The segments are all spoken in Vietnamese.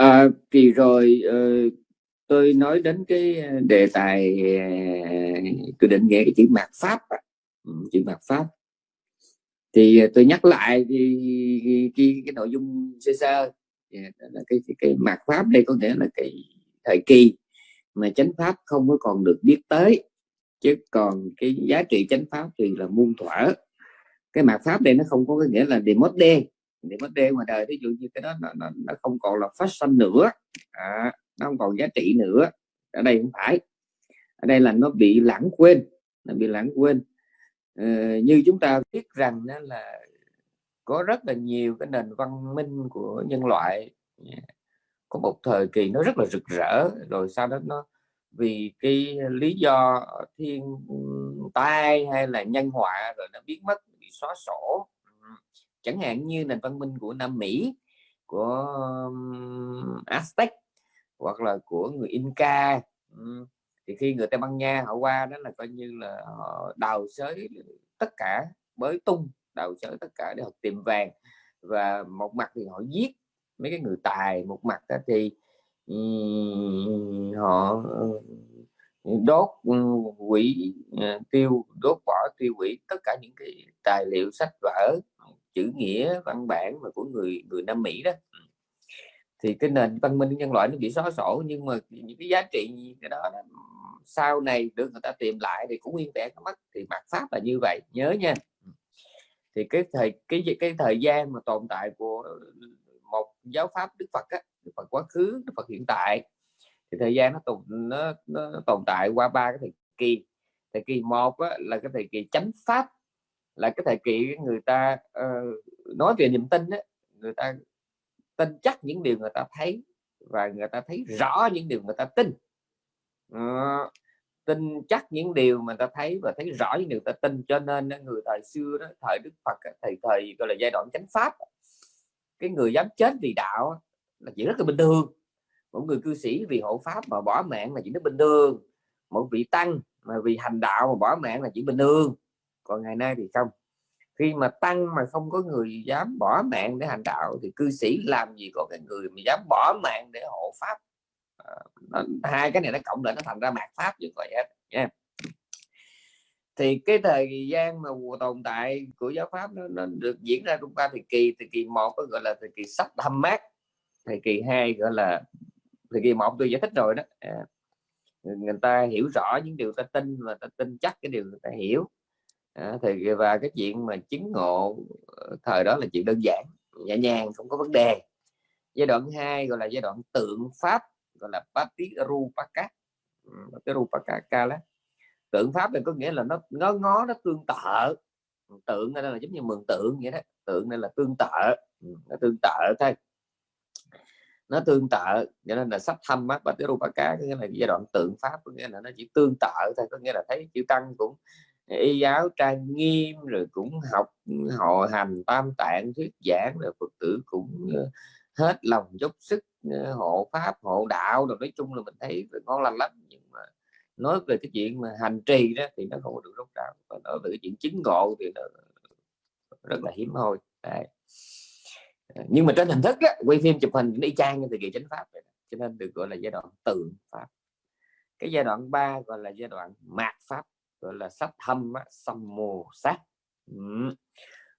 à, kỳ rồi uh, tôi nói đến cái đề tài uh, tôi định nghĩa cái chữ mạt pháp ừ, chữ mạt pháp. Thì ờ, tôi nhắc lại thì cái, cái, cái nội dung sơ sơ. Yeah, là cái, cái, cái mạt pháp đây có nghĩa là cái thời kỳ mà chánh pháp không có còn được biết tới chứ còn cái giá trị chánh pháp thì là muôn thuở. Cái mạt pháp đây nó không có cái nghĩa là demode demode ngoài đời ví dụ như cái đó nó, nó, nó không còn là fashion nữa. À, nó không còn giá trị nữa. Ở đây không phải. Ở đây là nó bị lãng quên nó bị lãng quên. Ờ, như chúng ta biết rằng đó là có rất là nhiều cái nền văn minh của nhân loại. Có một thời kỳ nó rất là rực rỡ rồi sau đó nó vì cái lý do thiên ừ, tai hay là nhân họa rồi nó biến mất bị xóa sổ chẳng hạn như nền văn minh của Nam Mỹ, của Aztec, hoặc là của người Inca thì khi người Tây Ban Nha họ qua đó là coi như là họ đào xới tất cả bới tung, đào xới tất cả để họ tìm vàng. Và một mặt thì họ giết mấy cái người tài, một mặt thì họ đốt quỷ à, tiêu, đốt bỏ tiêu hủy tất cả những cái tài liệu sách vở chữ nghĩa văn bản mà của người người Nam Mỹ đó. Ừ. Thì cái nền văn minh nhân loại nó bị xóa sổ nhưng mà những cái giá trị cái đó, đó sau này được người ta tìm lại thì cũng nguyên vẹn mất. Thì mặt pháp là như vậy nhớ nha. Ừ. Thì cái thời cái cái thời gian mà tồn tại của một giáo pháp Đức Phật á, Đức Phật quá khứ Đức Phật hiện tại thì thời gian nó tồn nó, nó tồn tại qua ba cái thời kỳ. Thời kỳ một á, là cái thời kỳ chánh pháp là cái thời kỳ người ta uh, nói về niềm tin á, người ta tin chắc những điều người ta thấy và người ta thấy rõ những điều người ta tin. Uh, tin chắc những điều mà ta thấy và thấy rõ những điều ta tin. Cho nên người thời xưa đó thời Đức Phật thời thời gọi là giai đoạn chánh pháp cái người dám chết vì đạo là chuyện rất là bình thường. Một người cư sĩ vì hộ pháp mà bỏ mạng là chuyện rất bình thường. Một vị tăng mà vì hành đạo mà bỏ mạng là chuyện bình thường còn ngày nay thì không. Khi mà tăng mà không có người dám bỏ mạng để hành đạo thì cư sĩ làm gì có cái người mà dám bỏ mạng để hộ pháp? À, nó, hai cái này nó cộng lại nó thành ra mạt pháp như vậy. Hết nha. Thì cái thời gian mà tồn tại của giáo pháp nó, nó được diễn ra trong ba thời kỳ. Thời kỳ một có gọi là thời kỳ sách thâm mát thời kỳ hai gọi là thời kỳ một tôi giải thích rồi đó. À, người ta hiểu rõ những điều ta tin và ta tin chắc cái điều người ta hiểu à, thì và cái chuyện mà chứng ngộ ờ, thời đó là chuyện đơn giản nhẹ nhàng không có vấn đề. Giai đoạn 2 gọi là giai đoạn tượng pháp gọi là Patirupaka ừ, Patirupaka đó tượng pháp này có nghĩa là nó ngó ngó nó tương tự. Tượng đây là giống như mường tượng vậy đó. Tượng đây là tương tự. Ừ, nó tương tự thôi. Nó tương tự cho nên là sắp thăm mắt và ba cá có nghĩa là giai đoạn tượng pháp có nghĩa là nó chỉ tương tự thôi. Có nghĩa là thấy chữ tăng cũng y giáo trang nghiêm rồi cũng học họ hành tam tạng thuyết giảng rồi phật tử cũng ờ, hết lòng dốc sức ờ, hộ pháp hộ đạo rồi nói chung là mình thấy ngon lành lắm nhưng mà nói về cái chuyện mà hành trì đó thì nó không được rốt ráo còn nói về cái chuyện chứng ngộ thì nó rất là hiếm hoi. Đấy. Ờ, nhưng mà trên hình thức đó, quay phim chụp hình đi trang như thời kỳ chánh pháp vậy. cho nên được gọi là giai đoạn tượng pháp. Cái giai đoạn 3 gọi là giai đoạn mạt pháp gọi là sách thâm xăm mồ sát. Ừ.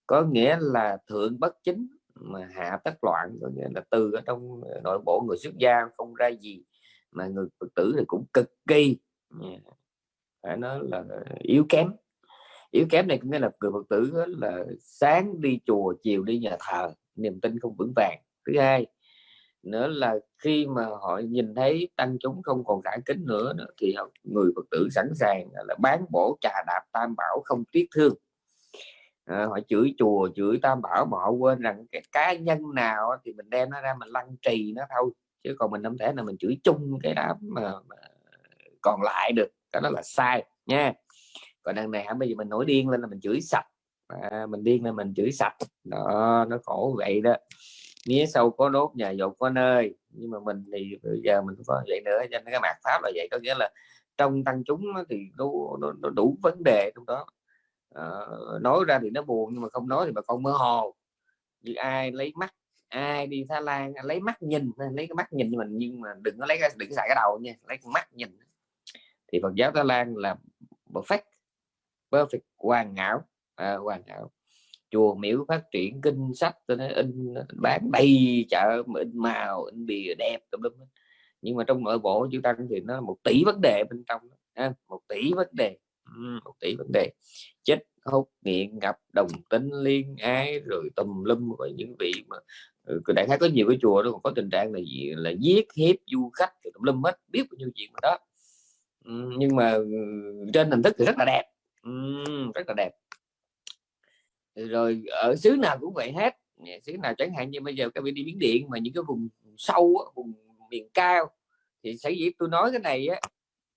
có nghĩa là thượng bất chính mà hạ tất loạn, có nghĩa là từ ở trong ờ, nội bộ người xuất gia không ra gì mà người phật tử thì cũng cực kỳ phải nói là yếu kém. Yếu kém này có nghĩa là người phật tử là sáng đi chùa, chiều đi nhà thờ, niềm tin không vững vàng. Thứ hai nữa là khi mà họ nhìn thấy tăng chúng không còn cả kính nữa, nữa thì người phật tử sẵn sàng là bán bổ trà đạp tam bảo không tiếc thương. À, họ chửi chùa chửi tam bảo mà họ quên rằng cái cá nhân nào thì mình đem nó ra mình lăng trì nó thôi chứ còn mình không thể là mình chửi chung cái đám mà, mà còn lại được. Cái đó là sai nha. Còn đằng này bây giờ mình nổi điên lên là mình chửi sạch. À, mình điên lên mình chửi sạch. Đó nó khổ vậy đó mía sâu có đốt nhà dột có nơi. Nhưng mà mình thì bây giờ mình có vậy nữa cho nên cái mặt pháp là vậy. Có nghĩa là trong tăng chúng thì nó, nó, nó đủ vấn đề trong đó. À, nói ra thì nó buồn nhưng mà không nói thì bà con mơ hồ. Như ai lấy mắt ai đi Thái Lan lấy mắt nhìn lấy cái mắt nhìn mình nhưng mà đừng có lấy cái đừng xài cái đầu nha lấy cái mắt nhìn. Thì Phật giáo Thái Lan là perfect perfect hoàn hảo. À, hoàn hảo chùa miếu phát triển kinh sách, tôi nói, in, bán đầy chợ mà in màu, in bìa đẹp, tùm lum nhưng mà trong nội bộ chữ tăng thì nó một tỷ vấn đề bên trong ha? một tỷ vấn đề một tỷ vấn đề. Chết hút nghiện gặp đồng tính, liên ái, rồi tùm lum và những vị mà ừ, đại khái có nhiều cái chùa đó, còn có tình trạng là gì? Là giết, hiếp, du khách tùm lum hết, biết bao nhiêu chuyện mà đó. Nhưng mà ừ, trên hình thức thì rất là đẹp. Rất là đẹp rồi ở xứ nào cũng vậy hết. Xứ nào chẳng hạn như bây giờ các vị đi biến điện mà những cái vùng sâu vùng miền cao thì sẽ dĩ tôi nói cái này á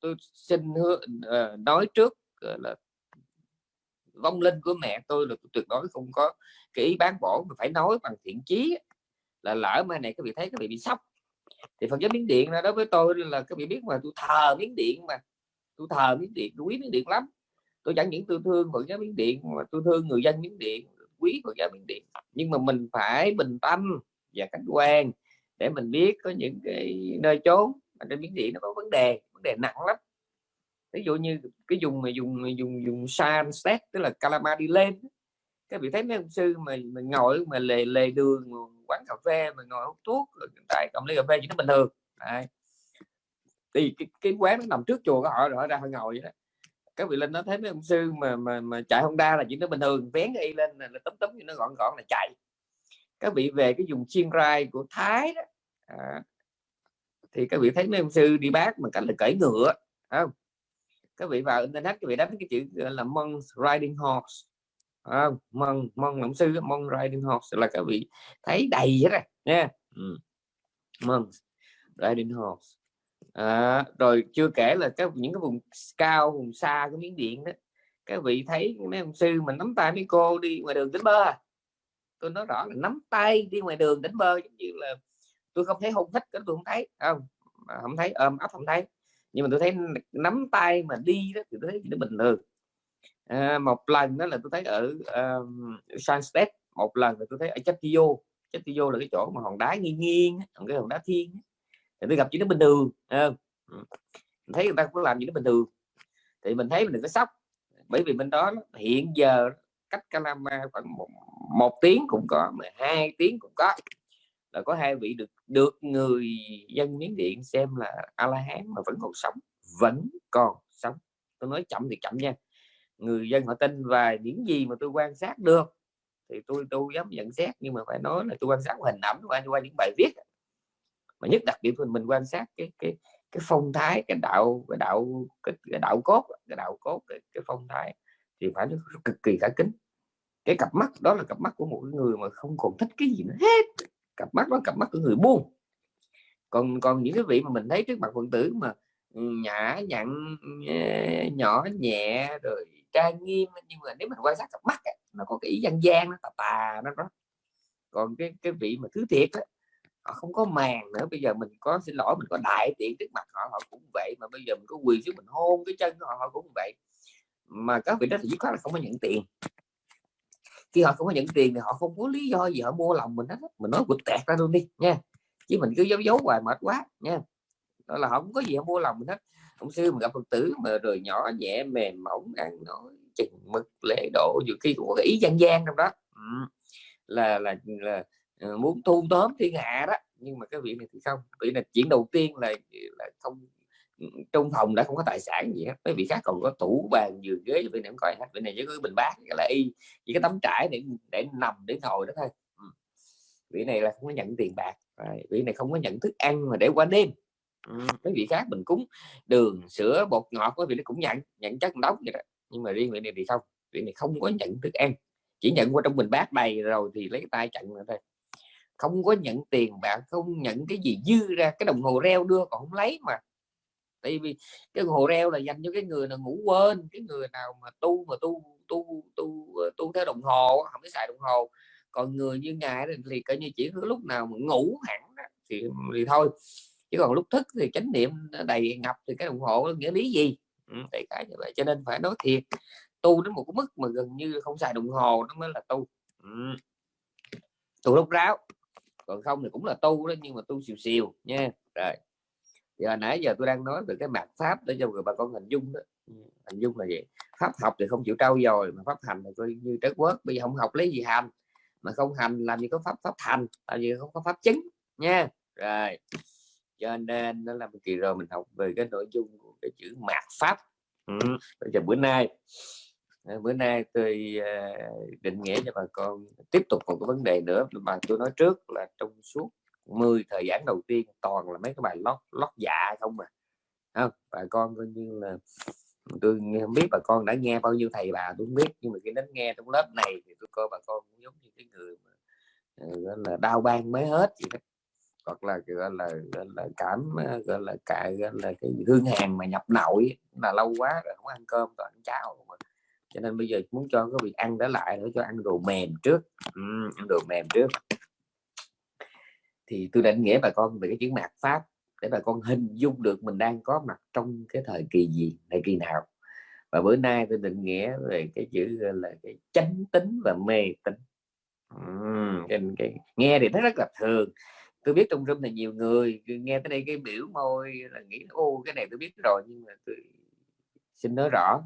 tôi xin hứa, ờ, nói trước là vong linh của mẹ tôi là tuyệt đối không có cái ý bán bổ mà phải nói bằng thiện chí là lỡ mai này các vị thấy các vị bị sốc thì phần giáo miếng điện là đối với tôi là các vị biết mà tôi thờ miếng điện mà tôi thờ miếng điện tôi quý miếng điện lắm tôi chẳng những tôi thương phật giáo miến điện mà tôi thương người dân miến điện quý phật giáo miến điện. Nhưng mà mình phải bình tâm và khách quan để mình biết có những cái nơi chốn mà trên miến điện nó có vấn đề vấn đề nặng lắm. Ví dụ như cái dùng mà dùng dùng dùng san set tức là calama đi lên các vị thấy mấy ông sư mà mình ngồi mà lề lề đường quán cà phê mà ngồi hút thuốc tại cộng ly cà phê chỉ nó bình thường. Đấy. thì cái, cái quán nó nằm trước chùa của họ rồi họ ra họ ngồi vậy đó các vị linh nó thấy mấy ông sư mà mà mà chạy Honda là chỉ nó bình thường vén y lên là tấm tấm như nó gọn gọn là chạy. Các vị về cái dùng chiên rai của Thái đó à, thì các vị thấy mấy ông sư đi bác mà cảnh là cởi ngựa không? Các vị vào internet các vị đánh cái chữ là monk riding horse không? Monk monk ông sư monk riding horse là các vị thấy đầy hết rồi nha. Ừ. riding horse à, rồi chưa kể là các những cái vùng cao vùng xa cái miếng điện đó các vị thấy mấy ông sư mình nắm tay mấy cô đi ngoài đường đánh bơ à. tôi nói rõ là nắm tay đi ngoài đường đánh bơ giống như là tôi không thấy hôn thích cái tôi không thấy không? Không thấy ôm ấp không thấy. Nhưng mà tôi thấy nắm tay mà đi đó thì tôi thấy nó bình thường. À, một lần đó là tôi thấy ở um, Sunset một lần là tôi thấy ở Chatio Chatio là cái chỗ mà hòn đá nghiêng nghiêng cái hòn đá thiên tôi gặp chỉ nó bình thường à, thấy người ta cũng làm gì nó bình thường. Thì mình thấy mình đừng có sốc. Bởi vì bên đó hiện giờ cách Calama khoảng một, một tiếng cũng có mà hai tiếng cũng có. Là có hai vị được được người dân miến điện xem là a la hán mà vẫn còn sống vẫn còn sống. Tôi nói chậm thì chậm nha. Người dân họ tin và những gì mà tôi quan sát được thì tôi tôi dám nhận xét. Nhưng mà phải nói là tôi quan sát hình ảnh qua qua những bài viết mà nhất đặc biệt mình quan sát cái cái cái phong thái cái đạo cái đạo cái, cái đạo cốt cái đạo cốt cái, cái phong thái thì phải nó cực kỳ cả kính. Cái cặp mắt đó là cặp mắt của một người mà không còn thích cái gì nữa hết. Cặp mắt đó cặp mắt của người buông. Còn còn những cái vị mà mình thấy trước mặt phật tử mà ừ, nhã nhặn nhỏ nhẹ rồi trang nghiêm nhưng mà nếu mình quan sát cặp mắt ấy, nó có cái ý gian gian nó tà tà nó đó. Còn cái cái vị mà thứ thiệt đó, họ không có màng nữa bây giờ mình có xin lỗi mình có đại tiện trước mặt họ họ cũng vậy mà bây giờ mình có quyền xuống mình hôn cái chân họ họ cũng vậy. Mà các vị đó thì dứt khoát là không có nhận tiền. Khi họ không có nhận tiền thì họ không có lý do gì họ mua lòng mình hết mình nói quật tẹt ra luôn đi nha. Chứ mình cứ giấu giấu hoài mệt quá nha. Đó là không có gì họ mua lòng mình hết. Ông sư mà gặp phật tử mà rồi nhỏ nhẹ mềm mỏng ăn nói chừng mực lễ độ nhiều khi cũng có ý gian gian trong đó. Ừ. là, là là Ờ, muốn thu tóm thiên hạ đó, nhưng mà cái vị này thì không. Vị là chuyện đầu tiên là là không ừ, trong phòng đã không có tài sản gì hết. Mấy vị khác còn có tủ, bàn, giường, ghế, bên này coi hết. Bên này với cái bình bát là y, chỉ cái tấm trải để để nằm, để ngồi đó thôi. Ừ. Vị này là không có nhận tiền bạc. Vị này không có nhận thức ăn mà để qua đêm. Ừ. mấy vị khác mình cúng đường, sữa, bột ngọt có vị nó cũng nhận nhận chất đóng vậy đó. Nhưng mà riêng vị này thì không. Vị này không có nhận thức ăn. Chỉ nhận qua trong bình bát đầy rồi thì lấy tay chặn rồi thôi không có nhận tiền bạn không nhận cái gì dư ra cái đồng hồ reo đưa còn không lấy mà. Tại vì cái đồng hồ reo là dành cho cái người nào ngủ quên cái người nào mà tu mà tu tu tu tu theo đồng hồ không có xài đồng hồ. Còn người như ngài thì coi như chỉ lúc nào mà ngủ hẳn thì thì thôi. Chứ còn lúc thức thì chánh niệm đầy ngập thì cái đồng hồ nghĩa lý gì? Ừ, tại cái như vậy. Cho nên phải nói thiệt tu đến một cái mức mà gần như không xài đồng hồ nó mới là tu. Ừ. tu lúc ráo còn không thì cũng là tu đó, nhưng mà tu xìu xìu nha. Rồi. Giờ nãy giờ tôi đang nói về cái mặt pháp để cho người bà con hình dung đó. Ừ, hình dung là vậy pháp học thì không chịu trau dồi, mà pháp hành thì coi như trái quốc bây giờ không học lấy gì hành. Mà không hành làm gì có pháp pháp thành, làm gì không có pháp chứng, nha. Rồi. Cho nên đó là một kỳ rồi mình học về cái nội dung của cái chữ mạt pháp. Ừ. bây giờ bữa nay Ờ, bữa nay tôi ờ, định nghĩa cho bà con tiếp tục một cái vấn đề nữa mà tôi nói trước là trong suốt 10 thời gian đầu tiên toàn là mấy cái bài lót lót dạ không mà không bà con coi như là tôi không biết bà con đã nghe bao nhiêu thầy bà tôi không biết, nhưng mà khi đến nghe trong lớp này thì tôi coi bà con cũng giống như cái người mà ờ, gọi là đau ban mới hết gì đó. Hoặc là, gọi là gọi là cảm gọi là cài gọi là cái hương hàng mà nhập nội là lâu quá rồi không ăn cơm, toàn ăn cháo mà cho nên bây giờ muốn cho cái việc ăn đó lại để cho ăn đồ mềm trước. Uhm, ăn đồ mềm trước. Thì tôi định nghĩa bà con về cái chữ mạt pháp để bà con hình dung được mình đang có mặt trong cái thời kỳ gì thời kỳ nào. Và bữa nay tôi định nghĩa về cái chữ là cái chánh tính và mê tính uhm, cái, cái, nghe thì nó rất là thường. Tôi biết trong room này nhiều người nghe tới đây cái biểu môi là nghĩ ô cái này tôi biết rồi nhưng mà tôi xin nói rõ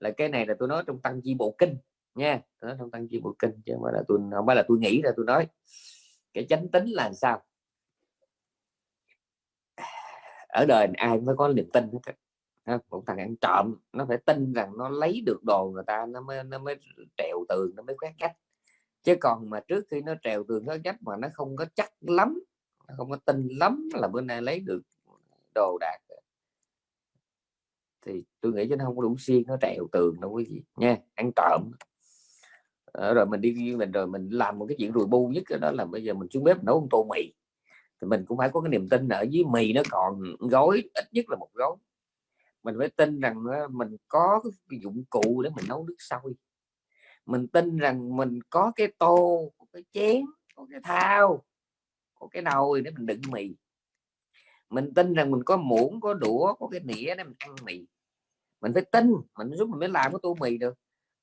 là cái này là tôi nói trong tăng chi bộ kinh nha. Tôi nói trong tăng chi bộ kinh chứ không phải là tôi không phải là tôi nghĩ ra tôi nói. Cái chánh tính là sao? Ở đời ai mới có niềm tin hết một thằng ăn trộm, nó phải tin rằng nó lấy được đồ người ta, nó mới nó mới trèo tường, nó mới quét cách chứ còn mà trước khi nó trèo tường, nó cách mà nó không có chắc lắm, nó không có tin lắm là bữa nay lấy được đồ đạc thì tôi nghĩ cho nó không có đủ xiên, nó trèo tường đâu quý vị, nha, ăn trộm. Ờ, rồi mình đi riêng mình, rồi mình làm một cái chuyện rùi bu nhất đó là bây giờ mình xuống bếp nấu một tô mì. Thì mình cũng phải có cái niềm tin ở dưới mì nó còn gói, ít nhất là một gói. Mình phải tin rằng mình có cái dụng cụ để mình nấu nước sôi. Mình tin rằng mình có cái tô, có cái chén, có cái thao, có cái nồi để mình đựng mì mình tin rằng mình có muỗng, có đũa, có cái nĩa để mình ăn mì. Mình phải tin, mình giúp mình mới làm cái tô mì được.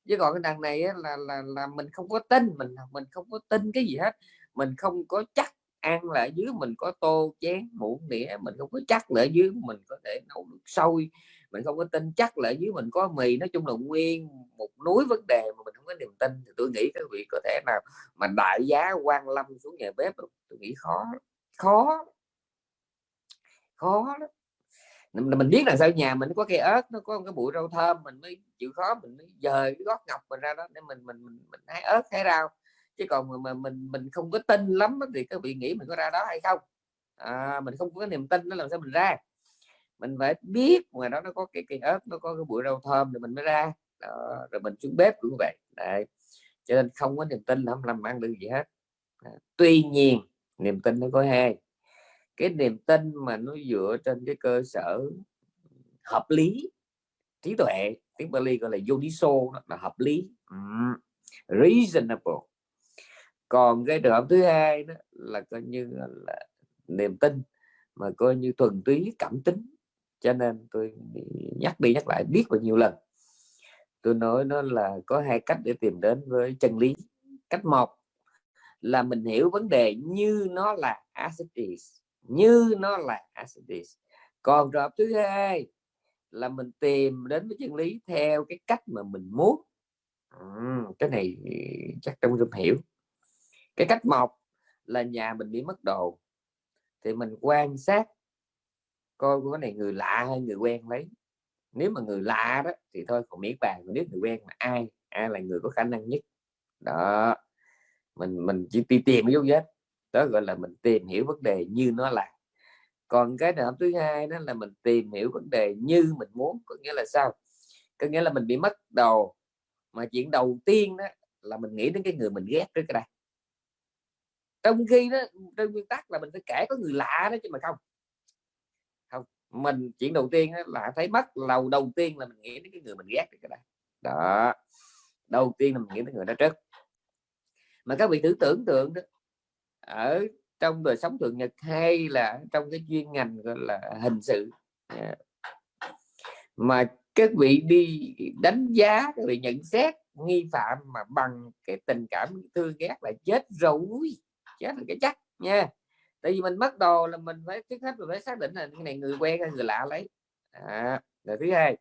Chứ còn cái đằng này là là là mình không có tin, mình mình không có tin cái gì hết. Mình không có chắc ăn là ở dưới mình có tô, chén, muỗng đĩa mình không có chắc là ở dưới mình có thể nấu nước sôi mình không có tin chắc là ở dưới mình có mì. Nói chung là nguyên một núi vấn đề mà mình không có niềm tin. Thì tôi nghĩ các vị có thể nào mà đại giá quan lâm xuống nhà bếp tôi nghĩ khó khó khó đó mình biết là sao nhà mình có cây ớt nó có cái bụi rau thơm mình mới chịu khó mình mới dời cái gót ngọc mình ra đó để mình mình mình, mình hái ớt hái rau. Chứ còn mà, mà mình mình không có tin lắm thì các vị nghĩ mình có ra đó hay không. À, mình không có niềm tin nó làm sao mình ra. Mình phải biết ngoài đó nó có cái cây ớt nó có cái bụi rau thơm thì mình mới ra. Đó, rồi mình xuống bếp cũng vậy. Đấy. cho nên không có niềm tin là không làm ăn được gì hết. À, tuy nhiên niềm tin nó có hai cái niềm tin mà nó dựa trên cái cơ sở hợp lý trí tuệ tiếng Bali gọi là yodiso là hợp lý. Um, reasonable. Còn cái trường hợp thứ hai đó là coi như là niềm tin mà coi như thuần túy cảm tính. Cho nên tôi nhắc đi nhắc lại biết bao nhiêu lần. Tôi nói nó là có hai cách để tìm đến với chân lý. Cách một là mình hiểu vấn đề như nó là as it is như nó là acidis còn trường hợp thứ hai là mình tìm đến với chân lý theo cái cách mà mình muốn. Ừ, cái này chắc trong dung hiểu. Cái cách một là nhà mình bị mất đồ thì mình quan sát coi cái này người lạ hay người quen lấy. Nếu mà người lạ đó thì thôi còn miễn bàn nếu người quen mà ai ai là người có khả năng nhất. Đó mình mình chỉ đi tìm cái dấu vết đó gọi là mình tìm hiểu vấn đề như nó là. Còn cái nào thứ hai đó là mình tìm hiểu vấn đề như mình muốn, có nghĩa là sao? Có nghĩa là mình bị mất đầu, mà chuyện đầu tiên đó là mình nghĩ đến cái người mình ghét trước cái đây trong khi đó, trên nguyên tắc là mình phải kể có người lạ đó chứ mà không. Không, mình chuyện đầu tiên là thấy mất lầu đầu tiên là mình nghĩ đến cái người mình ghét cái đây đó, đầu tiên là mình nghĩ đến người đó trước. Mà các vị thử tưởng tượng đó ở trong đời sống thường nhật hay là trong cái chuyên ngành gọi là hình sự. Dạ. Mà các vị đi đánh giá các vị nhận xét nghi phạm mà bằng cái tình cảm thương ghét là chết rồi chết là cái chắc nha. Tại vì mình mất đồ là mình phải trước hết mình phải xác định là cái này người quen hay người lạ lấy. À, rồi thứ hai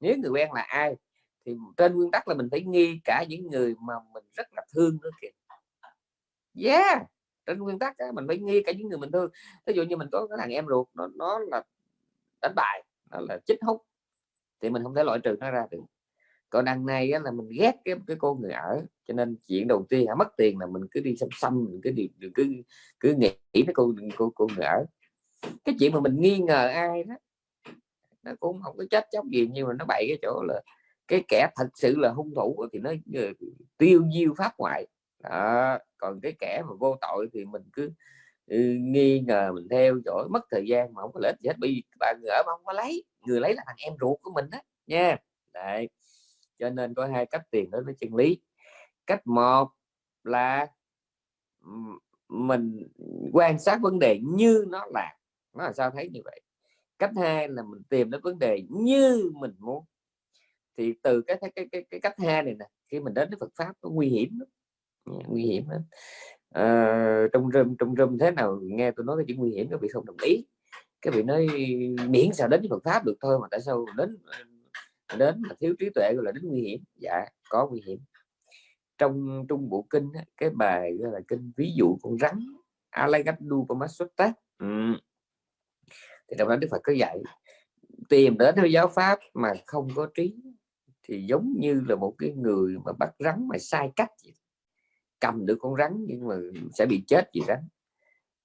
nếu người quen là ai thì trên nguyên tắc là mình phải nghi cả những người mà mình rất là thương nữa kìa. Yeah! Trên nguyên tắc á, mình phải nghi cả những người mình thương. Ví dụ như mình có cái thằng em ruột nó nó là đánh bài nó là chích hút thì mình không thể loại trừ nó ra được. Còn đằng này á, là mình ghét cái cái cô người ở cho nên chuyện đầu tiên hả mất tiền là mình cứ đi xăm xăm mình cứ đi cứ cứ nghĩ cái cô cô cô người ở. Cái chuyện mà mình nghi ngờ ai đó nó cũng không có chết chóc gì nhưng mà nó bậy cái chỗ là cái kẻ thật sự là hung thủ thì nó ờ, tiêu diêu pháp ngoại đó. còn cái kẻ mà vô tội thì mình cứ ừ, nghi ngờ mình theo dõi mất thời gian mà không có lợi gì hết bởi vì bạn ở mà không có lấy người lấy là thằng em ruột của mình đó nha Đấy. cho nên có hai cách tiền đối với chân lý cách một là mình quan sát vấn đề như nó là nó là sao thấy như vậy cách hai là mình tìm đến vấn đề như mình muốn thì từ cái cái cái, cái cách hai này nè khi mình đến với Phật pháp nó nguy hiểm lắm nguy hiểm lắm. À, trong rừng trong rừng thế nào nghe tôi nói cái chuyện nguy hiểm các vị không đồng ý cái vị nói miễn sao đến với Phật pháp được thôi mà tại sao đến đến là thiếu trí tuệ gọi là đến nguy hiểm dạ có nguy hiểm trong trung bộ kinh cái bài gọi là kinh ví dụ con rắn Alagadu Pamasutta ừ. thì trong đó Đức Phật có dạy tìm đến với giáo pháp mà không có trí thì giống như là một cái người mà bắt rắn mà sai cách vậy cầm được con rắn nhưng mà sẽ bị chết vì rắn.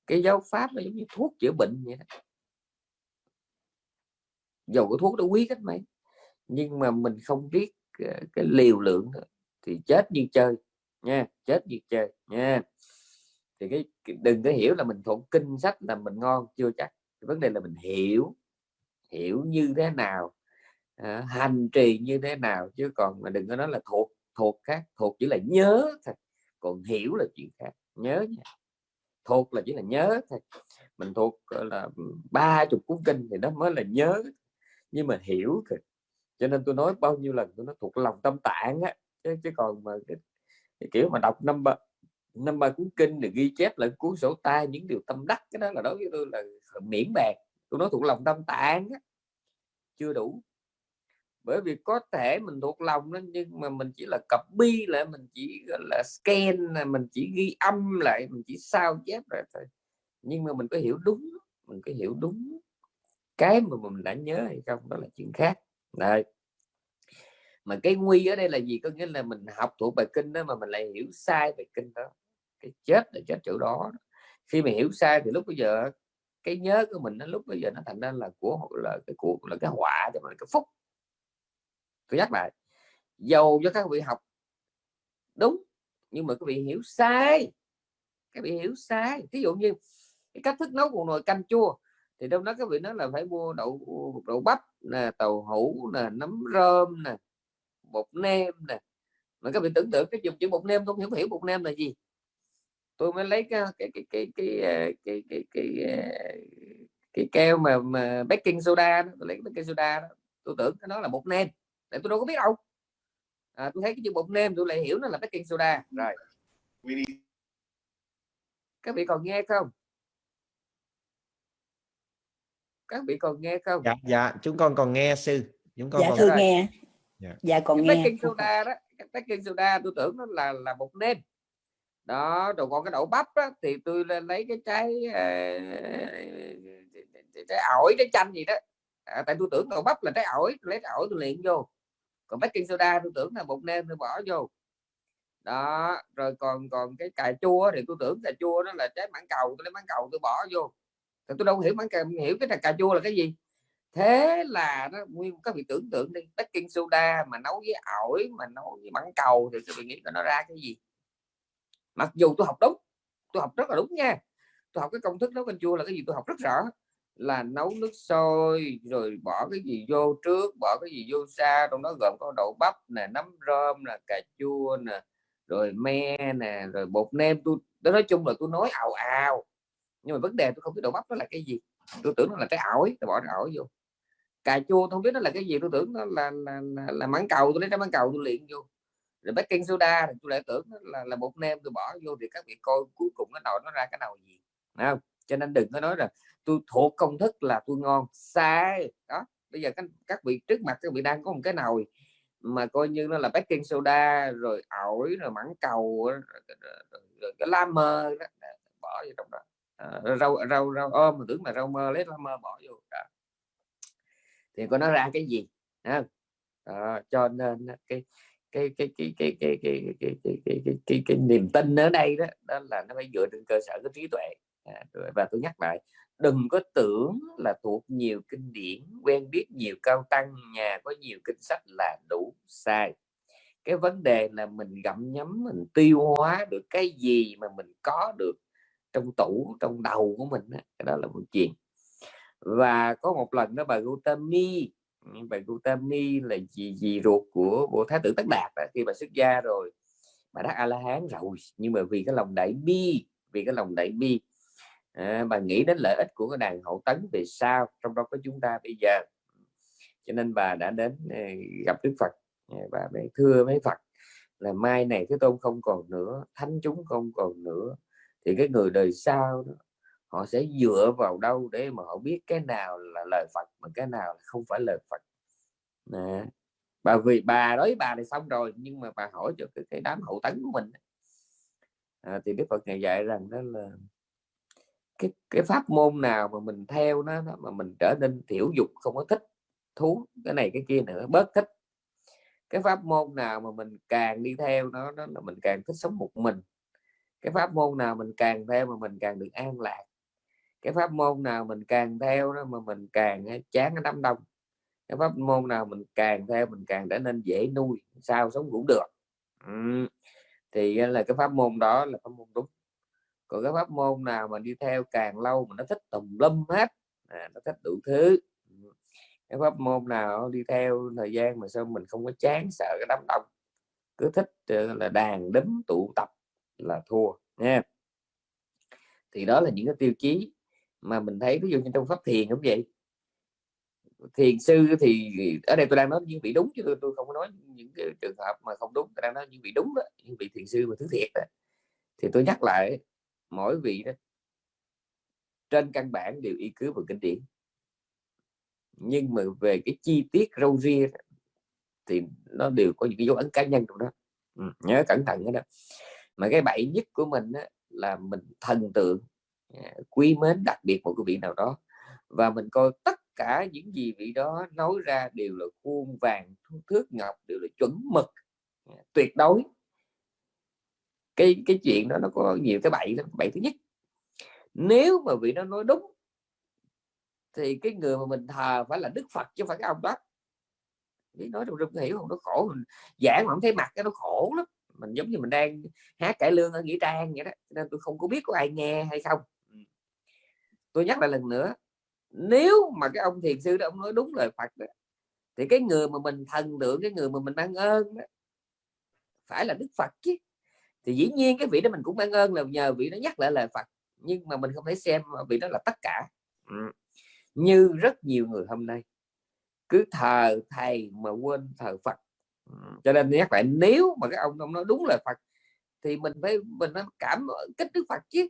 Cái giáo pháp nó giống như thuốc chữa bệnh vậy đó. Dầu cái thuốc đó quý cách mấy nhưng mà mình không biết ờ, cái liều lượng thì chết như chơi nha chết như chơi nha. Thì cái đừng có hiểu là mình thuộc kinh sách là mình ngon chưa chắc. Vấn đề là mình hiểu hiểu như thế nào à, hành trì như thế nào chứ còn mà đừng có nói là thuộc thuộc khác thuộc chỉ là nhớ thật còn hiểu là chuyện khác nhớ nha. Thuộc là chỉ là nhớ thôi. Mình thuộc là ba chục cuốn kinh thì nó mới là nhớ. Nhưng mà hiểu thì cho nên tôi nói bao nhiêu lần tôi nói thuộc lòng tâm tạng á chứ, chứ còn mà cái, cái kiểu mà đọc năm ba năm ba cuốn kinh để ghi chép lại cuốn sổ tay những điều tâm đắc cái đó là đối với tôi là miễn bàn. Tôi nói thuộc lòng tâm tạng á, chưa đủ bởi vì có thể mình thuộc lòng đó, nhưng mà mình chỉ là copy lại, mình chỉ là, scan mình chỉ ghi âm lại, mình chỉ sao chép lại thôi. Nhưng mà mình có hiểu đúng, mình có hiểu đúng cái mà mình đã nhớ hay không, đó là chuyện khác. Này mà cái nguy ở đây là gì? Có nghĩa là mình học thuộc bài kinh đó mà mình lại hiểu sai bài kinh đó. Cái chết là chết chỗ đó. Khi mà hiểu sai thì lúc bây giờ, cái nhớ của mình nó lúc bây giờ nó thành ra là của, là cái của, là cái họa cho mình cái phúc tôi nhắc lại. Dầu cho các vị học. Đúng nhưng mà các vị hiểu sai. Các vị hiểu sai. Ví dụ như cái cách thức nấu một nồi canh chua thì đâu đó các vị nói là phải mua đậu đậu bắp nè tàu hũ nè nấm rơm nè bột nêm nè. Mà các vị tưởng tượng cái dùng chữ bột nêm tôi không hiểu bột nêm là gì. Tôi mới lấy cái cái cái cái cái ờ, cái cái cái, cái, cái keo mà, mà baking soda đó. tôi lấy baking soda đó. tôi tưởng cái nó là bột nêm tại tôi đâu có biết đâu. À, tôi thấy cái chữ bột nêm tôi lại hiểu nó là baking soda. Rồi các vị còn nghe không? Các vị còn nghe không? Dạ dạ chúng con còn nghe sư. Chúng con dạ còn... thưa nghe. dạ, dạ còn cái nghe. baking soda đó cái baking soda tôi tưởng nó là là bột nêm. Đó rồi còn cái đậu bắp á, thì tôi lên lấy cái trái trái ổi trái chanh gì đó. À, tại tôi tưởng đậu bắp là trái ổi lấy trái ổi tôi luyện vô còn baking soda tôi tưởng là bột nêm tôi bỏ vô. Đó, rồi còn còn cái cà chua thì tôi tưởng cà chua đó là trái mãng cầu, tôi lấy mãng cầu tôi bỏ vô. Thì tôi đâu hiểu mãng cầu hiểu cái cà chua là cái gì. Thế là nó nguyên các vị tưởng tượng đi, baking soda mà nấu với ổi, mà nấu với mãng cầu thì các vị nghĩ nó ra cái gì. Mặc dù tôi học đúng, tôi học rất là đúng nha. Tôi học cái công thức nấu canh chua là cái gì tôi học rất rõ là nấu nước sôi rồi bỏ cái gì vô trước bỏ cái gì vô xa trong đó gồm có đậu bắp nè nấm rơm nè cà chua nè rồi me nè rồi bột nêm. Tôi, nói chung là tôi nói ảo ảo nhưng mà vấn đề tôi không biết đậu bắp đó là cái gì. Tôi tưởng nó là trái ổi tôi bỏ trái ổi vô. Cà chua tôi không biết nó là cái gì tôi tưởng nó là là, là, là mãng cầu. Tôi lấy trái mãng cầu tôi luyện vô. Rồi baking soda thì tôi lại tưởng là là bột nêm tôi bỏ vô. Thì các vị coi cuối cùng nó nồi nó ra cái nào gì. Không? Cho nên đừng có nói là tôi thuộc công thức là tôi ngon sai đó bây giờ các, các vị trước mặt các vị đang có một cái nồi mà coi như nó là baking soda rồi ổi rồi mặn cầu rồi, rồi, cái lá mơ đó, bỏ vô trong đó à, rau rau rau ôm mà tưởng là rau mơ lấy lá mơ bỏ vô đó. thì có nó ra cái gì à, cho nên cái cái cái cái cái cái cái cái cái cái cái, cái, cái, cái niềm tin ở đây đó đó là nó phải dựa trên cơ sở cái trí tuệ à, và tôi nhắc lại đừng có tưởng là thuộc nhiều kinh điển quen biết nhiều cao tăng nhà có nhiều kinh sách là đủ sai. Cái vấn đề là mình gặm nhấm mình tiêu hóa được cái gì mà mình có được trong tủ trong đầu của mình đó, đó là một chuyện. Và có một lần đó bà Gautami bà Gautami là gì gì ruột của bộ thái tử Tất Đạt đó, khi bà xuất gia rồi bà đắc a la hán rồi. Nhưng mà vì cái lòng đại bi vì cái lòng đại bi Ờ, à, bà nghĩ đến lợi ích của cái đàn hậu tấn về sau trong đó có chúng ta bây giờ. Cho nên bà đã đến ờ, gặp Đức Phật. Ờ, Và mới thưa với Phật là mai này cái tôn không còn nữa thánh chúng không còn nữa thì cái người đời sau đó, họ sẽ dựa vào đâu để mà họ biết cái nào là lời Phật mà cái nào không phải lời Phật? Nè bà vì bà nói bà này xong rồi nhưng mà bà hỏi cho cái, cái đám hậu tấn của mình. À, thì Đức Phật ngày dạy rằng đó là cái cái pháp môn nào mà mình theo nó, mà mình trở nên thiểu dục không có thích thú cái này cái kia nữa bớt thích. Cái pháp môn nào mà mình càng đi theo nó nó là mình càng thích sống một mình. Cái pháp môn nào mình càng theo mà mình càng được an lạc. Cái pháp môn nào mình càng theo đó mà mình càng chán cái đám đông. Cái pháp môn nào mình càng theo mình càng trở nên dễ nuôi sao sống cũng được. Ừ. thì là cái pháp môn đó là pháp môn đúng còn cái pháp môn nào mà đi theo càng lâu mà nó thích tùm lum hết à, nó thích đủ thứ. Ừ. Cái pháp môn nào đi theo thời gian mà sao mình không có chán sợ cái đám đông. Cứ thích ờ, là đàn đấm tụ tập là thua nha. Thì đó là những cái tiêu chí mà mình thấy ví dụ như trong pháp thiền cũng vậy. Thiền sư thì ở đây tôi đang nói những vị đúng chứ tôi, tôi không có nói những cái trường hợp mà không đúng tôi đang nói những vị đúng đó những vị thiền sư mà thứ thiệt đó. thì tôi nhắc lại mỗi vị đó. Trên căn bản đều y cứ vào kinh điển. Nhưng mà về cái chi tiết râu ria thì nó đều có những cái dấu ấn cá nhân trong đó. Ừ, nhớ cẩn thận cái đó. Mà cái bậy nhất của mình á, là mình thần tượng à, quý mến đặc biệt một cái vị nào đó. Và mình coi tất cả những gì vị đó nói ra đều là khuôn vàng thước ngọc đều là chuẩn mực à, tuyệt đối cái cái chuyện đó nó có nhiều cái bậy lắm bậy thứ nhất. Nếu mà vị nó nói đúng thì cái người mà mình thờ phải là đức phật chứ không phải cái ông đó. Biết nói trong rung hiểu không? Nó khổ mình giảng mà không thấy mặt cái nó khổ lắm. Mình giống như mình đang hát cải lương ở nghĩa trang vậy đó nên tôi không có biết có ai nghe hay không. Ừ. Tôi nhắc lại lần nữa nếu mà cái ông thiền sư đó ông nói đúng lời Phật đó, thì cái người mà mình thần tượng cái người mà mình mang ơn đó, phải là Đức Phật chứ thì dĩ nhiên cái vị đó mình cũng mang ơn là nhờ vị đó nhắc lại lời Phật nhưng mà mình không thể xem vị đó là tất cả. Ừ. như rất nhiều người hôm nay cứ thờ thầy mà quên thờ Phật. Ừ. cho nên nhắc lại nếu mà cái ông ông nói đúng lời Phật thì mình phải mình phải cảm kích Đức Phật chứ.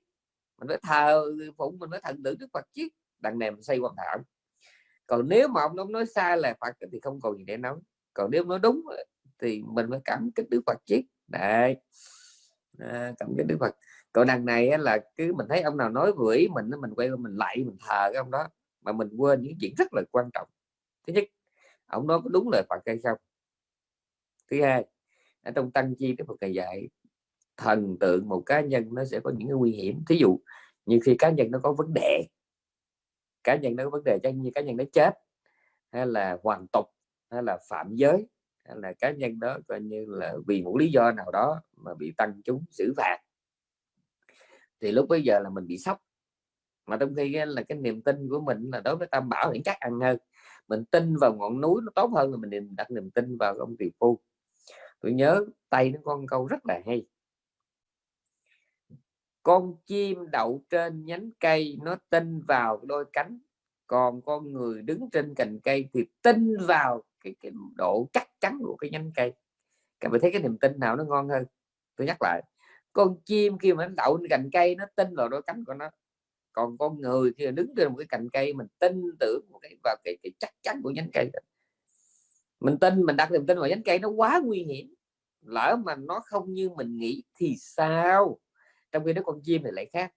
Mình phải thờ phụng mình phải thần tượng Đức Phật chứ. Đằng này mình xây quan thảo còn nếu mà ông, ông nói sai lời Phật thì không còn gì để nói. Còn nếu nói đúng thì mình phải cảm kích Đức Phật chứ. Đấy à, cảm kích Đức Phật. Còn đằng này là cứ mình thấy ông nào nói vưỡi mình mình quay qua mình lại mình thờ cái ông đó mà mình quên những chuyện rất là quan trọng. Thứ nhất ông nói có đúng lời Phật hay không? Thứ hai ở trong tăng chi Đức Phật thầy dạy thần tượng một cá nhân nó sẽ có những cái nguy hiểm. Thí dụ như khi cá nhân nó có vấn đề cá nhân nó có vấn đề chẳng như cá nhân nó chết hay là hoàn tục hay là phạm giới hay là cá nhân đó coi như là vì một lý do nào đó mà bị tăng chúng xử phạt. Thì lúc bây giờ là mình bị sốc. Mà trong khi là cái niềm tin của mình là đối với tam bảo thì chắc ăn hơn. Mình tin vào ngọn núi nó tốt hơn là mình đặt niềm tin vào ông tỷ phu. Tôi nhớ tay nó con câu rất là hay. Con chim đậu trên nhánh cây, nó tin vào đôi cánh. Còn con người đứng trên cành cây thì tin vào cái, cái độ chắc chắn của cái nhánh cây. Các bạn thấy cái niềm tin nào nó ngon hơn? Tôi nhắc lại con chim khi mà nó đậu trên cành cây nó tin vào đôi cánh của nó. Còn con người khi đứng trên một cái cành cây mình tin tưởng vào cái vào cái, cái chắc chắn của nhánh cây mình tin mình đặt niềm tin vào nhánh cây nó quá nguy hiểm lỡ mà nó không như mình nghĩ thì sao? Trong khi đó con chim thì lại khác.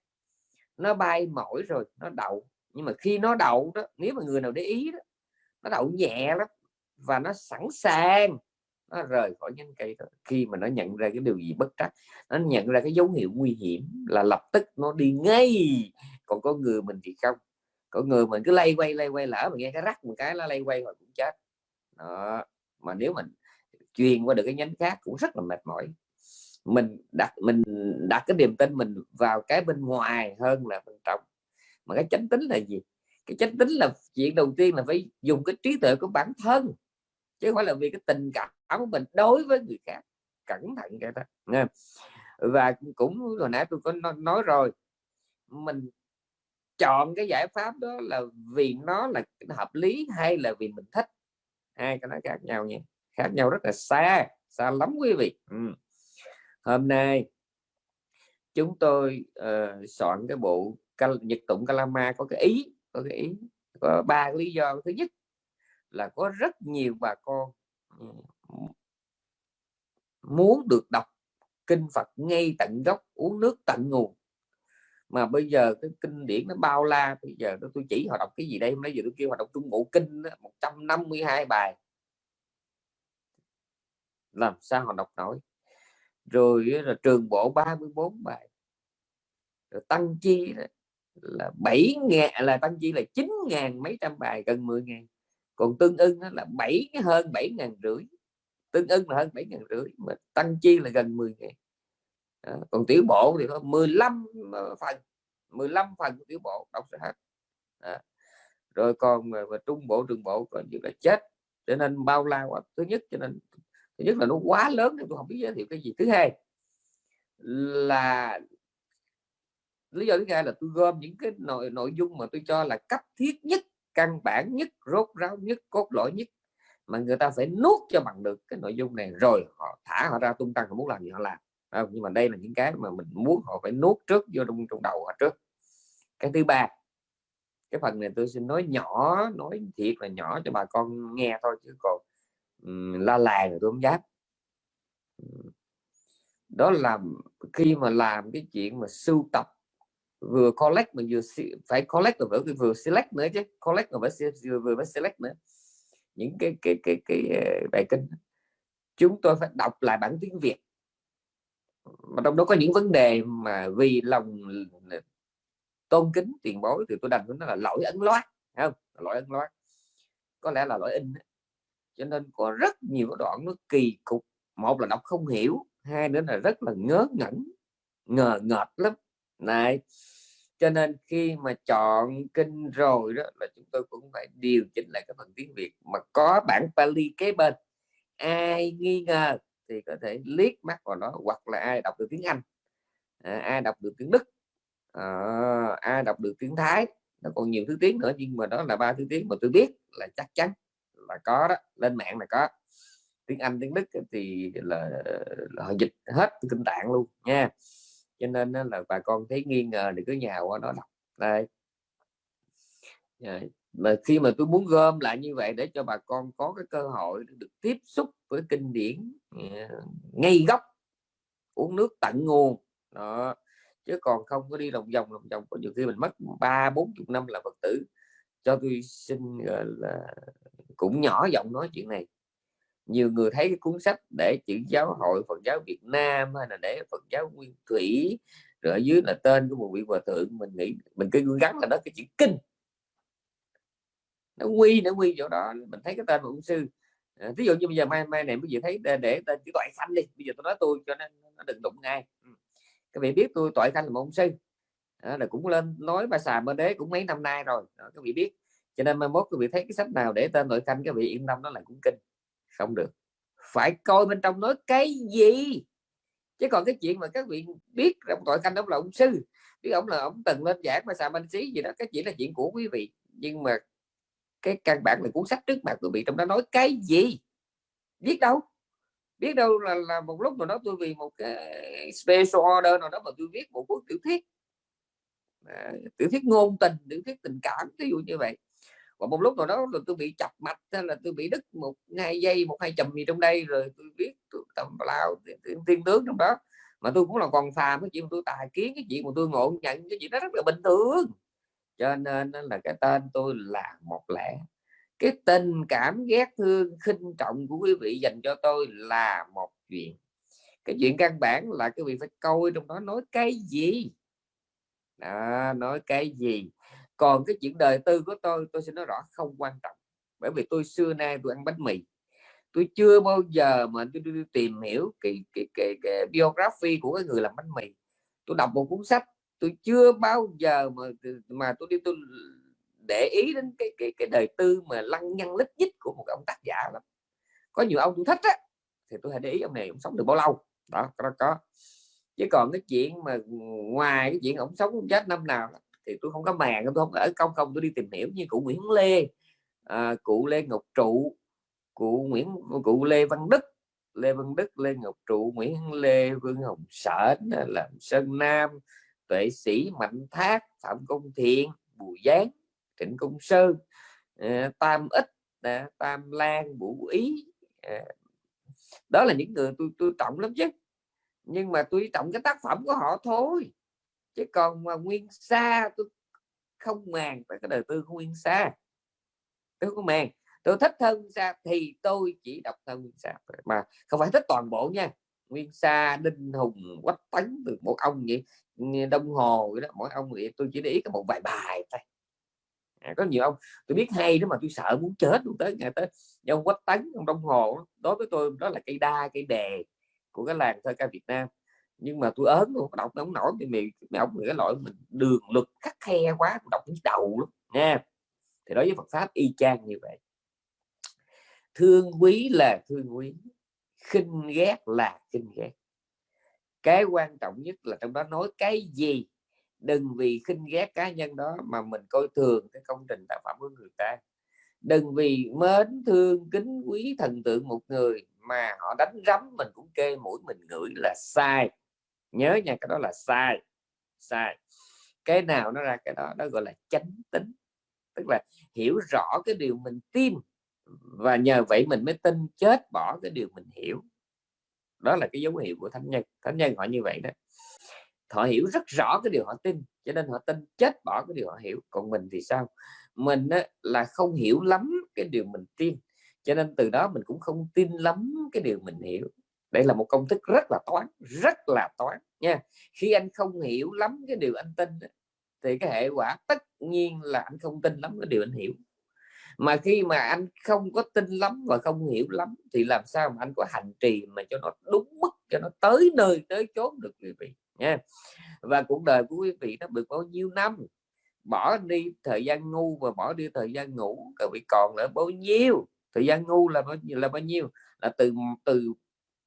Nó bay mỏi rồi nó đậu. Nhưng mà khi nó đậu đó nếu mà người nào để ý đó nó đậu nhẹ lắm và nó sẵn sàng. Nó rời khỏi nhánh cây đó. khi mà nó nhận ra cái điều gì bất trắc, nó nhận ra cái dấu hiệu nguy hiểm là lập tức nó đi ngay. Còn có người mình thì không. Có người mình cứ lay quay lay quay, lỡ mà nghe cái rắc một cái nó lay quay rồi cũng chết. Đó. mà nếu mình truyền qua được cái nhánh khác cũng rất là mệt mỏi. Mình đặt mình đặt cái niềm tin mình vào cái bên ngoài hơn là bên trong. Mà cái chánh tính là gì? Cái chánh tính là chuyện đầu tiên là phải dùng cái trí tuệ của bản thân chứ không phải là vì cái tình cảm của mình đối với người khác cẩn thận cái đó nha và cũng hồi nãy tôi có nói rồi mình chọn cái giải pháp đó là vì nó là hợp lý hay là vì mình thích? Hai cái nó khác nhau nha khác nhau rất là xa xa lắm quý vị. Ừ. hôm nay chúng tôi uh, soạn cái bộ nhật tụng Kalama có cái ý có cái ý có ba lý do. Thứ nhất là có rất nhiều bà con ừ, muốn được đọc kinh Phật ngay tận gốc uống nước tận nguồn. Mà bây giờ cái kinh điển nó bao la bây giờ tôi chỉ họ đọc cái gì đây hôm nay giờ tôi kêu họ đọc trung bộ kinh đó, 152 bài. Làm sao họ đọc nổi? Rồi là trường bộ 34 bài. Rồi tăng chi là 7 ngàn là tăng chi là 9 ngàn mấy trăm bài gần 10 ngàn còn tương ưng là bảy hơn bảy ngàn rưỡi. Tương ưng là hơn bảy ngàn rưỡi mà tăng chi là gần 10 ngàn. À, còn tiểu bộ thì có 15 ờ, phần 15 phần của tiểu bộ đọc sẽ hết. À. rồi còn mà, mà trung bộ trường bộ còn như là chết cho nên bao la quá. Thứ nhất cho nên thứ nhất là nó quá lớn nên tôi không biết giới thiệu cái gì. Thứ hai là lý do thứ hai là tôi gom những cái nội nội dung mà tôi cho là cấp thiết nhất căn bản nhất rốt ráo nhất cốt lõi nhất mà người ta phải nuốt cho bằng được cái nội dung này rồi họ thả họ ra tung tăng họ muốn làm gì họ làm. Không? nhưng mà đây là những cái mà mình muốn họ phải nuốt trước vô trong trong đầu họ trước. Cái thứ ba cái phần này tôi xin nói nhỏ nói thiệt là nhỏ cho bà con nghe thôi chứ còn um, la làng rồi tôi không dám. Đó là khi mà làm cái chuyện mà sưu tập vừa collect mà vừa phải collect rồi vừa, vừa select nữa chứ. Collect rồi phải vừa, vừa phải select nữa. Những cái cái cái cái, cái bài kinh chúng tôi phải đọc lại bản tiếng Việt. Mà trong đó có những vấn đề mà vì lòng tôn kính tiền bối thì tôi đành nó là lỗi ấn loát không? Lỗi ấn loát có lẽ là lỗi in cho nên có rất nhiều đoạn nó kỳ cục. Một là đọc không hiểu hai nữa là rất là ngớ ngẩn ngờ ngợt lắm này cho nên khi mà chọn kinh rồi đó là chúng tôi cũng phải điều chỉnh lại cái phần tiếng Việt mà có bản Pali kế bên. Ai nghi ngờ thì có thể liếc mắt vào nó hoặc là ai đọc được tiếng Anh. À, ai đọc được tiếng Đức. À, ai đọc được tiếng Thái. Nó còn nhiều thứ tiếng nữa nhưng mà đó là ba thứ tiếng mà tôi biết là chắc chắn là có đó. Lên mạng là có. Tiếng Anh tiếng Đức thì là, là họ dịch hết kinh tạng luôn nha cho nên là bà con thấy nghi ngờ thì cứ nhào qua đó đọc. Đây mà khi mà tôi muốn gom lại như vậy để cho bà con có cái cơ hội được tiếp xúc với kinh điển ờ, ngay gốc, uống nước tận nguồn. Đó. Chứ còn không có đi lòng vòng lòng vòng. Có nhiều khi mình mất ba, bốn chục năm là phật tử. Cho tôi xin là, cũng nhỏ giọng nói chuyện này nhiều người thấy cái cuốn sách để chữ giáo hội Phật giáo Việt Nam hay là để Phật giáo Nguyên Thủy rồi ở dưới là tên của một vị hòa thượng mình nghĩ mình cứ gắn là đó cái chữ kinh. Nó quy nó quy chỗ đó mình thấy cái tên của ông sư. À, ví dụ như bây giờ mai mai này bây giờ thấy để, để tên chữ toại khanh đi bây giờ tôi nói tôi cho nên nó đừng đụng ngay ừ. các vị biết tôi toại khanh là một ông sư. À, là cũng lên nói bà xà bên đế cũng mấy năm nay rồi. Đó, các vị biết. Cho nên mai mốt các vị thấy cái sách nào để tên nội khanh các vị yên tâm đó là cũng kinh không được. Phải coi bên trong nói cái gì? Chứ còn cái chuyện mà các vị biết trong tội canh ông là ông sư biết ông là ông từng lên giảng mà xà banh xí gì đó cái chỉ là chuyện của quý vị. Nhưng mà cái căn bản là cuốn sách trước mặt quý vị trong đó nói cái gì? Biết đâu. Biết đâu là, là một lúc mà đó tôi vì một cái special order nào đó mà tôi viết một cuốn tiểu thuyết. À, tiểu thuyết ngôn tình tiểu thuyết tình cảm ví dụ như vậy và một lúc nào đó là tôi bị chập mạch hay là tôi bị đứt một hai giây một hai chùm gì trong đây rồi tôi biết tôi tầm lao tiên tướng trong đó. Mà tôi cũng là còn phàm cái chuyện tôi tài kiến cái chuyện mà tôi ngộ nhận cái chuyện đó rất là bình thường. Cho nên là cái tên tôi là một lẽ cái tình cảm ghét thương khinh trọng của quý vị dành cho tôi là một chuyện. Cái chuyện căn bản là cái vị phải coi trong đó nói cái gì? Đó, nói cái gì? Còn cái chuyện đời tư của tôi tôi sẽ nói rõ không quan trọng. Bởi vì tôi xưa nay tôi ăn bánh mì. Tôi chưa bao giờ mà tôi, tôi, tôi tìm hiểu cái, cái, cái, cái biography của cái người làm bánh mì. Tôi đọc một cuốn sách tôi chưa bao giờ mà mà tôi đi tôi để ý đến cái cái cái đời tư mà lăng nhăng lít nhít của một ông tác giả lắm. Có nhiều ông tôi thích á thì tôi hãy để ý ông này ông sống được bao lâu? Đó có có. Chứ còn cái chuyện mà ngoài cái chuyện ông sống chết năm nào thì tôi không có màng tôi không ở công không tôi đi tìm hiểu như cụ Nguyễn Lê à, cụ Lê Ngọc Trụ cụ Nguyễn cụ Lê Văn Đức Lê Văn Đức Lê Ngọc Trụ Nguyễn Lê Vương Hồng Sở là Sơn Nam tuệ sĩ Mạnh Thác Phạm Công Thiện Bùi Giáng Trịnh Công Sơn à, Tam Ích à, Tam Lan Vũ Ý à, đó là những người tôi tôi trọng lắm chứ. Nhưng mà tôi trọng cái tác phẩm của họ thôi chứ còn mà nguyên xa tôi không màng tại cái đời tư của nguyên xa tôi không màng. Tôi thích hơn xa thì tôi chỉ đọc thơ nguyên xa mà không phải thích toàn bộ nha. Nguyên xa đinh hùng quách tấn từ một ông vậy. Đông hồ vậy đó mỗi ông vậy. Tôi chỉ để ý có một vài bài thôi. À, có nhiều ông. Tôi biết hay đó mà tôi sợ muốn chết luôn tới ngày tới. Ông quách tấn ông đông hồ đối với tôi đó là cây đa cây đề của cái làng thơ ca Việt Nam nhưng mà tôi ớn luôn đọc nó không nổi thì mày mày ông cái loại mình đường luật khắc khe quá đọc cái đầu lắm nha thì đối với Phật pháp y chang như vậy. Thương quý là thương quý, khinh ghét là khinh ghét. Cái quan trọng nhất là trong đó nói cái gì? Đừng vì khinh ghét cá nhân đó mà mình coi thường cái công trình tác phẩm của người ta. Đừng vì mến thương, kính quý thần tượng một người mà họ đánh rắm mình cũng kê mũi mình ngửi là sai nhớ nha cái đó là sai sai. Cái nào nó ra cái đó nó gọi là chánh tính. Tức là hiểu rõ cái điều mình tin và nhờ vậy mình mới tin chết bỏ cái điều mình hiểu. Đó là cái dấu hiệu của thánh nhân. Thánh nhân họ như vậy đó. Họ hiểu rất rõ cái điều họ tin cho nên họ tin chết bỏ cái điều họ hiểu. Còn mình thì sao? Mình á, là không hiểu lắm cái điều mình tin cho nên từ đó mình cũng không tin lắm cái điều mình hiểu đây là một công thức rất là toán, rất là toán nha. Khi anh không hiểu lắm cái điều anh tin thì cái hệ quả tất nhiên là anh không tin lắm cái điều anh hiểu. Mà khi mà anh không có tin lắm và không hiểu lắm, thì làm sao mà anh có hành trì mà cho nó đúng mức, cho nó tới nơi, tới chốn được quý vị nha? Và cuộc đời của quý vị nó được bao nhiêu năm? Bỏ đi thời gian ngu và bỏ đi thời gian ngủ các vị còn là bao nhiêu? Thời gian ngu là bao nhiêu là bao nhiêu? Là từ từ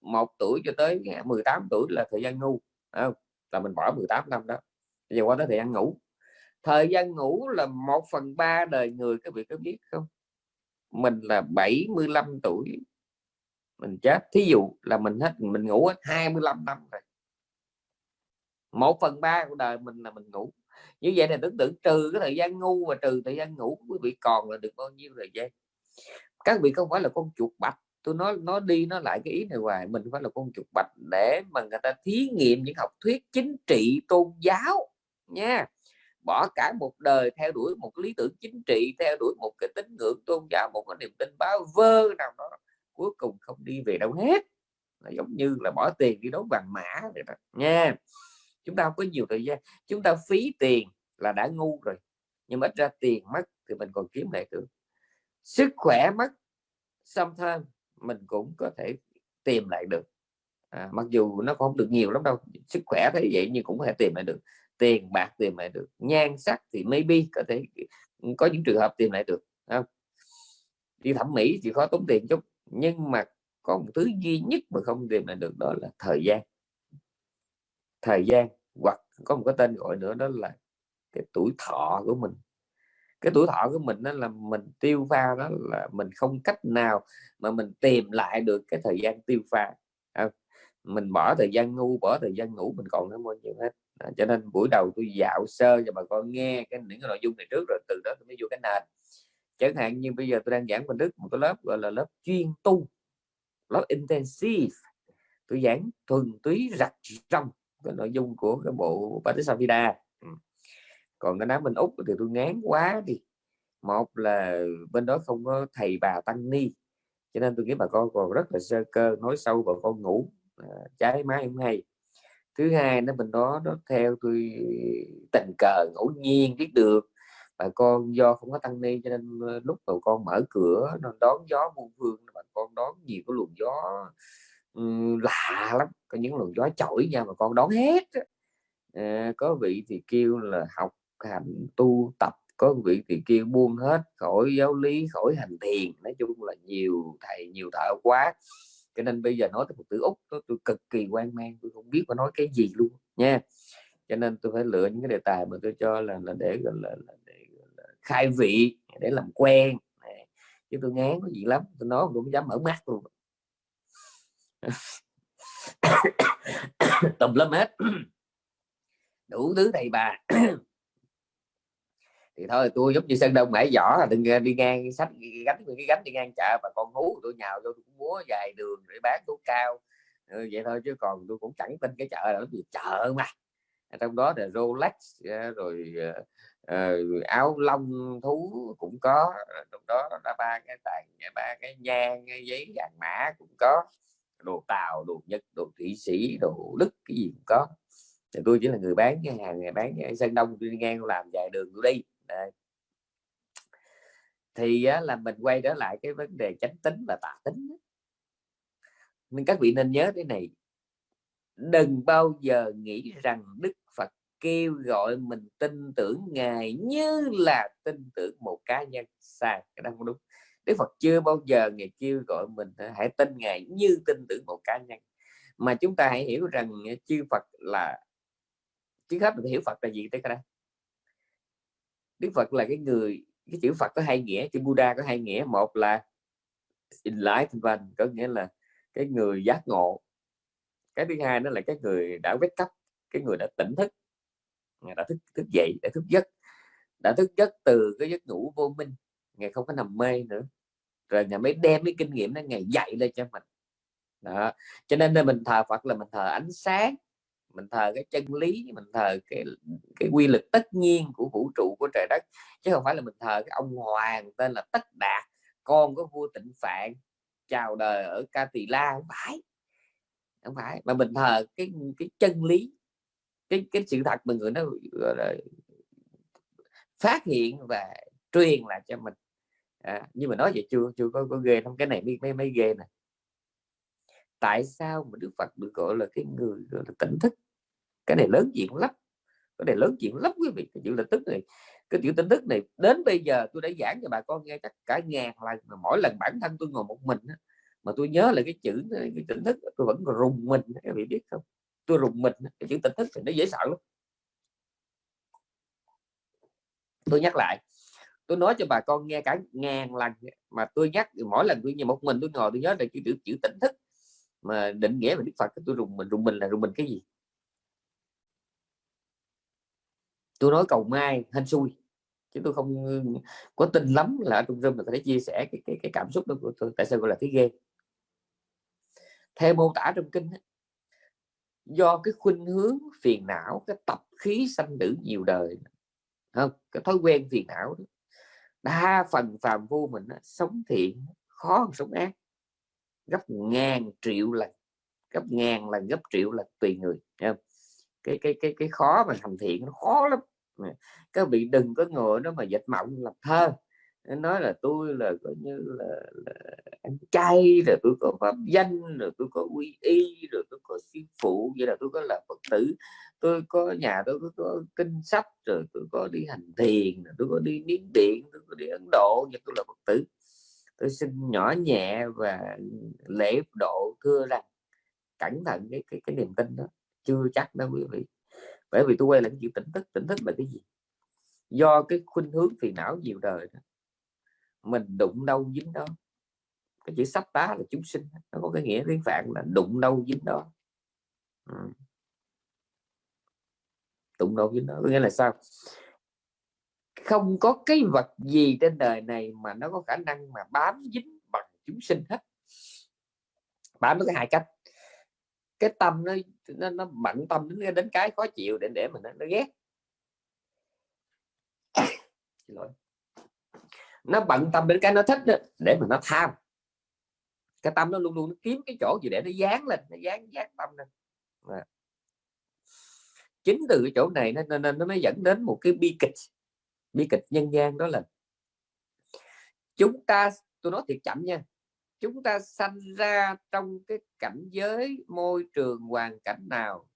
một tuổi cho tới 18 tuổi là thời gian ngu không? là mình bỏ 18 năm đó, bây giờ qua tới thời gian ngủ. Thời gian ngủ là một phần ba đời người, các vị có biết không? Mình là 75 tuổi, mình chết. Thí dụ là mình hết, mình ngủ hết 25 năm rồi. Một phần ba của đời mình là mình ngủ. Như vậy là tưởng tượng trừ cái thời gian ngu và trừ thời gian ngủ quý vị còn là được bao nhiêu thời gian? Các vị không phải là con chuột bạch tôi nói nó đi nó lại cái ý này hoài, mình phải là con chuột bạch để mà người ta thí nghiệm những học thuyết chính trị, tôn giáo nha. Bỏ cả một đời theo đuổi một lý tưởng chính trị, theo đuổi một cái tín ngưỡng tôn giáo, một cái niềm tin báo vơ nào đó, cuối cùng không đi về đâu hết. Là giống như là bỏ tiền đi đấu vàng mã vậy đó nha. Chúng ta không có nhiều thời gian, chúng ta phí tiền là đã ngu rồi, nhưng mà ít ra tiền mất thì mình còn kiếm lại được. Sức khỏe mất sometimes mình cũng có thể tìm lại được. À, mặc dù nó không được nhiều lắm đâu sức khỏe thấy vậy nhưng cũng có thể tìm lại được. Tiền bạc tìm lại được nhan sắc thì maybe có thể có những trường hợp tìm lại được không? đi thẩm mỹ chỉ khó tốn tiền chút nhưng mà có một thứ duy nhất mà không tìm lại được đó là thời gian. Thời gian hoặc có một cái tên gọi nữa đó là cái tuổi thọ của mình cái tuổi thọ của mình đó là mình tiêu pha đó là mình không cách nào mà mình tìm lại được cái thời gian tiêu pha. À, mình bỏ thời gian ngu bỏ thời gian ngủ mình còn nó bao nhiêu hết. À, cho nên buổi đầu tôi dạo sơ cho bà con nghe cái những cái nội dung này trước rồi từ đó tôi mới vô cái nền. Chẳng hạn như bây giờ tôi đang giảng bên đức một cái lớp gọi là lớp chuyên tu lớp intensive. Tôi giảng thuần túy rạch rong cái nội dung của cái bộ Patisavida còn cái đám bên úc thì tôi ngán quá đi. Một là bên đó không có thầy bà tăng ni cho nên tôi nghĩ bà con còn rất là sơ cơ nói sâu bà con ngủ à, trái máy không hay. Thứ hai nó bên đó nó theo tôi tình cờ ngẫu nhiên biết được bà con do không có tăng ni cho nên ờ, lúc bà con mở cửa nó đón gió muôn phương bà con đón nhiều cái luồng gió um, lạ lắm có những luồng gió chổi nha mà con đón hết à, có vị thì kêu là học hành tu tập có vị thì kia buông hết khỏi giáo lý khỏi hành thiền. Nói chung là nhiều thầy nhiều thợ quá. Cho nên bây giờ nói tới một từ úc tôi, tôi cực kỳ quan mang tôi không biết phải nói cái gì luôn nha. Cho nên tôi phải lựa những cái đề tài mà tôi cho là là để gọi là, là để gọi là khai vị để làm quen. Chứ tôi ngán có gì lắm tôi nói cũng dám mở mắt luôn. Tùm lum hết. Đủ thứ thầy bà thì thôi tôi giống như sân đông mãi giỏ là đừng ờ, đi ngang sách gánh cái gánh đi ngang chợ và con hú tôi nhào vô tôi cũng múa dài đường để bán thuốc cao. Ừ, vậy thôi chứ còn tôi cũng chẳng tin cái chợ là gì chợ mà. Ờ, trong đó là Rolex ờ, rồi uh, áo lông thú cũng có. Trong đó là ba cái tàn ba cái nhang cái giấy vàng mã cũng có. Đồ tàu đồ nhật đồ thụy sĩ đồ đức cái gì cũng có. Thì tôi chỉ là người bán cái hàng ngày bán cái sân đông tôi đi ngang làm dài đường tôi đi đây thì á, là mình quay trở lại cái vấn đề chánh tính và tà tính nên các vị nên nhớ thế này. Đừng bao giờ nghĩ rằng đức phật kêu gọi mình tin tưởng ngài như là tin tưởng một cá nhân sai cái đó không đúng. Đức phật chưa bao giờ ngài kêu gọi mình hãy tin ngài như tin tưởng một cá nhân. Mà chúng ta hãy hiểu rằng chư phật là trước hết mình hiểu phật là gì tới đây đức phật là cái người, cái chữ phật có hai nghĩa, chữ buddha có hai nghĩa. Một là enlightenment, có nghĩa là cái người giác ngộ. Cái thứ hai nó là cái người đã wake cấp cái người đã tỉnh thức đã thức thức dậy, đã thức giấc. Đã thức giấc từ cái giấc ngủ vô minh, ngày không có nằm mê nữa. Rồi ngày mới đem cái kinh nghiệm đó, ngày dạy lên cho mình. Đó. cho nên mình thờ Phật là mình thờ ánh sáng mình thờ cái chân lý mình thờ cái cái quy luật tất nhiên của vũ trụ của trời đất chứ không phải là mình thờ cái ông hoàng tên là tất đạt con của vua tịnh phạn chào đời ở ca tỳ la. Không phải không phải. Mà mình thờ cái cái chân lý cái cái sự thật mà người nó gọi là phát hiện và truyền lại cho mình. À, nhưng mà nói vậy chưa? Chưa có có ghê không cái này mới mới mới ghê nè tại sao mà Đức Phật được gọi là cái người gọi là tỉnh thức? Cái này lớn chuyện lắm. Cái này lớn chuyện lắm quý vị. Cái chữ tỉnh thức này, cái chữ tỉnh thức này, đến bây giờ tôi đã giảng cho bà con nghe chắc cả ngàn lần mà mỗi lần bản thân tôi ngồi một mình mà tôi nhớ là cái chữ, cái tỉnh thức, tôi vẫn còn rùng mình các vị biết không? Tôi rùng mình, cái chữ tỉnh thức thì nó dễ sợ lắm. Tôi nhắc lại, tôi nói cho bà con nghe cả ngàn lần mà tôi nhắc, mỗi lần tôi như một mình tôi ngồi tôi nhớ là chữ chữ chữ tỉnh thức mà định nghĩa về đức phật tôi rùng mình rùng mình là rùng mình cái gì? Tôi nói cầu mai hên xui chứ tôi không có tin lắm là ở trong rừng là có thể chia sẻ cái, cái, cái cảm xúc đó của tôi. Tại sao gọi là thấy ghê? Theo mô tả trong kinh do cái khuynh hướng phiền não cái tập khí sanh tử nhiều đời không cái thói quen phiền não đó. đa phần phàm vô mình đó, sống thiện khó hơn sống ác gấp ngàn triệu lần gấp ngàn lần gấp triệu lần tùy người không? cái cái cái cái khó mà thành thiện nó khó lắm. Các vị đừng có ngồi đó mà dịch mộng làm thơ. Nói là tôi là coi như là, là ăn chay rồi tôi có pháp danh rồi tôi có quy y rồi tôi có sư phụ vậy là tôi có là phật tử. Tôi có nhà tôi có, có kinh sách rồi tôi có đi hành thiền tôi có đi miến điện tôi có đi ấn độ và tôi là phật tử tôi xin nhỏ nhẹ và lễ độ thưa rằng cẩn thận cái cái, cái niềm tin đó chưa chắc đâu quý vị bởi vì tôi quay lại cái chữ tỉnh thức tỉnh thức là cái gì do cái khuynh hướng phiền não nhiều đời đó. mình đụng đâu dính đó cái chữ sắp tá là chúng sinh nó có cái nghĩa tiếng phạn là đụng đâu dính đó ừ. đâu dính đó có nghĩa là sao không có cái vật gì trên đời này mà nó có khả năng mà bám dính bằng chúng sinh hết. Bám nó có hai cách. Cái tâm nó nó, nó bận tâm đến, đến cái khó chịu để để mình nó, nó ghét. Lỗi. Nó bận tâm đến cái nó thích đó, để mà nó tham. Cái tâm nó luôn luôn nó kiếm cái chỗ gì để nó dán lên nó dán dán tâm lên. À. chính từ cái chỗ này nó nên nó mới dẫn đến một cái bi kịch bi kịch nhân gian đó là chúng ta tôi nói thiệt chậm nha. Chúng ta sanh ra trong cái cảnh giới môi trường hoàn cảnh nào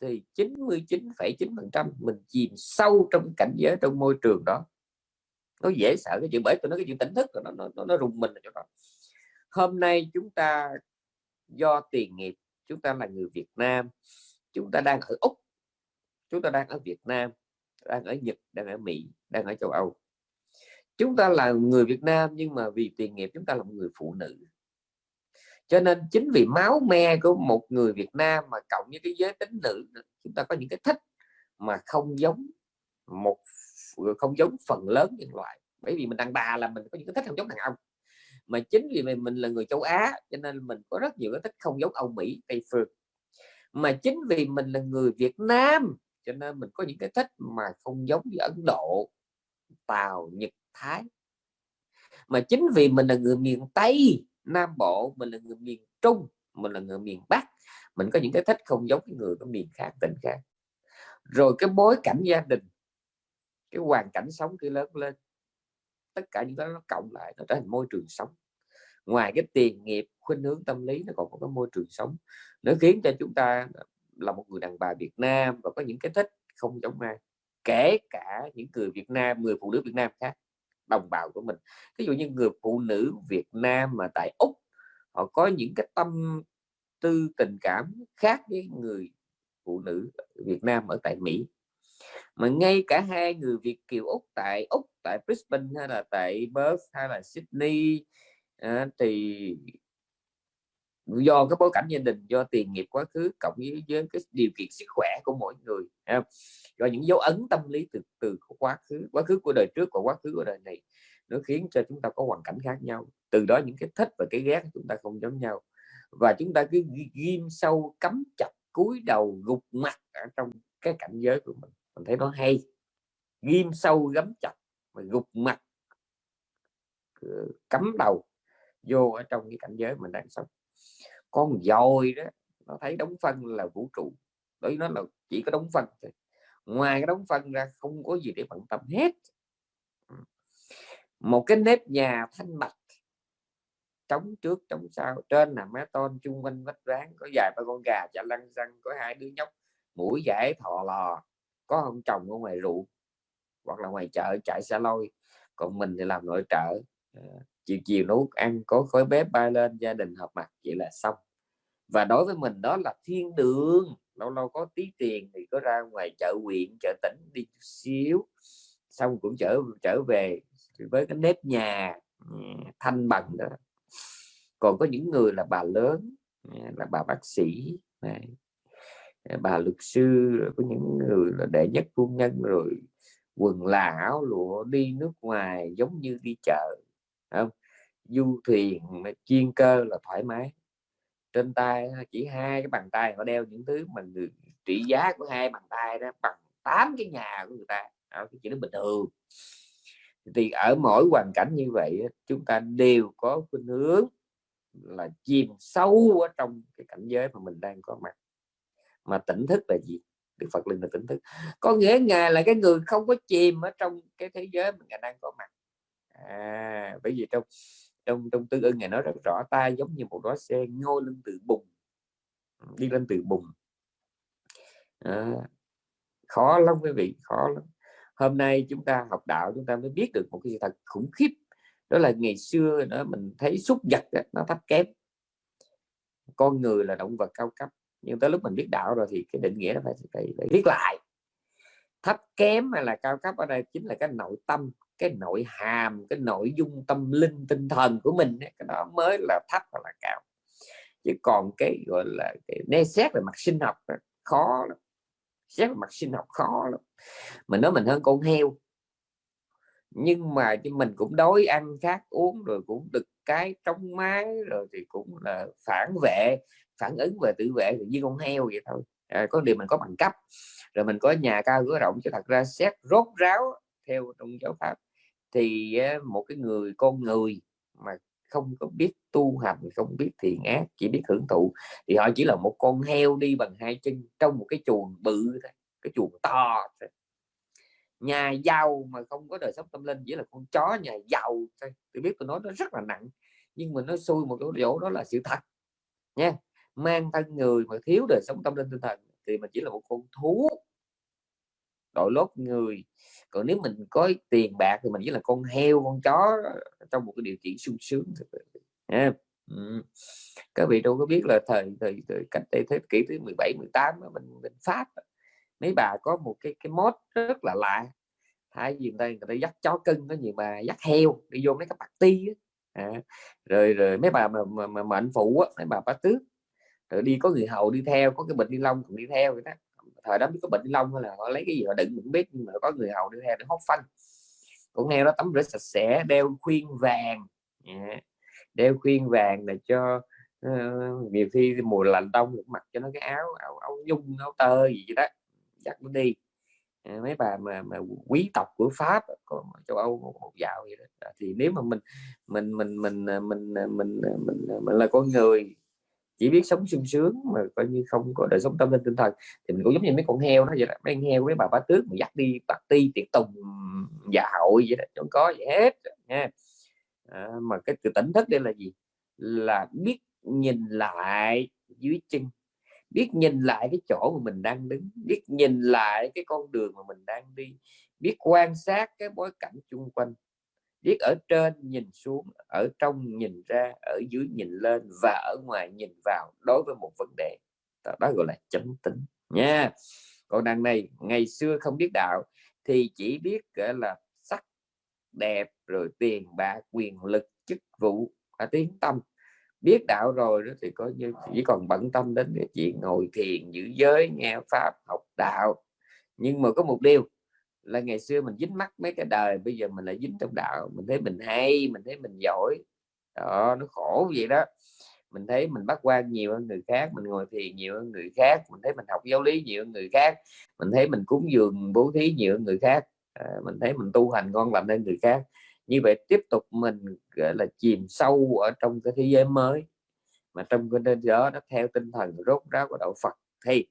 thì 99,9% mình chìm sâu trong cảnh giới trong môi trường đó. Nó dễ sợ cái chuyện bởi tôi nói cái chuyện tỉnh thức nó nó nó, nó rùng mình ở chỗ đó. Hôm nay chúng ta do tiền nghiệp chúng ta là người Việt Nam chúng ta đang ở Úc chúng ta đang ở Việt Nam đang ở Nhật đang ở Mỹ đang ở châu Âu. Chúng ta là người Việt Nam nhưng mà vì tiền nghiệp chúng ta là một người phụ nữ. Cho nên chính vì máu me của một người Việt Nam mà cộng với cái giới tính nữ chúng ta có những cái thích mà không giống một không giống phần lớn nhân loại. Bởi vì mình đàn bà là mình có những cái thích không giống đàn ông. Mà chính vì mình, mình là người châu Á cho nên mình có rất nhiều cái thích không giống Âu Mỹ Tây phương. Mà chính vì mình là người Việt Nam cho nên mình có những cái thích mà không giống như Ấn Độ, Tàu, Nhật, Thái. Mà chính vì mình là người miền Tây, Nam Bộ, mình là người miền Trung, mình là người miền Bắc, mình có những cái thích không giống cái người ở miền khác, tỉnh khác. Rồi cái bối cảnh gia đình, cái hoàn cảnh sống khi lớn lên. Tất cả những cái nó cộng lại, nó trở thành môi trường sống. Ngoài cái tiền, nghiệp, khuynh hướng, tâm lý, nó còn có cái môi trường sống. Nó khiến cho chúng ta là một người đàn bà Việt Nam và có những cái thích không giống ai kể cả những người Việt Nam người phụ nữ Việt Nam khác đồng bào của mình. Ví dụ như người phụ nữ Việt Nam mà tại Úc họ có những cái tâm tư tình cảm khác với người phụ nữ Việt Nam ở tại Mỹ. Mà ngay cả hai người Việt kiều Úc tại Úc tại Brisbane hay là tại Perth hay là Sydney à, thì do cái bối cảnh gia đình do tiền nghiệp quá khứ cộng với, với cái điều kiện sức khỏe của mỗi người do những dấu ấn tâm lý từ từ của quá khứ quá khứ của đời trước và quá khứ của đời này nó khiến cho chúng ta có hoàn cảnh khác nhau. Từ đó những cái thích và cái ghét chúng ta không giống nhau. Và chúng ta cứ ghim sâu cắm chặt cúi đầu gục mặt ở trong cái cảnh giới của mình. Mình thấy nó hay. Ghim sâu gắm chặt và gục mặt ờ, cắm đầu vô ở trong cái cảnh giới mình đang sống con dồi đó, nó thấy đóng phân là vũ trụ, đối nó là chỉ có đóng phân thôi. Ngoài cái đóng phân ra không có gì để bận tâm hết. Một cái nếp nhà thanh bạch, trống trước, trống sau, trên là mé tôn chung quanh vách ván có vài ba con gà chả lăn răng có hai đứa nhóc, mũi giải thò lò, có ông chồng ở ngoài ruộng, hoặc là ngoài chợ chạy xa lôi, còn mình thì làm nội trợ. Ờ, chiều chiều nấu ăn, có khói bếp bay lên, gia đình họp mặt, vậy là xong và đối với mình đó là thiên đường lâu lâu có tí tiền thì có ra ngoài chợ huyện chợ tỉnh đi chút xíu xong cũng trở trở về với cái nếp nhà ừ, thanh bằng đó. Còn có những người là bà lớn ừ, là bà bác sĩ này, bà luật sư có những người là đệ nhất phu nhân rồi quần là áo lụa đi nước ngoài giống như đi chợ không? Du thuyền chuyên cơ là thoải mái trên tay chỉ hai cái bàn tay họ đeo những thứ mà người trị giá của hai bàn tay đó bằng tám cái nhà của người ta à, cái chuyện đó bình thường. Thì ở mỗi hoàn cảnh như vậy chúng ta đều có khuynh hướng là chìm sâu ở trong cái cảnh giới mà mình đang có mặt. Mà tỉnh thức là gì? Đức Phật linh là tỉnh thức. Có nghĩa ngài là cái người không có chìm ở trong cái thế giới mà ngài đang có mặt. À, bởi vì trong trong trong tư ưng ngài nói rất rõ ta giống như một đóa xe ngôi lên từ bùng đi lên từ bùng à, khó lắm quý vị khó lắm. Hôm nay chúng ta học đạo chúng ta mới biết được một cái sự thật khủng khiếp. Đó là ngày xưa đó mình thấy súc vật đó, nó thấp kém. Con người là động vật cao cấp nhưng tới lúc mình biết đạo rồi thì cái định nghĩa nó phải phải, phải viết lại. Thấp kém hay là cao cấp ở đây chính là cái nội tâm cái nội hàm cái nội dung tâm linh tinh thần của mình cái đó mới là thấp hoặc là cao. Chứ còn cái gọi là cái né xét về mặt sinh học khó lắm. Xét về mặt sinh học khó lắm. Mình nói mình hơn con heo. Nhưng mà mình cũng đói ăn khát uống rồi cũng được cái trong mái rồi thì cũng là phản vệ phản ứng về tự vệ thì như con heo vậy thôi. À, có điều mình có bằng cấp. Rồi mình có nhà cao cửa rộng cho thật ra xét rốt ráo theo trong giáo pháp thì một cái người, con người mà không có biết tu hành, không biết thiền ác, chỉ biết hưởng thụ, thì họ chỉ là một con heo đi bằng hai chân trong một cái chuồng bự thôi, cái chuồng to thôi. nhà giàu mà không có đời sống tâm linh, chỉ là con chó nhà giàu thôi. Tôi biết tôi nói nó rất là nặng, nhưng mà nó xui một cái chỗ đó là sự thật, nha. Mang thân người mà thiếu đời sống tâm linh tinh thần thì mình chỉ là một con thú đội lốt người còn nếu mình có tiền bạc thì mình chỉ là con heo con chó trong một cái điều kiện sung sướng yeah. ừ. các vị đâu có biết là thời thời, thời cách đây thế kỷ thứ 17 18 mình mình pháp mấy bà có một cái cái mốt rất là lạ thay vì người ta, người ta dắt chó cưng có nhiều bà dắt heo đi vô mấy cái party á à, rồi rồi mấy bà mà, mà, mà mệnh phụ á mấy bà bá tước rồi đi có người hầu đi theo có cái bệnh đi lông cũng đi theo vậy đó thời đó biết có bệnh lông hay là họ lấy cái gì họ đựng mình biết nhưng mà có người hầu đưa heo để hốt phanh. Cũng heo đó tắm rửa sạch sẽ đeo khuyên vàng. Dạ. Đeo khuyên vàng để cho uh, nhiều khi mùa lạnh đông mặc cho nó cái áo áo, áo nhung áo tơ gì đó chắc nó đi. Dạ, mấy bà mà, mà quý tộc của pháp còn châu âu một, dạo vậy đó. Dạ, thì nếu mà mình mình mình mình ờ, mình ờ, mình mình, mình, mình là con người chỉ biết sống sung sướng mà coi như không có đời sống tâm linh tinh thần. Thì mình cũng giống như mấy con heo đó vậy đó mấy con heo với bà bá tước mình dắt đi ti tiệc tùng dạ hội vậy đó chẳng có gì hết nha. À, mà cái từ tỉnh thức đây là gì? Là biết nhìn lại dưới chân biết nhìn lại cái chỗ mà mình đang đứng biết nhìn lại cái con đường mà mình đang đi biết quan sát cái bối cảnh chung quanh biết ở trên nhìn xuống ở trong nhìn ra ở dưới nhìn lên và ở ngoài nhìn vào đối với một vấn đề. Đó, gọi là chánh tính nha. Còn đằng này ngày xưa không biết đạo thì chỉ biết là sắc đẹp rồi tiền bạc quyền lực chức vụ và tiếng tâm. Biết đạo rồi đó thì có như chỉ còn bận tâm đến cái chuyện ngồi thiền giữ giới nghe pháp học đạo. Nhưng mà có một điều là ngày xưa mình dính mắt mấy cái đời bây giờ mình lại dính trong đạo. Mình thấy mình hay mình thấy mình giỏi. Đó nó khổ vậy đó. Mình thấy mình bắt quan nhiều hơn người khác mình ngồi thiền nhiều hơn người khác mình thấy mình học giáo lý nhiều hơn người khác mình thấy mình cúng dường bố thí nhiều hơn người khác. À, mình thấy mình tu hành ngon lành hơn người khác. Như vậy tiếp tục mình gọi là chìm sâu ở trong cái thế giới mới. Mà trong cái nên đó nó theo tinh thần rốt ráo của đạo Phật thì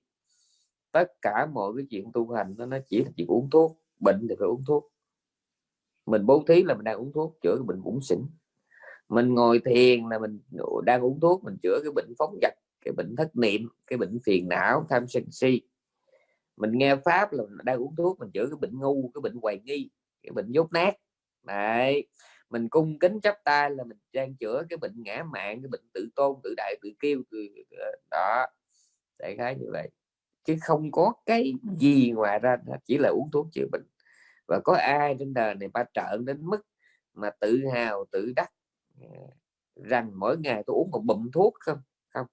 tất cả mọi cái chuyện tu hành nó chỉ là chuyện uống thuốc bệnh thì phải uống thuốc. Mình bố thí là mình đang uống thuốc, chữa cái bệnh bụng xỉn. Mình ngồi thiền là mình đang uống thuốc, mình chữa cái bệnh phóng dật cái bệnh thất niệm, cái bệnh phiền não, tham sân si. Mình nghe pháp là mình đang uống thuốc, mình chữa cái bệnh ngu, cái bệnh hoài nghi, cái bệnh dốt nát. Đấy. mình cung kính chấp tay là mình đang chữa cái bệnh ngã mạng, cái bệnh tự tôn, tự đại, tự kêu đó. Đại khái như vậy. Chứ không có cái gì ngoài ra, chỉ là uống thuốc chữa bệnh và có ai trên đời này ba trợn đến mức mà tự hào tự đắc à, rằng mỗi ngày tôi uống một bụm thuốc không? Không.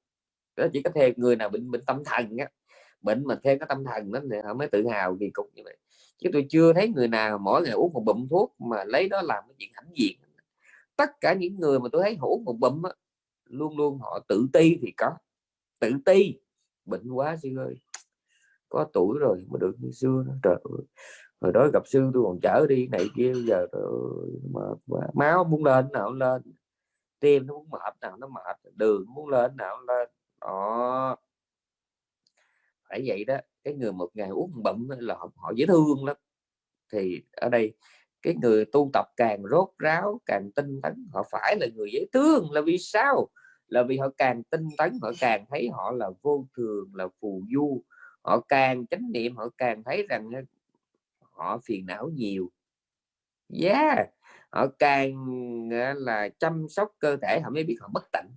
Đó chỉ có thêm người nào bệnh bệnh tâm thần á. Bệnh mà thêm cái tâm thần đó thì họ mới tự hào kỳ cục như vậy. Chứ tôi chưa thấy người nào mỗi ngày uống một bụm thuốc mà lấy đó làm cái chuyện hãnh diện. Tất cả những người mà tôi thấy họ một bụm á, luôn luôn họ tự ti thì có. Tự ti. Bệnh quá sư ơi. Có tuổi rồi mà được như xưa đó. trời ơi hồi đó gặp sư tôi còn chở đi này kia giờ mà, máu muốn lên nào lên. Tim nó muốn mệt nào nó mệt. Đường muốn lên nào lên. Đó. Phải vậy đó. Cái người một ngày uống bận là họ, họ dễ thương lắm. Thì ở đây cái người tu tập càng rốt ráo càng tinh tấn họ phải là người dễ thương. Là vì sao? Là vì họ càng tinh tấn họ càng thấy họ là vô thường là phù du. Họ càng chánh niệm họ càng thấy rằng họ phiền não nhiều. Yeah, họ càng là, chăm sóc cơ thể họ mới biết họ bất tịnh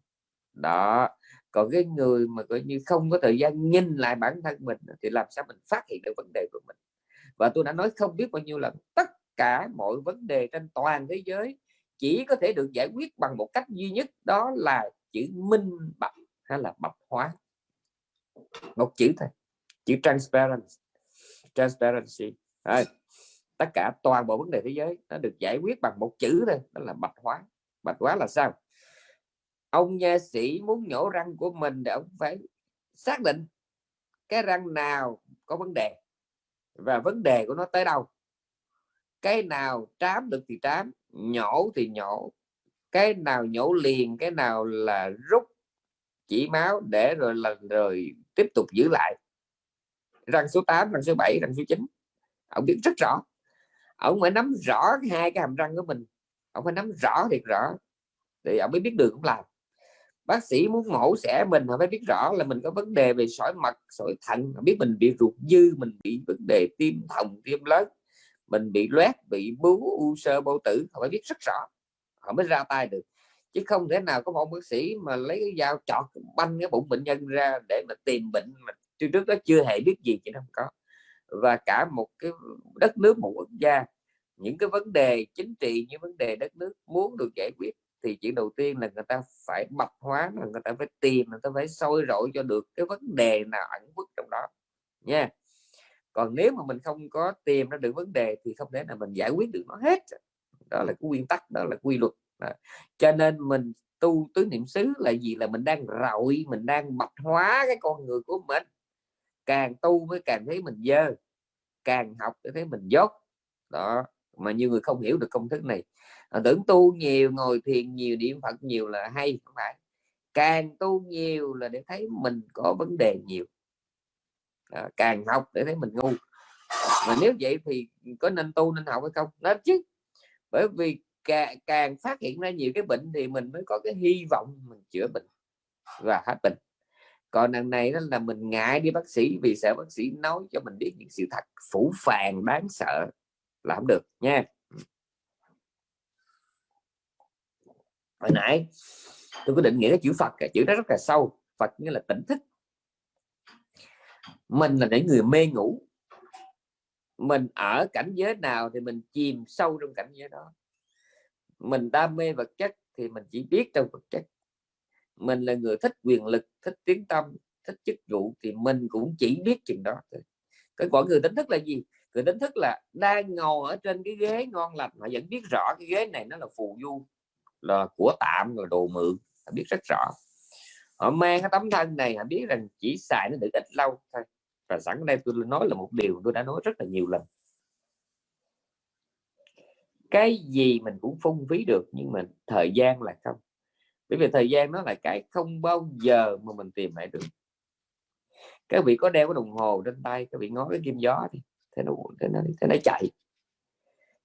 đó, còn cái người mà coi như không có thời gian nhìn lại bản thân mình thì làm sao mình phát hiện được vấn đề của mình? Và tôi đã nói không biết bao nhiêu lần, tất cả mọi vấn đề trên toàn thế giới chỉ có thể được giải quyết bằng một cách duy nhất, đó là chữ minh bạch hay là bạch hóa. Một chữ thôi, chữ transparency transparency. Đấy. tất cả, toàn bộ vấn đề thế giới nó được giải quyết bằng một chữ thôi, đó là bạch hóa. Bạch hóa là sao? Ông nha sĩ muốn nhổ răng của mình để ông phải xác định cái răng nào có vấn đề và vấn đề của nó tới đâu. Cái nào trám được thì trám, nhổ thì nhổ. Cái nào nhổ liền, cái nào là rút chỉ máu để rồi là rồi tiếp tục giữ lại. Răng số 8 răng số 7 răng số 9 ông biết rất rõ. Ông phải nắm rõ hai cái hàm răng của mình. Ông phải nắm rõ thiệt rõ thì ông mới biết đường cũng làm. Bác sĩ muốn mổ xẻ mình họ phải biết rõ là mình có vấn đề về sỏi mật, sỏi thận. Biết mình bị ruột dư, mình bị vấn đề tim thòng tim lớn, mình bị loét, bị bú, u sơ bao tử. Họ phải biết rất rõ. Họ mới ra tay được. Chứ không thể nào có một bác sĩ mà lấy cái dao chọt banh cái bụng bệnh nhân ra để mà tìm bệnh mà trước trước đó chưa hề biết gì chứ không có và cả một cái đất nước, một quốc gia. Những cái vấn đề chính trị như vấn đề đất nước muốn được giải quyết thì chuyện đầu tiên là người ta phải bạch hóa, là người ta phải tìm, người ta phải sôi rọi cho được cái vấn đề nào ẩn khuất trong đó, nha. Còn nếu mà mình không có tìm ra được vấn đề thì không thể nào mình giải quyết được nó hết. Đó là cái nguyên tắc, đó là quy luật. Đó. cho nên mình tu tứ niệm xứ là gì? Là mình đang rọi, mình đang bạch hóa cái con người của mình càng tu mới càng thấy mình dơ càng học để thấy mình dốt. Đó mà nhiều người không hiểu được công thức này. À, tưởng tu nhiều ngồi thiền nhiều niệm phật nhiều là hay không phải. Càng tu nhiều là để thấy mình có vấn đề nhiều. À, càng học để thấy mình ngu. Mà nếu vậy thì có nên tu nên học hay không? Nên chứ. Bởi vì càng, càng phát hiện ra nhiều cái bệnh thì mình mới có cái hy vọng mình chữa bệnh và hết bệnh còn lần này đó là mình ngại đi bác sĩ vì sợ bác sĩ nói cho mình biết những sự thật phủ phàng đáng sợ là không được nha. Hồi nãy tôi có định nghĩa cái chữ Phật, cái chữ đó rất là sâu. Phật nghĩa là tỉnh thức. Mình là những người mê ngủ. Mình ở cảnh giới nào thì mình chìm sâu trong cảnh giới đó. Mình đam mê vật chất thì mình chỉ biết trong vật chất mình là người thích quyền lực, thích tiếng tâm, thích chức vụ thì mình cũng chỉ biết chuyện đó cái quả người đánh thức là gì? Người đánh thức là đang ngồi ở trên cái ghế ngon lành, mà vẫn biết rõ cái ghế này nó là phù du, là của tạm rồi đồ mượn, họ biết rất rõ. Họ mang cái tấm thân này, họ biết rằng chỉ xài nó được ít lâu thôi. Và sẵn đây tôi nói là một điều tôi đã nói rất là nhiều lần. Cái gì mình cũng phung phí được, nhưng mà thời gian là không bởi vì thời gian nó là cái không bao giờ mà mình tìm lại được. Các vị có đeo cái đồng hồ trên tay các vị ngó cái kim gió thì thế nó thế nó, thế nó chạy.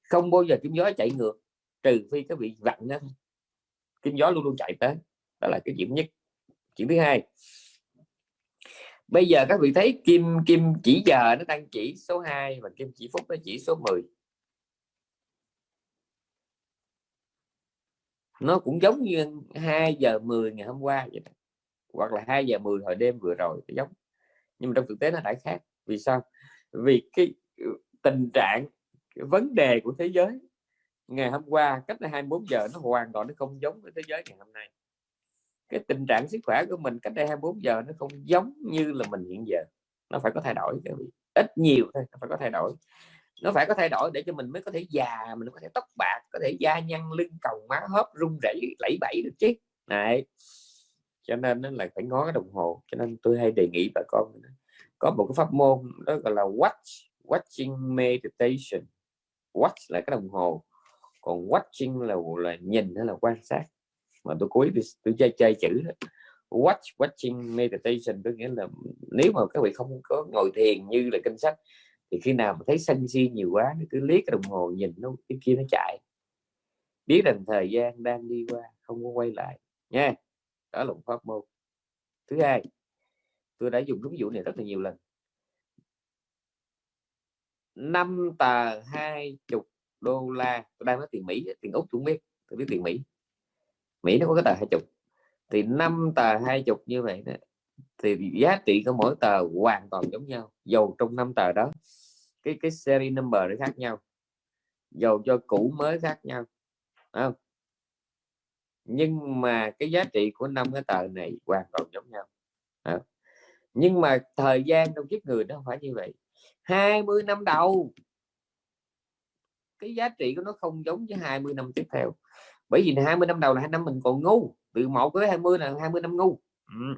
Không bao giờ kim gió chạy ngược trừ phi các vị vặn nó kim gió luôn luôn chạy tới đó là cái chuyện nhất. Chuyện thứ hai. Bây giờ các vị thấy kim kim chỉ giờ nó đang chỉ số 2 và kim chỉ phút nó chỉ số 10 nó cũng giống như 2 giờ 10 ngày hôm qua vậy đó. hoặc là 2 giờ 10 hồi đêm vừa rồi giống. Nhưng mà trong thực tế nó đã khác. Vì sao? Vì cái ừ, tình trạng, cái vấn đề của thế giới ngày hôm qua cách đây 24 giờ nó hoàn toàn nó không giống với thế giới ngày hôm nay. Cái tình trạng sức khỏe của mình cách đây 24 giờ nó không giống như là mình hiện giờ. Nó phải có thay đổi ít nhiều thôi, nó phải có thay đổi nó phải có thay đổi để cho mình mới có thể già mình có thể tóc bạc có thể da nhăn lưng cầu má hớp rung rẩy lẫy bẫy được chứ. Này cho nên nó là phải ngó cái đồng hồ cho nên tôi hay đề nghị bà con có một cái pháp môn đó gọi là watch watching meditation. Watch là cái đồng hồ còn watching là là nhìn hay là quan sát. Mà tôi cuối tôi, tôi chơi chơi chữ đó. watch watching meditation có nghĩa là nếu mà các vị không có ngồi thiền như là kinh sách thì khi nào mà thấy sân si nhiều quá nó cứ liếc cái đồng hồ nhìn nó cái kia nó chạy. Biết rằng thời gian đang đi qua không có quay lại nha. Đó là một pháp môn. Thứ hai tôi đã dùng cái ví dụ này rất là nhiều lần. Năm tờ hai chục đô la tôi đang nói tiền Mỹ tiền Úc cũng biết tôi biết tiền Mỹ. Mỹ nó có cái tờ hai chục. Thì năm tờ hai chục như vậy đó, thì giá trị của mỗi tờ hoàn toàn giống nhau, dầu trong năm tờ đó cái cái series number nó khác nhau, dầu cho cũ mới khác nhau không? nhưng mà cái giá trị của năm cái tờ này hoàn toàn giống nhau không? nhưng mà thời gian trong kiếp người nó không phải như vậy 20 năm đầu, cái giá trị của nó không giống với 20 năm tiếp theo bởi vì 20 năm đầu là hai năm mình còn ngu, từ 1 tới 20 là 20 năm ngu ừ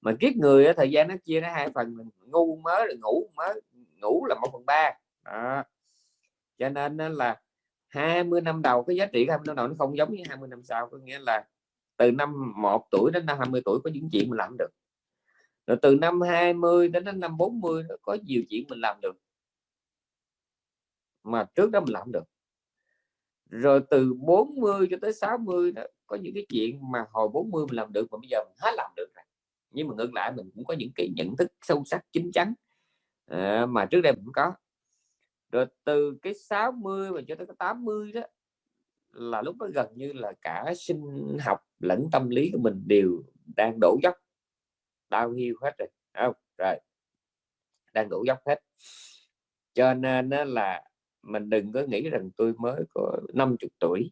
mà kiếp người thời gian nó chia ra hai phần ngu mới là ngủ mới, ngủ là một phần ba. À. cho nên là 20 năm đầu cái giá trị 20 năm đầu nó không giống như 20 năm sau, có nghĩa là từ năm 1 tuổi đến năm 20 tuổi có những chuyện mình làm được. Rồi từ năm 20 đến năm 40 nó có nhiều chuyện mình làm được. Mà trước đó mình làm được. Rồi từ 40 cho tới 60 đó, có những cái chuyện mà hồi 40 mình làm được mà bây giờ mình hết làm được nhưng mà ngược lại mình cũng có những cái nhận thức sâu sắc chính chắn à, mà trước đây mình cũng có. Rồi từ cái 60 mà cho tới cái 80 đó là lúc đó gần như là cả sinh học lẫn tâm lý của mình đều đang đổ dốc. Đau hiu hết rồi không? Rồi đang đổ dốc hết. Cho nên là mình đừng có nghĩ rằng tôi mới có 50 tuổi.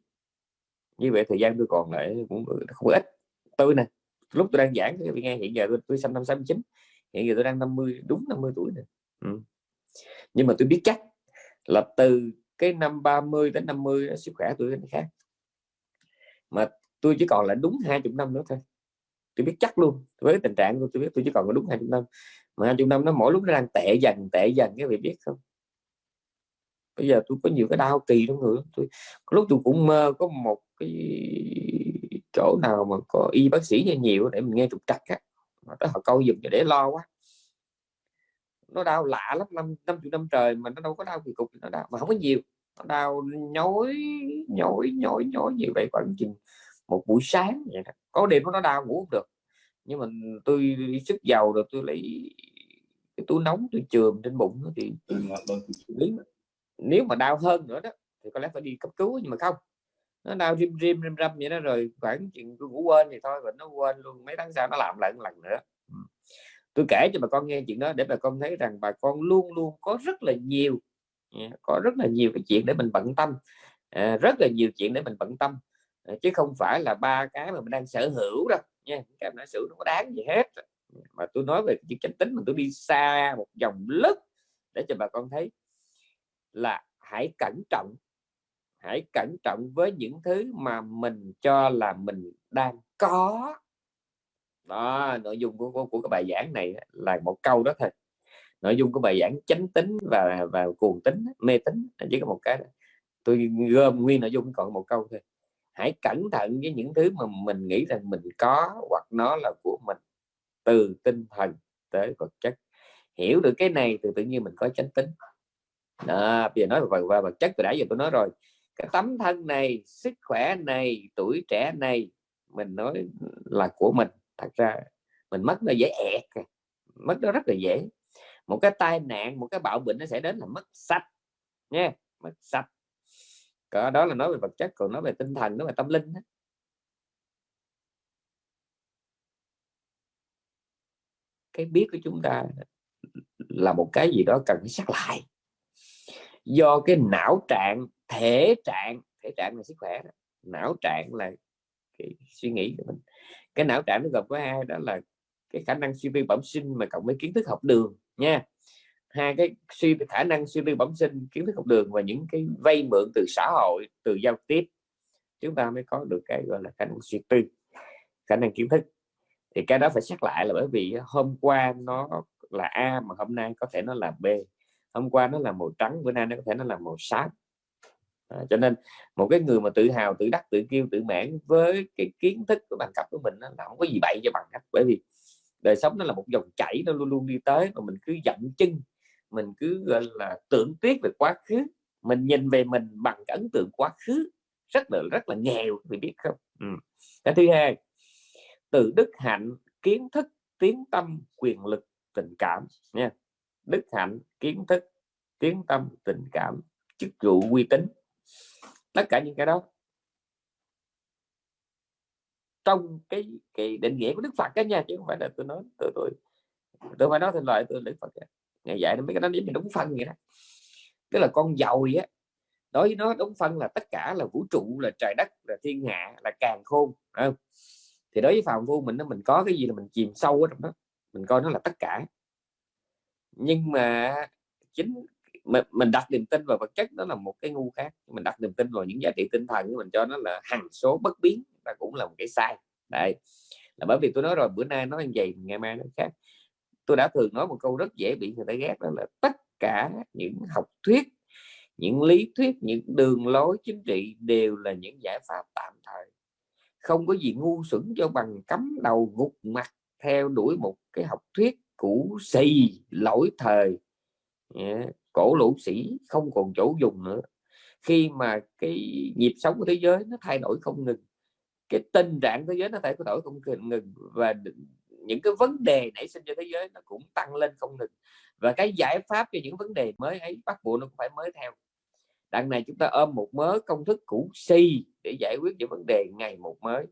Như vậy thời gian tôi còn lại cũng không ít. Tôi nè lúc tôi đang giảng cái nghe hiện giờ tôi, tôi sinh năm 69 hiện giờ tôi đang 50 đúng 50 tuổi rồi. Ừ. nhưng mà tôi biết chắc là từ cái năm 30 đến 50 sức khỏe tôi nó khác. Mà tôi chỉ còn là đúng 20 năm nữa thôi. Tôi biết chắc luôn. Với tình trạng của tôi biết tôi chỉ còn là đúng 20 năm. Mà 20 năm nó mỗi lúc nó đang tệ dần tệ dần cái vị biết không? Bây giờ tôi có nhiều cái đau kỳ trong người tôi lúc tôi cũng mơ có một cái chỗ nào mà có y bác sĩ nhiều để mình nghe trục trặc á mà tới họ câu giùm để lo quá. Nó đau lạ lắm năm năm chục năm trời mà nó đâu có đau kỳ cục nó đau mà không có nhiều. Nó đau nhói nhói nhói nhói như vậy khoảng chừng một buổi sáng vậy đó. có đêm nó đau ngủ không được. Nhưng mà tôi sức giàu rồi tôi lấy cái túi nóng tôi chườm trên bụng thì nếu mà đau hơn nữa đó thì có lẽ phải đi cấp cứu nhưng mà không nó đau rim rim rim râm vậy đó rồi khoảng chuyện tôi ngủ quên thì thôi và nó quên luôn. Mấy tháng sau nó làm lại một lần nữa. Ừ. Tôi kể cho bà con nghe chuyện đó để bà con thấy rằng bà con luôn luôn có rất là nhiều có rất là nhiều cái chuyện để mình bận tâm. À, rất là nhiều chuyện để mình bận tâm. À, chứ không phải là ba cái mà mình đang sở hữu đâu nha. Cái sở hữu nó có đáng gì hết. Mà tôi nói về chuyện chánh tính mà tôi đi xa một dòng lớp để cho bà con thấy là hãy cẩn trọng hãy cẩn trọng với những thứ mà mình cho là mình đang có. Đó nội dung của, của, của cái bài giảng này là một câu đó thôi. Nội dung của bài giảng chánh tính và và cuồng tính mê tính chỉ có một cái tôi gom nguyên nội dung còn một câu thôi. Hãy cẩn thận với những thứ mà mình nghĩ rằng mình có hoặc nó là của mình. Từ tinh thần tới vật chất. Hiểu được cái này thì tự nhiên mình có chánh tính. Đó, bây giờ nói về vật chất từ đã giờ tôi nói rồi cái tấm thân này, sức khỏe này, tuổi trẻ này, mình nói là của mình. Thật ra mình mất nó dễ ẹt mất nó rất là dễ. Một cái tai nạn, một cái bạo bệnh nó sẽ đến là mất sạch nha mất sạch. Cỡ đó là nói về vật chất, còn nói về tinh thần nó về tâm linh đó. cái biết của chúng ta là một cái gì đó cần phải xác lại. Do cái não trạng thể trạng thể trạng là sức khỏe đó. não trạng là cái suy nghĩ của mình. Cái não trạng nó gồm có hai, đó là cái khả năng suy tư bẩm sinh mà cộng với kiến thức học đường nha. Hai cái suy, khả năng suy tư bẩm sinh, kiến thức học đường và những cái vay mượn từ xã hội, từ giao tiếp. Chúng ta mới có được cái gọi là khả năng suy tư, khả năng kiến thức. Thì cái đó phải xét lại là bởi vì hôm qua nó là A mà hôm nay có thể nó là B. Hôm qua nó là màu trắng, bữa nay nó có thể nó là màu xám à, cho nên một cái người mà tự hào tự đắc tự kiêu tự mãn với cái kiến thức của bằng cấp của mình nó không có gì bậy cho bằng cấp. Bởi vì đời sống nó là một dòng chảy nó luôn luôn đi tới mà mình cứ dậm chân mình cứ gọi là tưởng tiếc về quá khứ mình nhìn về mình bằng cái ấn tượng quá khứ rất là rất là nghèo thì biết không? Ừ. cái thứ hai từ đức hạnh kiến thức tiếng tâm quyền lực tình cảm nha. Đức hạnh kiến thức tiếng tâm tình cảm chức vụ uy tín tất cả những cái đó. Trong cái cái định nghĩa của Đức Phật cái nha, chứ không phải là tôi nói, tôi tôi tôi phải nói thành lời tôi Đức Phật ngày dạy nó mấy cái đó giống đúng phân vậy đó. Tức là con dầu á, đối với nó đúng phân là tất cả là vũ trụ, là trời đất, là thiên hạ, là càng khôn không? thì đối với phàm phu mình nó mình có cái gì là mình chìm sâu ở trong đó, mình coi nó là tất cả. Nhưng mà chính mình, mình đặt niềm tin vào vật chất đó là một cái ngu khác. Mình đặt niềm tin vào những giá trị tinh thần mình cho nó là hằng số bất biến ta cũng là một cái sai. Đây là bởi vì tôi nói rồi bữa nay nói như vậy ngày mai nó khác. Tôi đã thường nói một câu rất dễ bị người ta ghét đó là tất cả những học thuyết những lý thuyết những đường lối chính trị đều là những giải pháp tạm thời. Không có gì ngu xuẩn cho bằng cắm đầu gục mặt theo đuổi một cái học thuyết cũ xì lỗi thời cổ lũ sĩ không còn chỗ dùng nữa. Khi mà cái nhịp sống của thế giới nó thay đổi không ngừng cái tình trạng thế giới nó thay đổi không ngừng và những cái vấn đề nảy sinh cho thế giới nó cũng tăng lên không ngừng. Và cái giải pháp cho những vấn đề mới ấy bắt buộc nó cũng phải mới theo. Đằng này chúng ta ôm một mớ công thức cũ si để giải quyết những vấn đề ngày một mới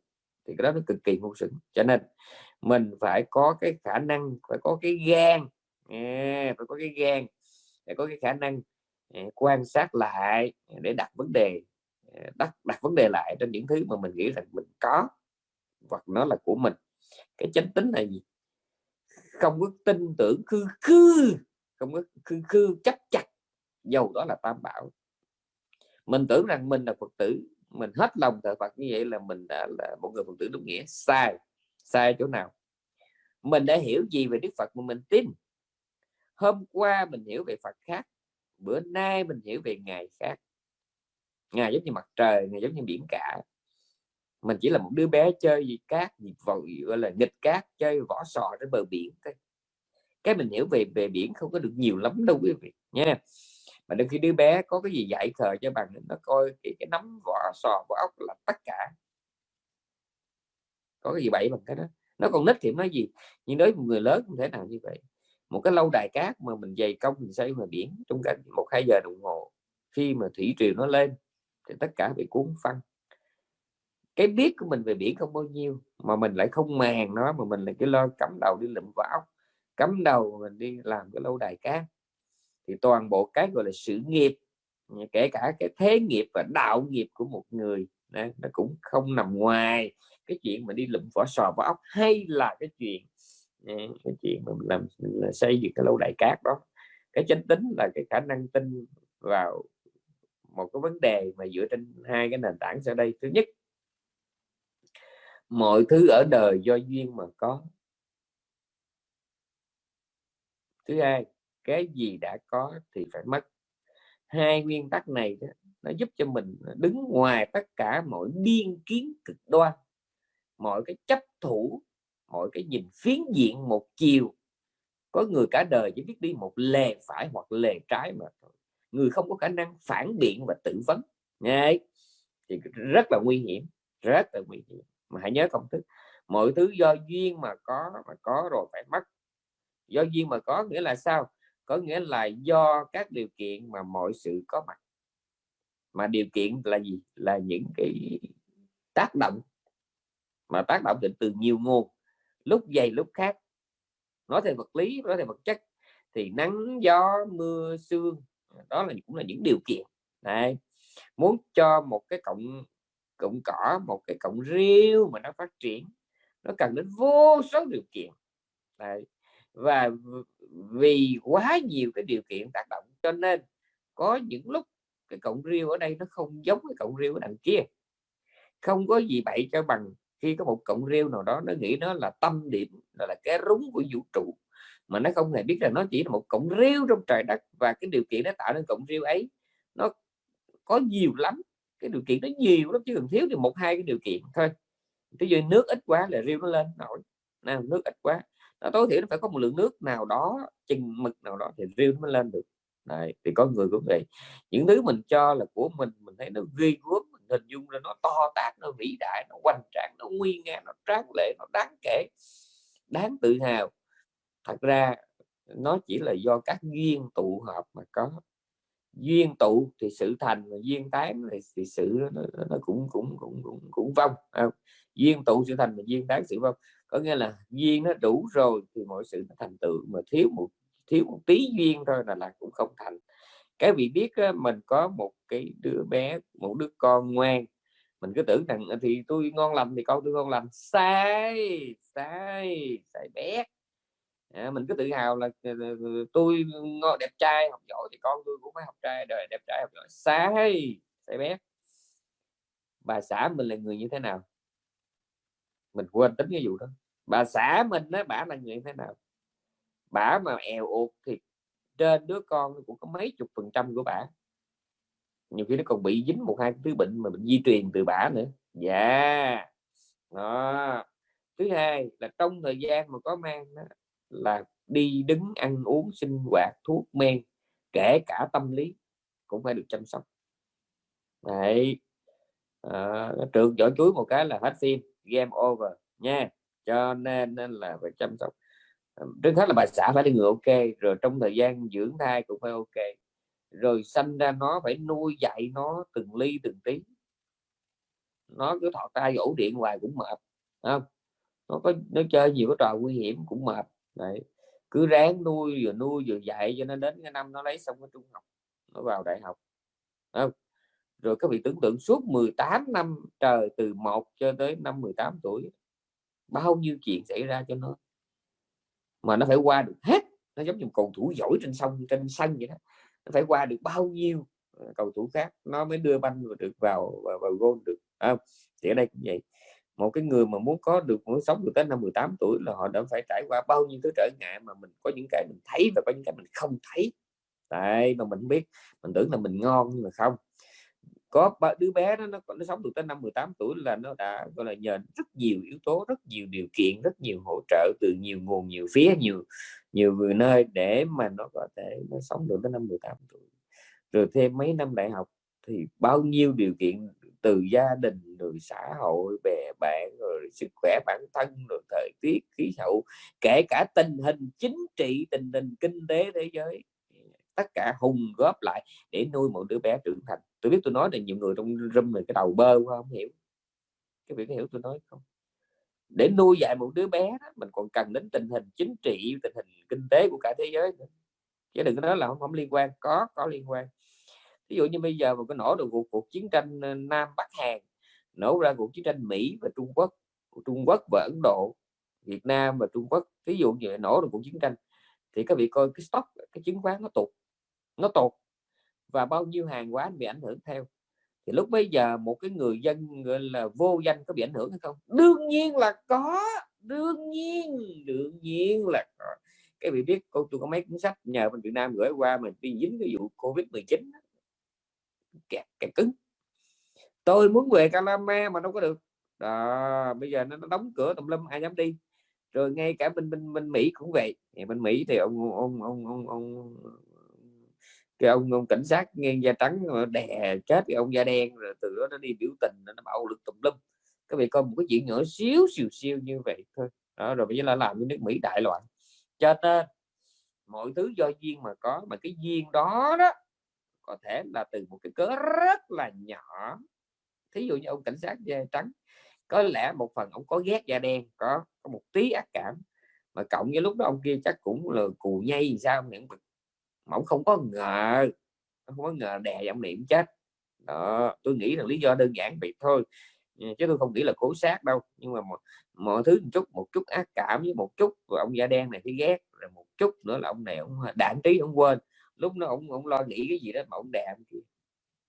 thì cái đó nó cực kỳ ngu xuẩn. Cho nên mình phải có cái khả năng phải có cái gan. À, phải có cái gan để có cái khả năng ờ, quan sát lại ờ, để đặt vấn đề ờ, đặt đặt vấn đề lại trên những thứ mà mình nghĩ rằng mình có, hoặc nó là của mình. Cái chánh tính là gì? Không có tin tưởng khư khư không có khư khư chắc chặt, dầu đó là tam bảo. Mình tưởng rằng mình là phật tử, mình hết lòng thờ phật như vậy là mình đã là một người phật tử đúng nghĩa. Sai sai chỗ nào? Mình đã hiểu gì về đức phật mà mình tin? Hôm qua mình hiểu về phật khác bữa nay mình hiểu về ngài khác. Ngài giống như mặt trời ngài giống như biển cả. Mình chỉ là một đứa bé chơi gì cát gì vội gọi là nghịch cát chơi vỏ sò trên bờ biển thôi. Cái mình hiểu về về biển không có được nhiều lắm đâu quý vị nha. Mà đôi khi đứa bé có cái gì dạy thờ cho bằng nó coi cái, cái nắm vỏ sò vỏ ốc là tất cả. Có cái gì bậy bằng cái đó. Nó còn nít thì nói gì. Nhưng đối với người lớn không thể nào như vậy một cái lâu đài cát mà mình dày công mình xây ngoài biển trong cả một hai giờ đồng hồ khi mà thủy triều nó lên thì tất cả bị cuốn phăng. Cái biết của mình về biển không bao nhiêu mà mình lại không màng nó mà mình lại cái lo cắm đầu đi lụm vào cắm đầu mình đi làm cái lâu đài cát. Thì toàn bộ cái gọi là sự nghiệp kể cả cái thế nghiệp và đạo nghiệp của một người đó, nó cũng không nằm ngoài cái chuyện mà đi lụm vỏ sò vỏ ốc hay là cái chuyện cái chuyện mà mình làm mình là xây dựng cái lâu đài cát đó cái chánh tính là cái khả năng tin vào một cái vấn đề mà dựa trên hai cái nền tảng sau đây. Thứ nhất mọi thứ ở đời do duyên mà có. Thứ hai cái gì đã có thì phải mất. Hai nguyên tắc này đó, nó giúp cho mình đứng ngoài tất cả mọi biên kiến cực đoan mọi cái chấp thủ mọi cái nhìn phiến diện một chiều. Có người cả đời chỉ biết đi một lề phải hoặc lề trái mà thôi. Người không có khả năng phản biện và tự vấn. Nghe thì rất là nguy hiểm, rất là nguy hiểm. Mà hãy nhớ công thức, mọi thứ do duyên mà có mà có rồi phải mất. Do duyên mà có nghĩa là sao? Có nghĩa là do các điều kiện mà mọi sự có mặt. Mà điều kiện là gì? Là những cái tác động. Mà tác động định từ nhiều nguồn lúc dày, lúc khác. Nói về vật lý, nói về vật chất thì nắng, gió, mưa, sương à, đó là cũng là những điều kiện. Này muốn cho một cái cộng cộng cỏ, một cái cộng riêu mà nó phát triển, nó cần đến vô số điều kiện. Đấy. và vì quá nhiều cái điều kiện tác động cho nên có những lúc cái cộng riêu ở đây nó không giống cái cộng riêu ở đằng kia. Không có gì bậy cho bằng khi có một cộng rêu nào đó nó nghĩ nó là tâm điểm là, là cái rúng của vũ trụ mà nó không hề biết là nó chỉ là một cộng rêu trong trời đất và cái điều kiện nó tạo nên cộng rêu ấy nó có nhiều lắm cái điều kiện nó nhiều lắm chứ cần thiếu thì một hai cái điều kiện thôi. Ví dụ nước ít quá là rêu nó lên nổi nào nước ít quá nó tối thiểu nó phải có một lượng nước nào đó chừng mực nào đó thì rêu nó mới lên được. Đấy, thì có người cũng vậy. Những thứ mình cho là của mình mình thấy nó ghi gớm hình dung là nó to tát nó vĩ đại nó hoành tráng nó nguy nga nó tráng lệ nó đáng kể đáng tự hào. Thật ra nó chỉ là do các duyên tụ hợp mà có. Duyên tụ thì sự thành và duyên tán thì, thì sự nó, nó cũng cũng cũng cũng cũng vong không? duyên tụ sự thành và duyên tán sự vong. Có nghĩa là duyên nó đủ rồi thì mọi sự nó thành tựu mà thiếu một thiếu một tí duyên thôi là là cũng không thành cái vị biết mình có một cái đứa bé một đứa con ngoan. Mình cứ tưởng rằng à, thì tôi ngon lành thì con tôi ngon lành. Sai sai sai bé. À, mình cứ tự hào là ờ, ờ, ờ, tôi ngon đẹp trai học giỏi thì con tôi cũng phải học trai đời đẹp trai học giỏi. Sai sai bé. Bà xã mình là người như thế nào? Mình quên tính cái vụ đó. Bà xã mình đó bà là người như thế nào? Bà mà èo ụt thì trên đứa con cũng có mấy chục phần trăm của bà nhiều khi nó còn bị dính một hai thứ bệnh mà bệnh di truyền từ bà nữa. Dạ. Yeah. đó. Thứ hai là trong thời gian mà có mang đó, là đi đứng ăn uống sinh hoạt thuốc men kể cả tâm lý cũng phải được chăm sóc. Đấy. À, trường vỏ chuối một cái là hết phim game over nha. Cho nên, nên là phải chăm sóc trước hết là bà xã phải đi người ok, rồi trong thời gian dưỡng thai cũng phải ok. Rồi sanh ra nó phải nuôi dạy nó từng ly từng tí. Nó cứ thọ tay ổ điện hoài cũng mệt không? Nó có, nó chơi nhiều cái trò nguy hiểm cũng mệt, đấy. Cứ ráng nuôi vừa nuôi vừa dạy cho nó đến cái năm nó lấy xong cái trung học, nó vào đại học không? rồi các vị tưởng tượng suốt 18 năm trời, từ 1 cho tới năm 18 tuổi, bao nhiêu chuyện xảy ra cho nó mà nó phải qua được hết. Nó giống như cầu thủ giỏi trên sông trên sân vậy đó. Nó phải qua được bao nhiêu ờ, cầu thủ khác nó mới đưa banh được vào vào, vào gôn được. Không? Thì ở đây cũng vậy. Một cái người mà muốn có được muốn sống được tới năm 18 tuổi là họ đã phải trải qua bao nhiêu thứ trở ngại mà mình có những cái mình thấy và có những cái mình không thấy. Tại mà mình biết mình tưởng là mình ngon nhưng mà không có đứa bé đó, nó nó sống được tới năm 18 tuổi là nó đã, gọi là, nhờ rất nhiều yếu tố, rất nhiều điều kiện, rất nhiều hỗ trợ từ nhiều nguồn, nhiều phía, nhiều nhiều người nơi để mà nó có thể, nó sống được tới năm 18 tuổi. Rồi thêm mấy năm đại học thì bao nhiêu điều kiện từ gia đình, rồi xã hội, bè bạn, rồi sức khỏe bản thân, rồi thời tiết, khí hậu, kể cả tình hình chính trị, tình hình kinh tế, thế giới tất cả hùng góp lại để nuôi một đứa bé trưởng thành. Tôi biết tôi nói là nhiều người trong râm này cái đầu bơ quá không hiểu. Cái việc hiểu tôi nói không? Để nuôi dạy một đứa bé đó, mình còn cần đến tình hình chính trị tình hình kinh tế của cả thế giới nữa. chứ đừng có nói là không, không liên quan. Có có liên quan. Ví dụ như bây giờ mà có nổ được cuộc, cuộc chiến tranh ờ, Nam Bắc Hàn nổ ra cuộc chiến tranh Mỹ và Trung Quốc Trung Quốc và Ấn Độ Việt Nam và Trung Quốc ví dụ như nổ được cuộc chiến tranh thì các vị coi cái stock cái chứng khoán nó tụt nó tụt và bao nhiêu hàng hóa bị ảnh hưởng theo. Thì lúc bây giờ một cái người dân gọi là vô danh có bị ảnh hưởng hay không? Đương nhiên là có đương nhiên đương nhiên là có. Cái vị biết cô tôi có mấy cuốn sách nhờ bên Việt Nam gửi qua mình đi dính cái vụ Covid 19 kẹt kẹt cứng. Tôi muốn về Calama mà đâu có được. Đó, bây giờ nó, nó đóng cửa tùm lum ai dám đi. Rồi ngay cả bên bên bên Mỹ cũng vậy. Bên Mỹ thì ông ông ông ông, ông cái ông ông cảnh sát ngang da trắng ờ, đè chết cái ông da đen, rồi từ đó nó đi biểu tình, nó bạo lực tùm lum. Các vị coi một cái chuyện nhỏ xíu, xìu siêu như vậy thôi. Đó, rồi bây giờ là làm cho nước Mỹ đại loạn. Cho nên, mọi thứ do duyên mà có, mà cái duyên đó đó, có thể là từ một cái cớ rất là nhỏ. Thí dụ như ông cảnh sát da trắng, có lẽ một phần ông có ghét da đen, có có một tí ác cảm, mà cộng với lúc đó ông kia chắc cũng là cù nhây sao những mà ông không có ngờ không có ngờ đè giọng niệm chết. Đó tôi nghĩ là lý do đơn giản vậy thôi. Ờ, chứ tôi không nghĩ là cố sát đâu. Nhưng mà mọi, mọi thứ một chút một chút ác cảm với một chút rồi ông da đen này thì ghét rồi một chút nữa là ông này ông ờ, đạn trí ông quên. Lúc nó ông ông lo nghĩ cái gì đó mà ông đè kia.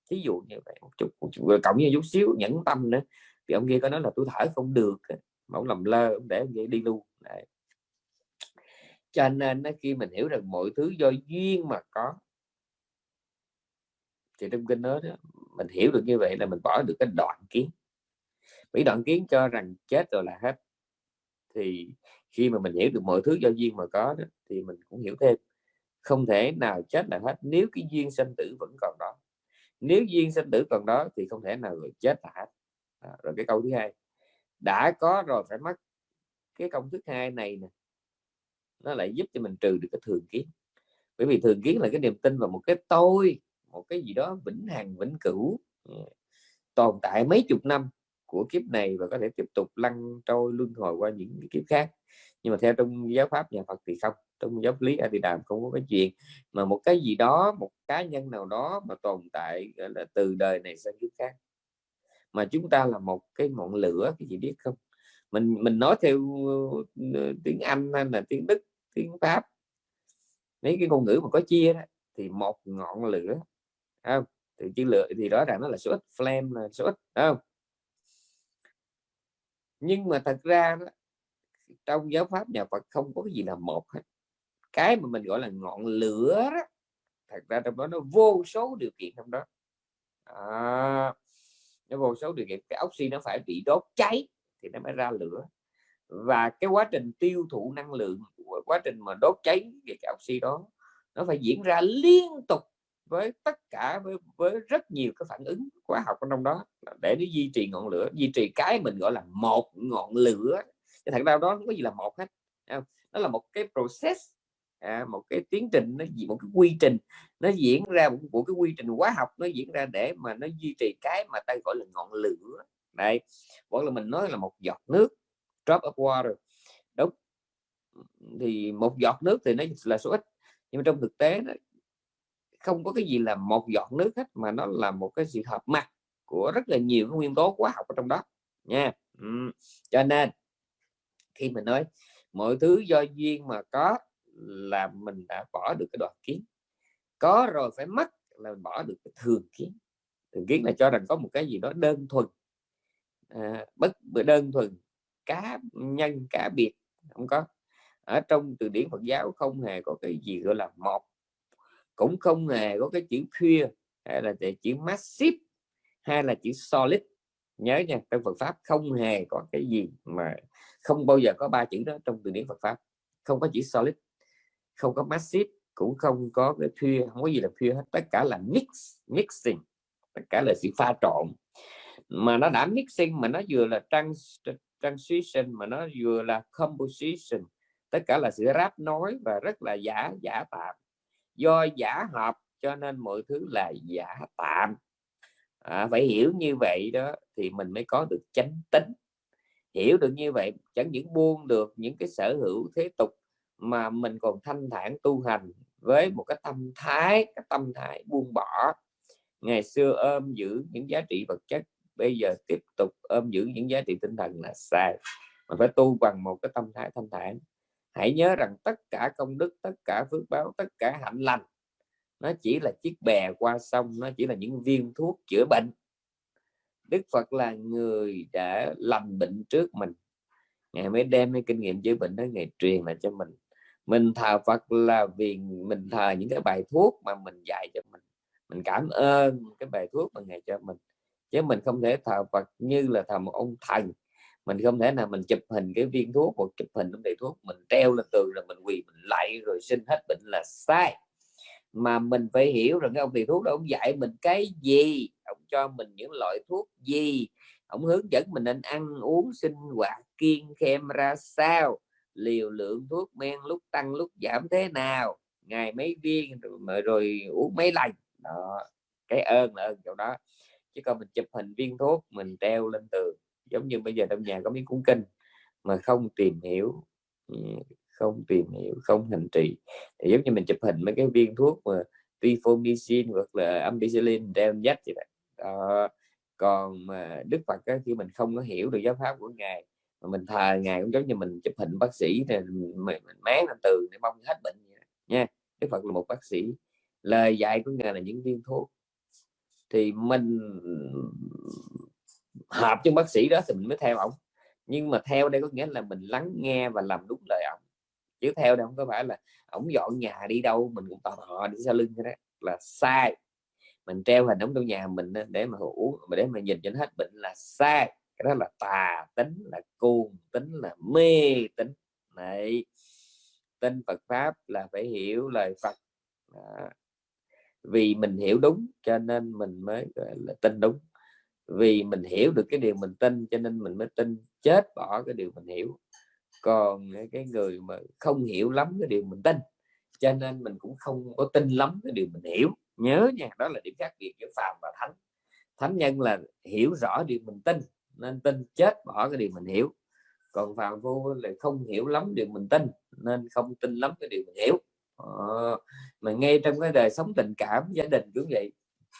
Thí dụ như vậy một chút, một chút cộng như chút xíu nhẫn tâm nữa. Thì ông kia có nói là tôi thở không được mà ông làm lơ ông để ông kia đi luôn. Đấy cho nên nó khi mình hiểu rằng mọi thứ do duyên mà có. Thì trong kinh nói đó, mình hiểu được như vậy là mình bỏ được cái đoạn kiến. Vì đoạn kiến cho rằng chết rồi là hết. Thì khi mà mình hiểu được mọi thứ do duyên mà có đó, thì mình cũng hiểu thêm. Không thể nào chết là hết nếu cái duyên sinh tử vẫn còn đó. Nếu duyên sinh tử còn đó thì không thể nào người chết là hết. À, rồi cái câu thứ hai đã có rồi phải mất. Cái công thức hai này nè nó lại giúp cho mình trừ được cái thường kiến. Bởi vì thường kiến là cái niềm tin vào một cái tôi, một cái gì đó vĩnh hằng, vĩnh cửu ừ, tồn tại mấy chục năm của kiếp này và có thể tiếp tục lăn trôi, luân hồi qua những kiếp khác. Nhưng mà theo trong giáo pháp nhà Phật thì không, trong giáo lý A Di Đàm không có cái chuyện mà một cái gì đó, một cá nhân nào đó mà tồn tại là, từ đời này sang kiếp khác. Mà chúng ta là một cái ngọn lửa, cái gì biết không? Mình mình nói theo ờ, tiếng Anh hay là tiếng Đức tiếng pháp. Mấy cái ngôn ngữ mà có chia đó thì một ngọn lửa không? Thì chữ lửa thì rõ ràng nó là số ít flame là số ít không? Nhưng mà thật ra đó, trong giáo pháp nhà Phật không có cái gì là một hết. Cái mà mình gọi là ngọn lửa đó thật ra trong đó nó vô số điều kiện trong đó. À, nó vô số điều kiện. Cái oxy nó phải bị đốt cháy thì nó mới ra lửa. Và cái quá trình tiêu thụ năng lượng quá trình mà đốt cháy cái oxy đó nó phải diễn ra liên tục với tất cả với, với rất nhiều cái phản ứng hóa học trong đó để nó duy trì ngọn lửa duy trì cái mình gọi là một ngọn lửa. Cái thật ra đó không có gì là một hết nó là một cái process à, một cái tiến trình nó một cái quy trình nó diễn ra một, một cái quy trình hóa học nó diễn ra để mà nó duy trì cái mà ta gọi là ngọn lửa đây vẫn là mình nói là một giọt nước drop of water đúng. Thì một giọt nước thì nó là số ít nhưng mà trong thực tế đó, không có cái gì là một giọt nước hết mà nó là một cái sự hợp mặt của rất là nhiều nguyên tố hóa học ở trong đó nha. Ừ. cho nên khi mình nói mọi thứ do duyên mà có là mình đã bỏ được cái đoạn kiến. Có rồi phải mất là mình bỏ được cái thường kiến. Thường kiến là cho rằng có một cái gì đó đơn thuần à, bất đơn thuần cá nhân cá biệt không có. Ở trong từ điển Phật giáo không hề có cái gì gọi là một cũng không hề có cái chữ pure hay là chữ massive hay là chữ solid. Nhớ nha trong Phật pháp không hề có cái gì mà không bao giờ có ba chữ đó trong từ điển Phật pháp. Không có chữ solid không có massive cũng không có cái pure không có gì là pure hết. Tất cả là mix mixing tất cả là sự pha trộn mà nó đã mixing mà nó vừa là trans transition mà nó vừa là composition. Tất cả là sự ráp nối và rất là giả giả tạm. Do giả hợp cho nên mọi thứ là giả tạm. À, phải hiểu như vậy đó thì mình mới có được chánh tính. Hiểu được như vậy chẳng những buông được những cái sở hữu thế tục mà mình còn thanh thản tu hành với một cái tâm thái cái tâm thái buông bỏ. Ngày xưa ôm giữ những giá trị vật chất bây giờ tiếp tục ôm giữ những giá trị tinh thần là sai mà phải tu bằng một cái tâm thái thanh thản. Hãy nhớ rằng tất cả công đức, tất cả phước báo, tất cả hạnh lành, nó chỉ là chiếc bè qua sông, nó chỉ là những viên thuốc chữa bệnh. Đức Phật là người đã lành bệnh trước mình. Ngài mới đem cái kinh nghiệm chữa bệnh đó, Ngài truyền lại cho mình. Mình thờ Phật là vì mình thờ những cái bài thuốc mà mình dạy cho mình. Mình cảm ơn cái bài thuốc mà Ngài cho mình chứ mình không thể thờ Phật như là thờ một ông thần mình không thể nào mình chụp hình cái viên thuốc hoặc chụp hình cái thuốc mình treo lên tường rồi mình quỳ mình lại rồi xin hết bệnh là sai. Mà mình phải hiểu rằng cái ông thầy thuốc đó ông dạy mình cái gì ông cho mình những loại thuốc gì ông hướng dẫn mình nên ăn uống sinh hoạt kiêng khem ra sao liều lượng thuốc men lúc tăng lúc giảm thế nào ngày mấy viên rồi, rồi uống mấy lần. Đó cái ơn là ơn chỗ đó chứ còn mình chụp hình viên thuốc mình treo lên tường giống như bây giờ trong nhà có miếng cuốn kinh mà không tìm hiểu ừ, không tìm hiểu không hành trì thì giống như mình chụp hình mấy cái viên thuốc mà tifomycin hoặc là ampicillin treo dắt vậy đó. còn mà Đức Phật á, khi mình không có hiểu được giáo pháp của ngài mà mình thờ ngài cũng giống như mình chụp hình bác sĩ thì mình, mình máng lên tường để mong hết bệnh vậy. nha Đức Phật là một bác sĩ lời dạy của ngài là những viên thuốc thì mình hợp cho bác sĩ đó thì mình mới theo ông nhưng mà theo đây có nghĩa là mình lắng nghe và làm đúng lời ông chứ theo đây không có phải là ổng dọn nhà đi đâu, mình cũng tò họ đi sau lưng cái đó. Là sai. Mình treo hình ổng trong nhà mình để mà ngủ để mà nhìn cho nó hết bệnh là sai. Cái đó là tà tính, là cuồng tính, là mê tính. Này tin Phật pháp là phải hiểu lời Phật. Đó vì mình hiểu đúng, cho nên mình mới, gọi là, tin đúng. Vì mình hiểu được cái điều mình tin, cho nên mình mới tin, chết bỏ cái điều mình hiểu. Còn cái người mà không hiểu lắm cái điều mình tin, cho nên mình cũng không có tin lắm cái điều mình hiểu. Nhớ nha, đó là điểm khác biệt giữa phàm và thánh. Thánh nhân là hiểu rõ điều mình tin, nên tin chết bỏ cái điều mình hiểu. Còn phàm phu là không hiểu lắm điều mình tin, nên không tin lắm cái điều mình hiểu ờ, mà ngay trong cái đời sống tình cảm gia đình cũng vậy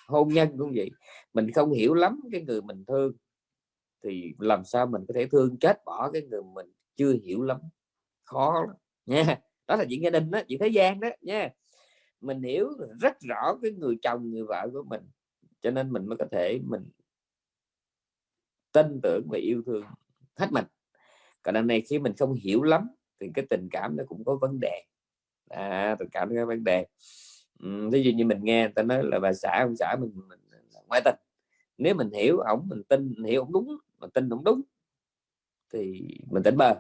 hôn nhân cũng vậy mình không hiểu lắm cái người mình thương thì làm sao mình có thể thương chết bỏ cái người mình chưa hiểu lắm khó lắm nha. Đó là chuyện gia đình đó chuyện thế gian đó nha. Mình hiểu rất rõ cái người chồng người vợ của mình cho nên mình mới có thể mình tin tưởng và yêu thương hết mình. Còn đằng này khi mình không hiểu lắm thì cái tình cảm nó cũng có vấn đề à, tình cảm có vấn đề ví dụ như mình nghe ta nói là bà xã ông xã mình, mình, ngoại tình. Nếu mình hiểu ổng mình tin mình hiểu ổng đúng mà tin ổng đúng thì mình tỉnh bờ.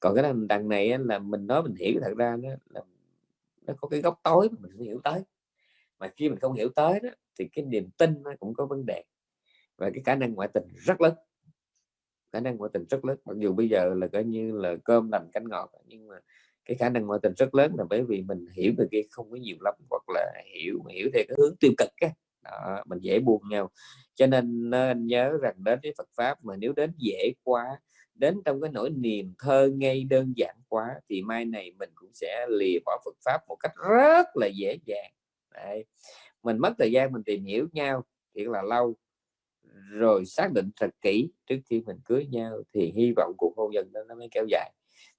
còn cái đằng, đằng này là mình nói mình hiểu thật ra nó là nó có cái góc tối mà mình không hiểu tới. Mà khi mình không hiểu tới đó thì cái niềm tin nó cũng có vấn đề. Và cái khả năng ngoại tình rất lớn. Khả năng ngoại tình rất lớn. Mặc dù bây giờ là coi như là cơm lành cánh ngọt nhưng mà cái khả năng ngoại tình rất lớn là bởi vì mình hiểu người kia không có nhiều lắm hoặc là hiểu hiểu theo cái hướng tiêu cực á. Đó, mình dễ buồn nhau. Cho nên ờ, nên nhớ rằng đến với Phật pháp mà nếu đến dễ quá đến trong cái nỗi niềm thơ ngây đơn giản quá thì mai này mình cũng sẽ lìa bỏ Phật pháp một cách rất là dễ dàng. Đấy. mình mất thời gian mình tìm hiểu nhau thiệt là lâu rồi xác định thật kỹ trước khi mình cưới nhau thì hy vọng cuộc hôn nhân đó nó mới kéo dài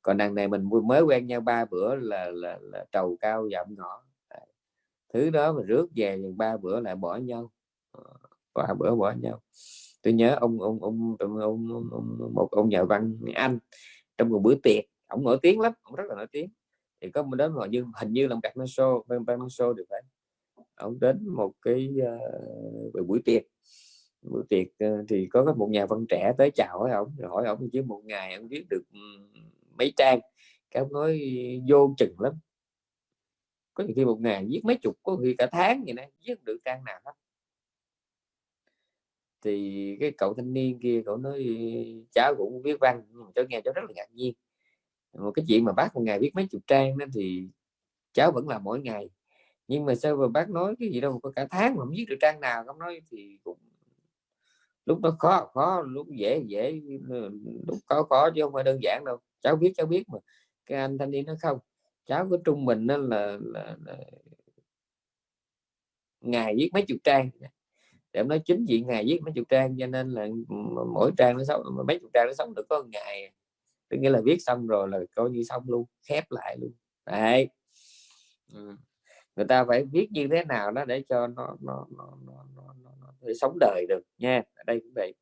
còn đằng này mình mới quen nhau ba bữa là là, là trầu cao dặm ngõ thứ đó mà rước về ba bữa lại bỏ nhau. Ờ, ba bữa bỏ nhau. Tôi nhớ ông ông ông ông, ông, ông, ông một ông nhà văn anh trong một bữa tiệc ông nổi tiếng lắm ông rất là nổi tiếng. Thì có một đến họ như hình như là một cặp show ban show được phải. Ông đến một cái uh, buổi tiệc. Buổi tiệc uh, thì có một nhà văn trẻ tới chào hỏi ông rồi hỏi ông chứ một ngày ông viết được mấy trang, cái ông nói vô chừng lắm. Có những khi một ngày viết mấy chục, có khi cả tháng vậy nè viết được trang nào hết. Thì cái cậu thanh niên kia, cậu nói, cháu cũng viết văn cho nghe cháu rất là ngạc nhiên. Một cái chuyện mà bác một ngày viết mấy chục trang đó thì cháu vẫn làm mỗi ngày. Nhưng mà sao mà bác nói cái gì đâu, có cả tháng mà không viết được trang nào, không nói thì cũng lúc nó khó khó, lúc dễ dễ, lúc khó khó chứ không phải đơn giản đâu cháu biết cháu biết mà. Cái anh thanh niên nó không. Cháu của trung bình nó là, là, là ngày viết mấy chục trang. Để em nói chính diện ngày viết mấy chục trang cho nên là mỗi trang nó sống mấy chục trang nó sống được có một ngày. Tức nghĩa là viết xong rồi là coi như xong luôn khép lại luôn. Đấy. Ừ. người ta phải viết như thế nào đó để cho nó nó, nó, nó, nó, nó, nó để sống đời được nha. Ở đây cũng vậy.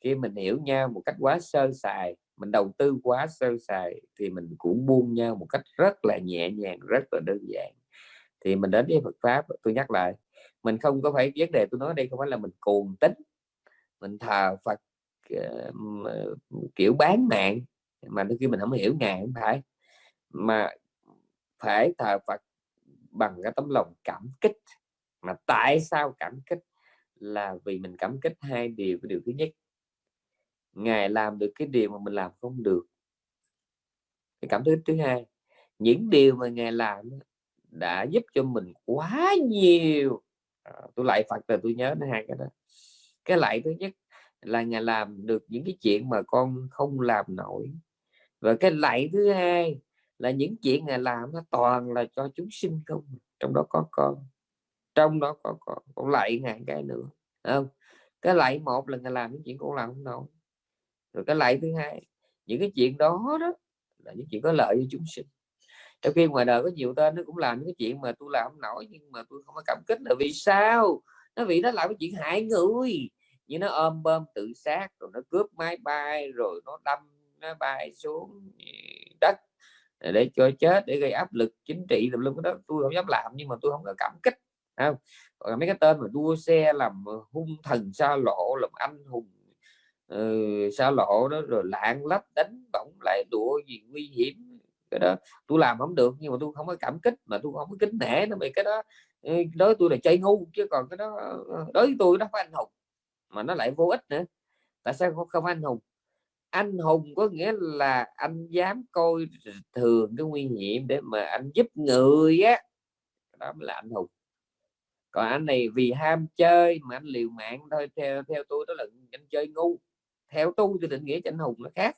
Khi mình hiểu nhau một cách quá sơ sài mình đầu tư quá sơ sài thì mình cũng buông nhau một cách rất là nhẹ nhàng rất là đơn giản. Thì mình đến với Phật pháp tôi nhắc lại mình không có phải vấn đề tôi nói đây không phải là mình cuồng tính mình thờ Phật uh, kiểu bán mạng mà đôi khi mình không hiểu ngài không phải mà phải thờ Phật bằng cái tấm lòng cảm kích. Mà tại sao cảm kích? Là vì mình cảm kích hai điều. Cái điều thứ nhất ngài làm được cái điều mà mình làm không được. Cái cảm thức thứ hai những điều mà ngài làm đã giúp cho mình quá nhiều. À, tôi lại phật là tôi nhớ hai cái đó. Cái lại thứ nhất là ngài làm được những cái chuyện mà con không làm nổi. Và cái lại thứ hai là những chuyện ngài làm nó toàn là cho chúng sinh không trong đó có con trong đó có con còn lại ngàn cái nữa không? Cái lại một là ngài làm những chuyện con làm không nổi rồi cái lại thứ hai, những cái chuyện đó đó là những chuyện có lợi cho chúng sinh. Trong khi ngoài đời có nhiều tên nó cũng làm những cái chuyện mà tôi làm không nổi, nhưng mà tôi không có cảm kích là vì sao? Nó vì nó làm cái chuyện hại người. Như nó ôm bơm tự sát, rồi nó cướp máy bay, rồi nó đâm nó bay xuống đất để cho chết, để gây áp lực chính trị tùm lum đó. Tôi không dám làm, nhưng mà tôi không có cảm kích không? Còn mấy cái tên mà đua xe làm hung thần xa lộ, làm anh hùng uh, xa lộ đó rồi lạng lách đánh bỏng lại đùa gì nguy hiểm. Cái đó tôi làm không được nhưng mà tôi không có cảm kích mà tôi không có kính nể nó bị cái đó ừ, đối tôi là chơi ngu chứ còn cái đó ờ, đối với tôi nó phải anh hùng mà nó lại vô ích nữa. Tại sao không, không anh hùng? Anh hùng có nghĩa là anh dám coi thường cái nguy hiểm để mà anh giúp người á. Đó mới là anh hùng. Còn anh này vì ham chơi mà anh liều mạng thôi theo theo tôi đó là anh chơi ngu theo tôi thì định nghĩa cho anh hùng nó khác.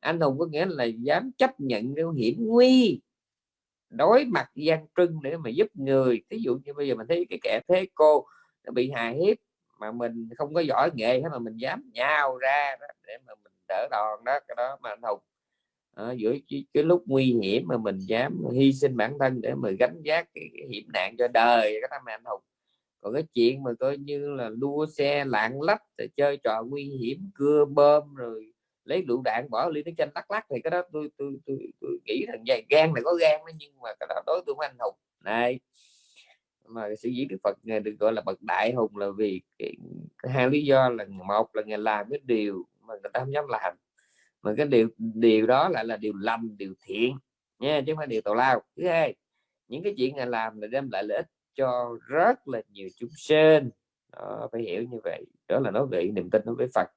Anh hùng có nghĩa là dám chấp nhận cái hiểm nguy đối mặt gian trưng để mà giúp người. Ví dụ như bây giờ mình thấy cái kẻ thế cô nó bị hại hiếp mà mình không có giỏi nghệ hết mà mình dám nhào ra đó để mà mình đỡ đòn đó cái đó mà anh hùng. À, giữa cái, cái lúc nguy hiểm mà mình dám hy sinh bản thân để mà gánh vác cái, cái hiểm nạn cho đời cái tâm anh hùng còn cái chuyện mà coi như là đua xe lạng lách rồi chơi trò nguy hiểm cưa bơm rồi lấy lựu đạn bỏ ly nước chanh lắc lắc thì cái đó tôi tôi tôi, tôi nghĩ rằng dài gan này có gan đó, nhưng mà cái đó đối tượng anh hùng. Này mà sự diễn đức Phật được gọi là bậc đại hùng là vì cái, hai lý do là một là ngài làm cái điều mà người ta không dám làm mà cái điều điều đó lại là điều lành điều thiện nha chứ không phải điều tào lao. Thứ hai những cái chuyện ngài làm là đem lại lợi ích cho rất là nhiều chúng sinh. Đó, phải hiểu như vậy. Đó là nói về niềm tin đối với Phật.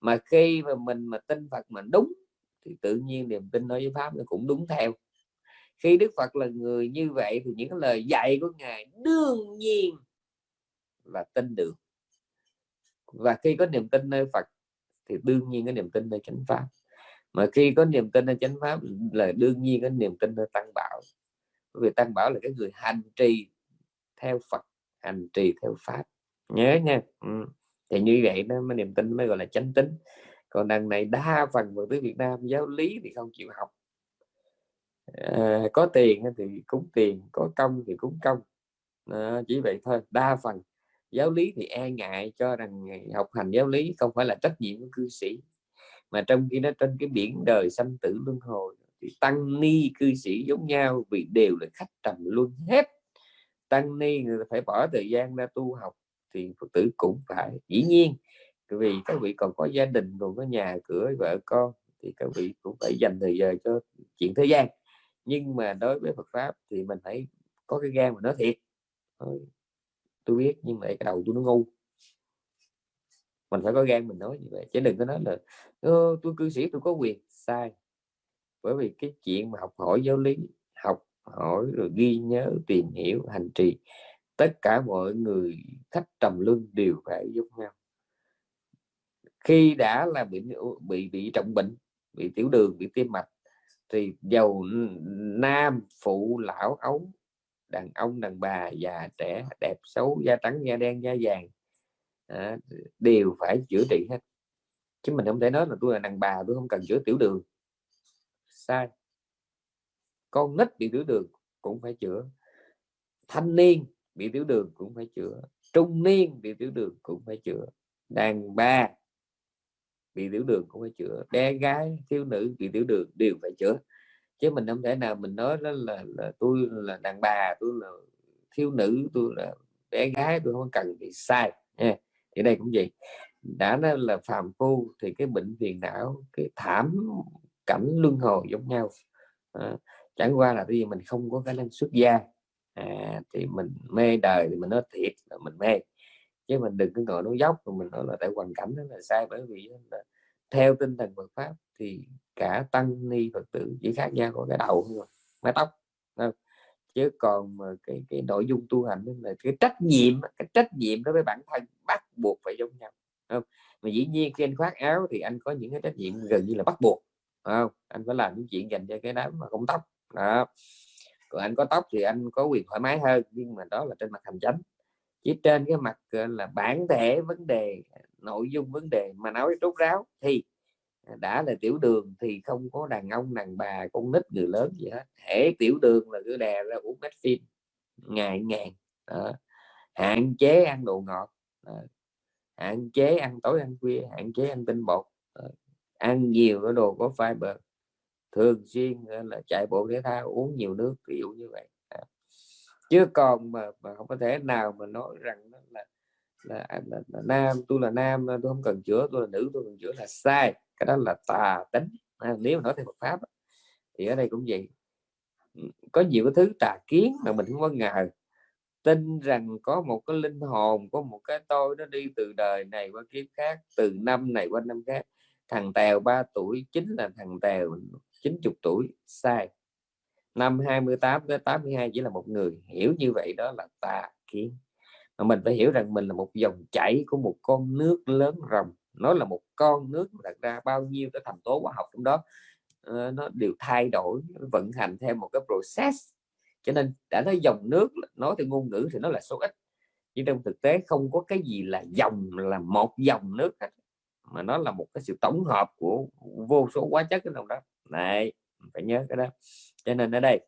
Mà khi mà mình mà tin Phật mà đúng thì tự nhiên niềm tin đối với pháp nó cũng đúng theo. Khi Đức Phật là người như vậy thì những lời dạy của ngài đương nhiên là tin được. Và khi có niềm tin nơi Phật thì đương nhiên có niềm tin nơi chánh pháp. Mà khi có niềm tin nơi chánh pháp là đương nhiên có niềm tin nơi tăng bảo. Bởi vì tăng bảo là cái người hành trì theo Phật hành trì theo pháp. Nhớ nha. Ừ. thì như vậy đó mới niềm tin mới gọi là chánh tính còn đằng này đa phần người tới Việt Nam giáo lý thì không chịu học. À, có tiền thì cúng tiền có công thì cúng công. À, chỉ vậy thôi. Đa phần giáo lý thì e ngại cho rằng học hành giáo lý không phải là trách nhiệm của cư sĩ. Mà trong khi nó trên cái biển đời sanh tử luân hồi thì tăng ni cư sĩ giống nhau vì đều là khách trầm luân hết tăng ni, người phải bỏ thời gian ra tu học thì phật tử cũng phải. Dĩ nhiên vì các vị còn có gia đình, còn có nhà cửa, vợ con thì các vị cũng phải dành thời giờ cho chuyện thế gian. Nhưng mà đối với Phật pháp thì mình phải có cái gan mà nói thiệt. Tôi biết nhưng mà cái đầu tôi nó ngu. Mình phải có gan mình nói như vậy, chứ đừng có nói là tôi cư sĩ tôi có quyền. Sai, bởi vì cái chuyện mà học hỏi giáo lý hỏi rồi ghi nhớ tìm hiểu hành trì. Tất cả mọi người khách trầm luân đều phải giống nhau. Khi đã là bị bị bị trọng bệnh bị tiểu đường bị tim mạch thì giàu nam phụ lão ấu đàn ông đàn bà già trẻ đẹp xấu da trắng da đen da vàng à, đều phải chữa trị hết. Chứ mình không thể nói là tôi là đàn bà tôi không cần chữa tiểu đường. Sai con nít bị tiểu đường cũng phải chữa thanh niên bị tiểu đường cũng phải chữa trung niên bị tiểu đường cũng phải chữa đàn bà bị tiểu đường cũng phải chữa bé gái thiếu nữ bị tiểu đường đều phải chữa. Chứ mình không thể nào mình nói đó là, là tôi là đàn bà tôi là thiếu nữ tôi là bé gái tôi không cần bị sai. Nha thì đây cũng vậy. Đã nói là phàm phu thì cái bệnh phiền não cái thảm cảnh luân hồi giống nhau. À, chẳng qua là vì mình không có khả năng xuất gia à, thì mình mê đời thì mình nói thiệt là mình mê chứ mình đừng có ngồi nói dốc mà mình nói là tại hoàn cảnh đó là sai bởi vì là theo tinh thần Phật pháp thì cả tăng ni Phật tử chỉ khác nhau có cái đầu thôi mái tóc không? chứ còn mà cái cái nội dung tu hành là cái trách nhiệm cái trách nhiệm đối với bản thân bắt buộc phải giống nhau không? mà dĩ nhiên khi anh khoác áo thì anh có những cái trách nhiệm gần như là bắt buộc không anh phải làm những chuyện dành cho cái đám mà không tóc đó. Còn anh có tóc thì anh có quyền thoải mái hơn, nhưng mà đó là trên mặt hành chánh. Chỉ trên cái mặt là, bản thể vấn đề, nội dung vấn đề mà nói rốt ráo thì đã là tiểu đường thì không có đàn ông, đàn bà, con nít, người lớn gì hết. Thể tiểu đường là cứ đè ra uống mét phim, ngày ngàn. Đó. hạn chế ăn đồ ngọt. Đó. hạn chế ăn tối ăn khuya, hạn chế ăn tinh bột. Đó. ăn nhiều cái đồ có fiber thường xuyên ờ, là chạy bộ thể thao uống nhiều nước ví dụ như vậy. À, chứ còn mà, mà không có thể nào mà nói rằng là là, à, là, là nam tôi là nam à, tôi không cần chữa tôi là nữ tôi cần chữa là sai. Cái đó là tà tính. À, nếu mà nói theo Phật pháp thì ở đây cũng vậy. Có nhiều cái thứ tà kiến mà mình không có ngờ. Tin rằng có một cái linh hồn có một cái tôi nó đi từ đời này qua kiếp khác từ năm này qua năm khác. Thằng tèo 3 tuổi chính là thằng tèo. 90 tuổi, sai. Năm 28 tới 82 chỉ là một người. Hiểu như vậy đó là tà kiến. Mà mình phải hiểu rằng mình là một dòng chảy của một con nước lớn rồng. Nó là một con nước đặt ra bao nhiêu cái thành tố hóa học trong đó ờ, nó đều thay đổi vận hành theo một cái process. Cho nên đã nói dòng nước, nói theo ngôn ngữ thì nó là số ít. Nhưng trong thực tế không có cái gì là dòng, là một dòng nước hết. Mà nó là một cái sự tổng hợp của vô số hóa chất trong đó này phải nhớ cái đó. Cho nên ở đây,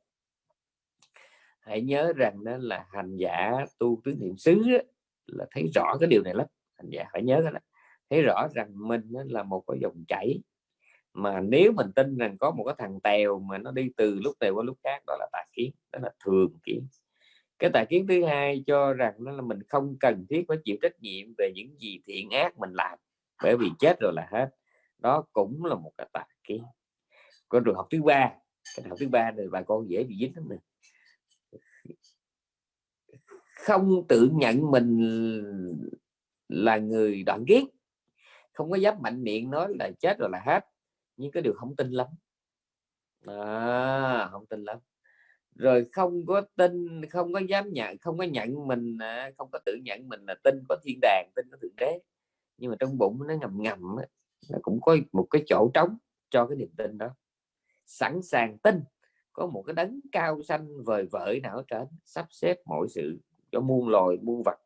hãy nhớ rằng đó là hành giả tu tứ niệm xứ là thấy rõ cái điều này lắm. Hành giả phải nhớ cái đó. Thấy rõ rằng mình là một cái dòng chảy. Mà nếu mình tin rằng có một cái thằng tèo mà nó đi từ lúc này qua lúc khác, đó là tà kiến, đó là thường kiến. Cái tà kiến thứ hai cho rằng nó là mình không cần thiết phải chịu trách nhiệm về những gì thiện ác mình làm, bởi vì chết rồi là hết. Đó cũng là một cái tà kiến con trường học thứ ba. Cái học thứ ba thì bà con dễ bị dính lắm nè. Không tự nhận mình là người đoạn kiến không có dám mạnh miệng nói là chết rồi là hết nhưng cái điều không tin lắm. À, không tin lắm. Rồi không có tin không có dám nhận không có nhận mình à, không có tự nhận mình là tin có thiên đàng tin có thượng đế. Nhưng mà trong bụng nó ngầm ngầm nó cũng có một cái chỗ trống cho cái niềm tin đó sẵn sàng tin có một cái đấng cao xanh vời vợi nào ở trên sắp xếp mọi sự cho muôn loài muôn vật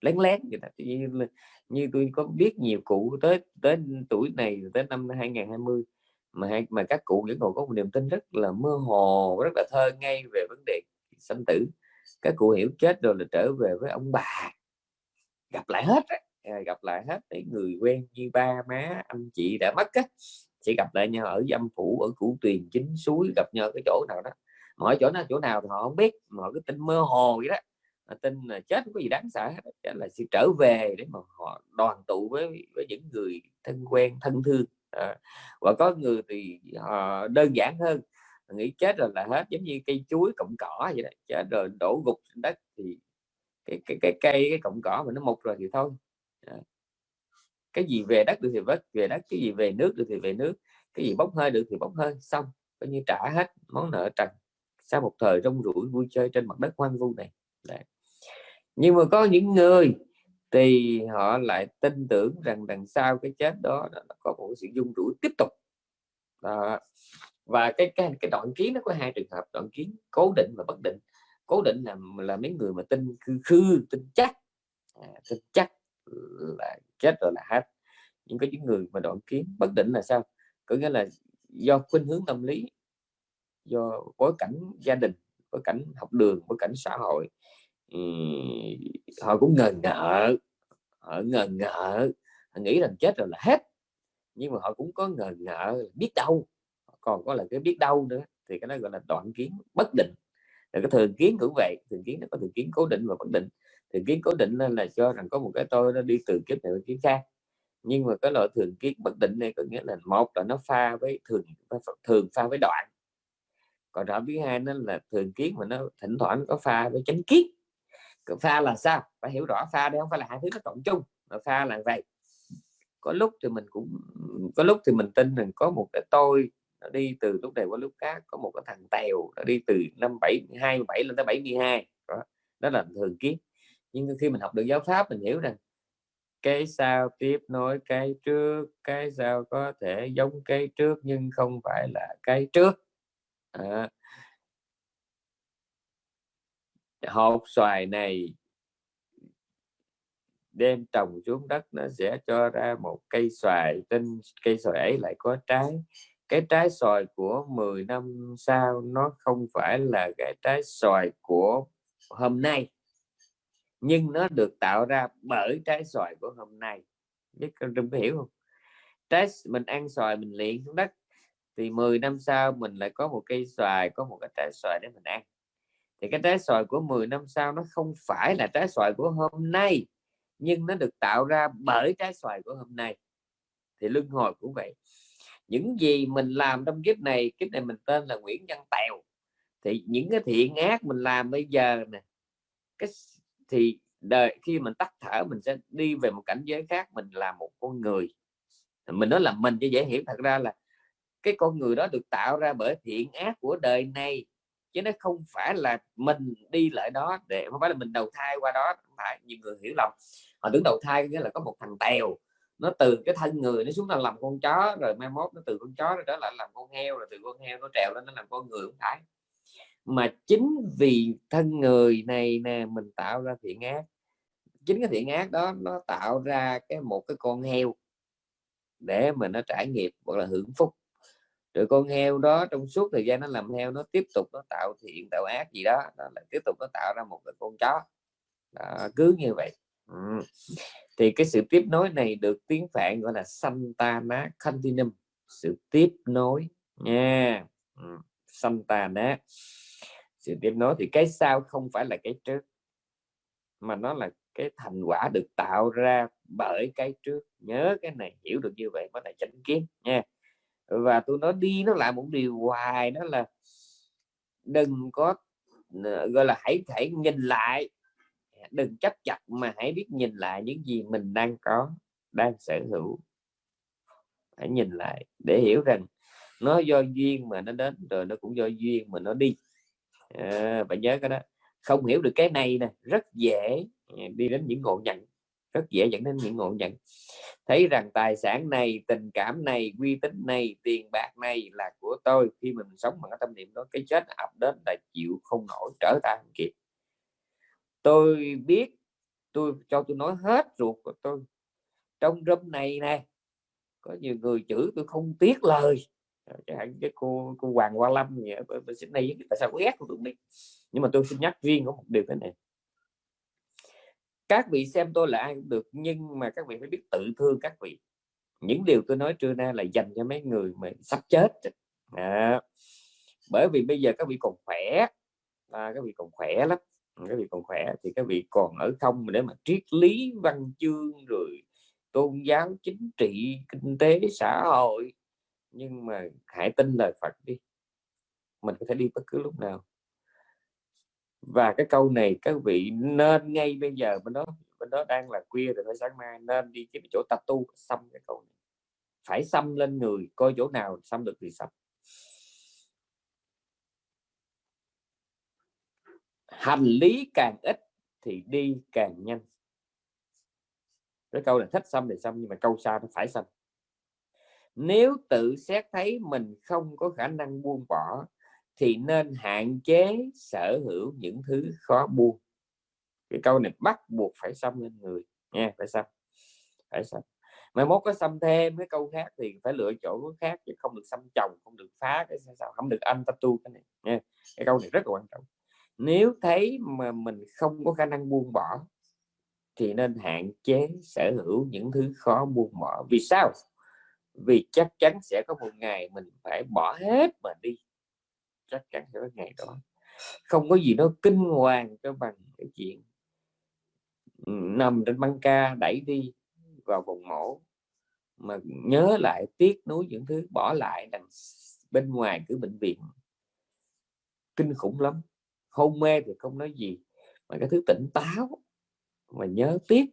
lén lén như như, như tôi có biết nhiều cụ tới tới tuổi này tới năm 2020 mà hai, mà các cụ vẫn còn có một niềm tin rất là mơ hồ rất là thơ ngay về vấn đề sanh tử. Các cụ hiểu chết rồi là trở về với ông bà. Gặp lại hết à, gặp lại hết để người quen như ba má anh chị đã mất á sẽ gặp lại nhau ở dâm phủ ở củ tuyền chính suối gặp nhau cái chỗ nào đó. Mọi chỗ nó chỗ nào thì họ không biết mà cái tin mơ hồ vậy đó. Tin là chết không có gì đáng sợ hết là sẽ trở về để mà họ đoàn tụ với với những người thân quen thân thương. À, và có người thì họ đơn giản hơn nghĩ chết rồi là hết giống như cây chuối cọng cỏ vậy đó. Chết rồi đổ gục trên đất thì cái cái cái cây cái cọng cỏ mà nó mục rồi thì thôi. À cái gì về đất được thì vết về đất cái gì về nước được thì về nước cái gì bốc hơi được thì bốc hơi xong coi như trả hết món nợ trần. Sau một thời rong ruổi vui chơi trên mặt đất hoang vu này. Đấy. nhưng mà có những người thì họ lại tin tưởng rằng đằng sau cái chết đó nó có một sự dung rủi tiếp tục. Đó. và cái cái cái đoạn kiến nó có hai trường hợp. Đoạn kiến cố định và bất định. Cố định là là mấy người mà tin khư khư tin chắc. À, tin chắc là chết rồi là hết. Nhưng có những người mà đoạn kiến bất định là sao? Có nghĩa là do khuynh hướng tâm lý, do bối cảnh gia đình, bối cảnh học đường, bối cảnh xã hội họ cũng ngờ ngợ, họ ngờ ngợ, họ nghĩ rằng chết rồi là hết. Nhưng mà họ cũng có ngờ ngợ biết đâu, còn có là cái biết đâu nữa, thì cái đó gọi là đoạn kiến bất định. Là cái thường kiến cũng vậy, thường kiến nó có thường kiến cố định và bất định thường kiến cố định lên là cho rằng có một cái tôi nó đi từ kiếp này đến kiếp khác. Nhưng mà cái loại thường kiến bất định này có nghĩa là một là nó pha với thường thường pha với đoạn. Còn rõ thứ hai nó là thường kiến mà nó thỉnh thoảng có pha với chánh kiến. Pha là sao? Phải hiểu rõ pha đây không phải là hai thứ nó cộng chung, mà pha là vậy. Có lúc thì mình cũng, có lúc thì mình tin rằng có một cái tôi nó đi từ lúc này qua lúc khác, có một cái thằng tèo nó đi từ năm bảy hai, bảy lên tới 72 đó. đó là thường kiến nhưng khi mình học được giáo pháp mình hiểu rằng cái sau tiếp nối cái trước cái sau có thể giống cái trước nhưng không phải là cái trước. À, hột xoài này đem trồng xuống đất nó sẽ cho ra một cây xoài trên cây xoài ấy lại có trái. Cái trái xoài của 10 năm sau nó không phải là cái trái xoài của hôm nay nhưng nó được tạo ra bởi trái xoài của hôm nay. Biết con có hiểu không? Trái mình ăn xoài mình luyện xuống đất. Thì 10 năm sau mình lại có một cây xoài, có một cái trái xoài để mình ăn. Thì cái trái xoài của 10 năm sau nó không phải là trái xoài của hôm nay, nhưng nó được tạo ra bởi trái xoài của hôm nay. Thì luân hồi cũng vậy. Những gì mình làm trong kiếp này kiếp này mình tên là Nguyễn Văn Tèo. Thì những cái thiện ác mình làm bây giờ nè, cái thì đời, khi mình tắt thở, mình sẽ đi về một cảnh giới khác, mình là một con người. Mình nói là mình cho dễ hiểu, thật ra là cái con người đó được tạo ra bởi thiện ác của đời này, chứ nó không phải là mình đi lại đó để, không phải là mình đầu thai qua đó. Không phải, nhiều người hiểu lầm. Họ tưởng đầu thai nghĩa là có một thằng tèo, nó từ cái thân người nó xuống là làm con chó, rồi mai mốt nó từ con chó rồi đó lại làm con heo, rồi từ con heo nó trèo lên nó làm con người, không phải mà chính vì thân người này nè mình tạo ra thiện ác. Chính cái thiện ác đó nó tạo ra cái một cái con heo để mà nó trải nghiệp hoặc là hưởng phúc. Rồi con heo đó trong suốt thời gian nó làm heo nó tiếp tục nó tạo thiện tạo ác gì đó, đó là tiếp tục nó tạo ra một cái con chó. Đó, cứ như vậy. Ừ. thì cái sự tiếp nối này được tiếng phạn gọi là Santana Continuum sự tiếp nối nha. Ừ. Santana sự tiếp nối thì cái sau không phải là cái trước, mà nó là cái thành quả được tạo ra bởi cái trước. Nhớ cái này, hiểu được như vậy mới là chánh kiến nha. Và tôi nói đi nó lại một điều hoài, đó là đừng có ờ, gọi là hãy hãy nhìn lại. Đừng chấp chặt mà hãy biết nhìn lại những gì mình đang có, đang sở hữu. Hãy nhìn lại để hiểu rằng nó do duyên mà nó đến, rồi nó cũng do duyên mà nó đi à, bạn nhớ cái đó. Không hiểu được cái này nè rất dễ ờ, đi đến những ngộ nhận rất dễ dẫn đến những ngộ nhận. Thấy rằng tài sản này tình cảm này uy tín này tiền bạc này là của tôi khi mình sống bằng cái tâm niệm đó cái chết ập đến là chịu không nổi trở tay không kịp. Tôi biết tôi cho tôi nói hết ruột của tôi. Trong room này nè có nhiều người chửi tôi không tiếc lời cái cô cô Hoàng Hoa Lâm vậy bên Sydney tại sao có ghét tôi không? Biết nhưng mà tôi xin nhắc riêng có một điều thế này. Các vị xem tôi là ai cũng được nhưng mà các vị phải biết tự thương các vị. Những điều tôi nói trưa nay là dành cho mấy người mà sắp chết. À, bởi vì bây giờ các vị còn khỏe. À, các vị còn khỏe lắm. Các vị còn khỏe thì các vị còn ở không để mà triết lý văn chương rồi tôn giáo chính trị kinh tế xã hội nhưng mà hãy tin lời Phật đi. Mình có thể đi bất cứ lúc nào. Và cái câu này các vị nên ngay bây giờ, bên đó bên đó đang là khuya rồi phải sáng mai nên đi cái chỗ tập tu xăm cái câu này. Phải xăm lên người, coi chỗ nào xăm được thì xăm. Hành lý càng ít thì đi càng nhanh. Cái câu là thích xăm thì xăm, nhưng mà câu sau nó phải xăm nếu tự xét thấy mình không có khả năng buông bỏ, thì nên hạn chế sở hữu những thứ khó buông. Cái câu này bắt buộc phải xâm lên người, nha, phải xâm phải xâm mai mốt có xâm thêm cái câu khác thì phải lựa chỗ khác chứ không được xâm chồng, không được phá cái sao không được anh tattoo cái này, nha. Cái câu này rất là quan trọng. Nếu thấy mà mình không có khả năng buông bỏ, thì nên hạn chế sở hữu những thứ khó buông bỏ. Vì sao? Vì chắc chắn sẽ có một ngày mình phải bỏ hết mà đi. Chắc chắn sẽ có ngày đó. Không có gì nó kinh hoàng cho bằng cái chuyện nằm trên băng ca đẩy đi vào vùng mổ, mà nhớ lại tiếc nuối những thứ bỏ lại đằng bên ngoài cứ bệnh viện. Kinh khủng lắm. Hôn mê thì không nói gì, mà cái thứ tỉnh táo mà nhớ tiếc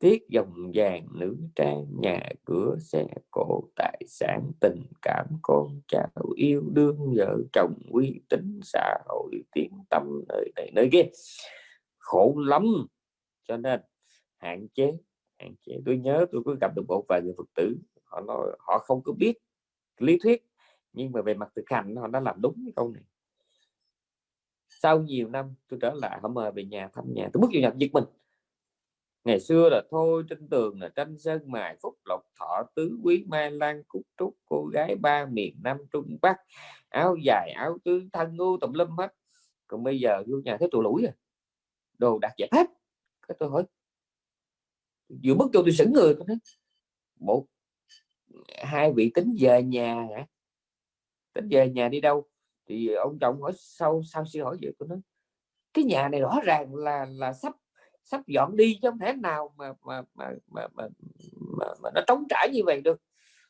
tiếc dòng vàng nữ trang, nhà cửa xe cộ tài sản, tình cảm con cháu yêu đương, vợ chồng uy tín, xã hội tiếng tâm nơi này, nơi kia. Khổ lắm. Cho nên hạn chế hạn chế. Tôi nhớ tôi có gặp được một vài người phật tử, họ nói, họ không có biết lý thuyết, nhưng mà về mặt thực hành họ đã làm đúng cái câu này. Sau nhiều năm tôi trở lại, họ mời về nhà thăm nhà. Tôi bước vào nhà giật mình ngày xưa là thôi trên tường là tranh sơn mài, phúc lộc thọ tứ quý, mai lan cúc trúc, cô gái ba miền nam trung bắc, áo dài, áo tứ, thân ngu tùm lum hết. Còn bây giờ vô nhà thấy tụi lũi à. rồi đồ đặt dẹp hết. Cái tôi hỏi, vừa bước vô tôi sững người, tôi nói một hai vị tính về nhà hả? Tính về nhà đi đâu? Thì ông chồng hỏi sau sau sư hỏi vậy? Tôi nói, cái nhà này rõ ràng là là sắp sắp dọn đi chứ không thể nào mà mà mà mà, mà, mà, mà nó trống trải như vậy được.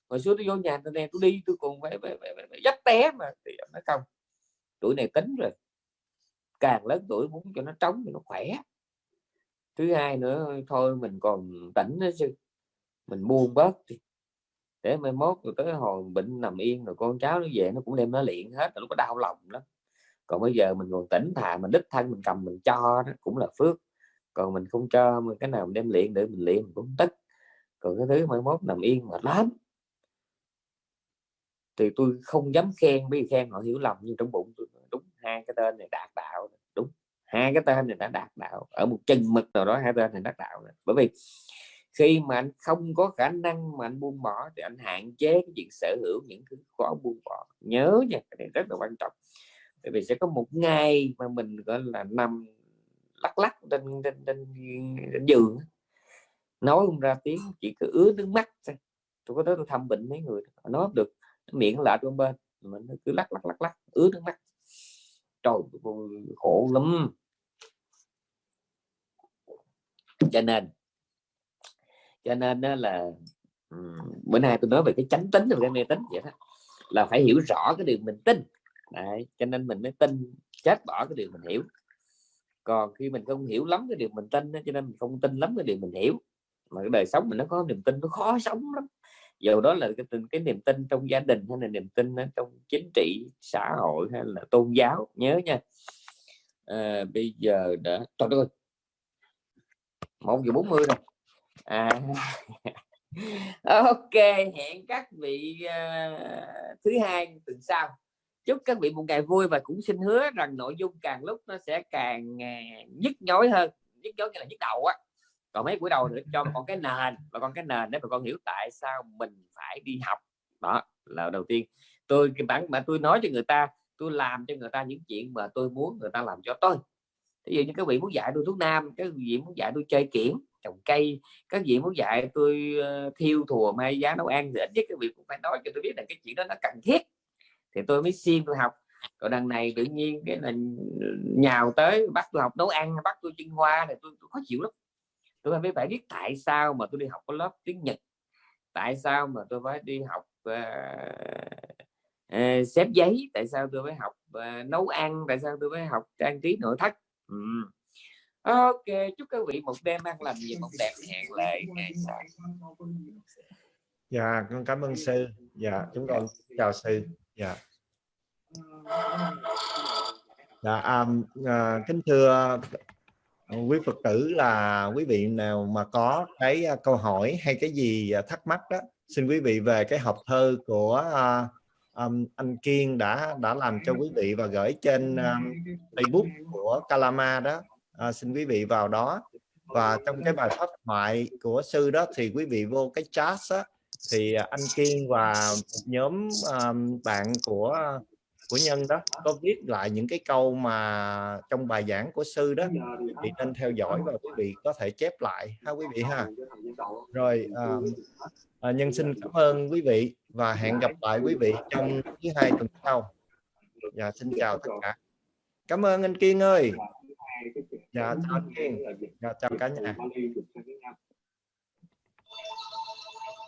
Hồi xưa tôi vô nhà tôi nè tôi đi tôi còn phải, phải, phải, phải dắt té mà. Thì nó không tuổi này tính rồi. Càng lớn tuổi muốn cho nó trống thì nó khỏe. Thứ hai nữa thôi mình còn tỉnh nữa chứ. Mình buông bớt đi. Để mai mốt rồi tới hồi bệnh nằm yên rồi con cháu nó về nó cũng đem nó luyện hết nó có đau lòng lắm. Còn bây giờ mình còn tỉnh thà mình đích thân mình cầm mình cho đó cũng là phước còn mình không cho mình cái nào mình đem luyện để mình luyện mình cũng tức còn cái thứ mai mốt nằm yên mà lắm. Thì tôi không dám khen, bởi vì khen họ hiểu lầm, nhưng trong bụng tôi đúng, hai cái tên này đạt đạo đúng, hai cái tên này đã đạt đạo, ở một chân mực nào đó hai tên này đạt đạo bởi vì khi mà anh không có khả năng mà anh buông bỏ thì anh hạn chế cái chuyện sở hữu những thứ khó buông bỏ. Nhớ nha, cái này rất là quan trọng. Bởi vì sẽ có một ngày mà mình, gọi là, nằm lắc lắc trên trên, trên, trên giường nói không ra tiếng chỉ cứ ứa nước mắt thôi. Tôi có tới tôi thăm bệnh mấy người nói được. Miệng lạ bên bên mình cứ lắc lắc lắc lắc ứa nước mắt. Trời khổ lắm. Cho nên cho nên đó là bữa nay tôi nói về cái chánh tính và cái mê tính vậy đó là phải hiểu rõ cái điều mình tin. Đấy, cho nên mình mới tin chết bỏ cái điều mình hiểu còn khi mình không hiểu lắm cái điều mình tin cho nên mình không tin lắm cái điều mình hiểu. Mà cái đời sống mình nó có niềm tin nó khó sống lắm. Dù đó là cái, cái niềm tin trong gia đình hay là niềm tin trong chính trị xã hội hay là tôn giáo nhớ nha. À, bây giờ đã trời ơi. Một giờ bốn mươi rồi. À ok hẹn các vị uh, thứ hai tuần sau chúc các vị một ngày vui và cũng xin hứa rằng nội dung càng lúc nó sẽ càng à, nhức nhối hơn. Nhức nhối là nhức đầu á. Còn mấy buổi đầu nữa cho con cái nền, và con cái nền để mà con hiểu tại sao mình phải đi học. Đó, là đầu tiên. Tôi cái bản mà tôi nói cho người ta, tôi làm cho người ta những chuyện mà tôi muốn người ta làm cho tôi. Ví dụ như các vị muốn dạy tôi thuốc nam, các vị muốn dạy tôi chơi kiển, trồng cây, các vị muốn dạy tôi ờ, thiêu thùa may giá nấu ăn thì ít nhất các vị cũng phải nói cho tôi biết là cái chuyện đó nó cần thiết thì tôi mới xin tôi học. Còn đằng này tự nhiên cái là nhào tới bắt tôi học nấu ăn bắt tôi chuyên hoa thì tôi, tôi khó chịu lắm. Tôi mới phải biết tại sao mà tôi đi học có lớp tiếng Nhật. Tại sao mà tôi phải đi học uh, uh, xếp giấy. Tại sao tôi phải học uh, nấu ăn. Tại sao tôi phải học trang trí nội thất. Ừ. ok chúc các vị một đêm ăn lành và một đẹp hẹn lại ngày sau. Dạ con cảm ơn sư. Dạ chúng con chào sư dạ. Dạ um, uh, kính thưa quý phật tử là quý vị nào mà có cái à, câu hỏi hay cái gì à, thắc mắc đó xin quý vị về cái hộp thơ của um, anh Kiên đã đã làm cho quý vị và gửi trên um, Facebook của Kalama đó. Uh, xin quý vị vào đó. Và trong cái bài pháp thoại của sư đó thì quý vị vô cái chat á, thì à, anh Kiên và một nhóm um, bạn của à, của nhân đó có viết lại những cái câu mà trong bài giảng của sư đó. Thì nên theo dõi và quý vị có thể chép lại ha quý vị ha? Rồi à, nhân xin cảm ơn quý vị và hẹn gặp lại quý vị trong thứ hai tuần sau. Dạ xin chào tất cả. Cảm ơn anh Kiên ơi. Dạ chào anh Kiên. Dạ chào cả nhà.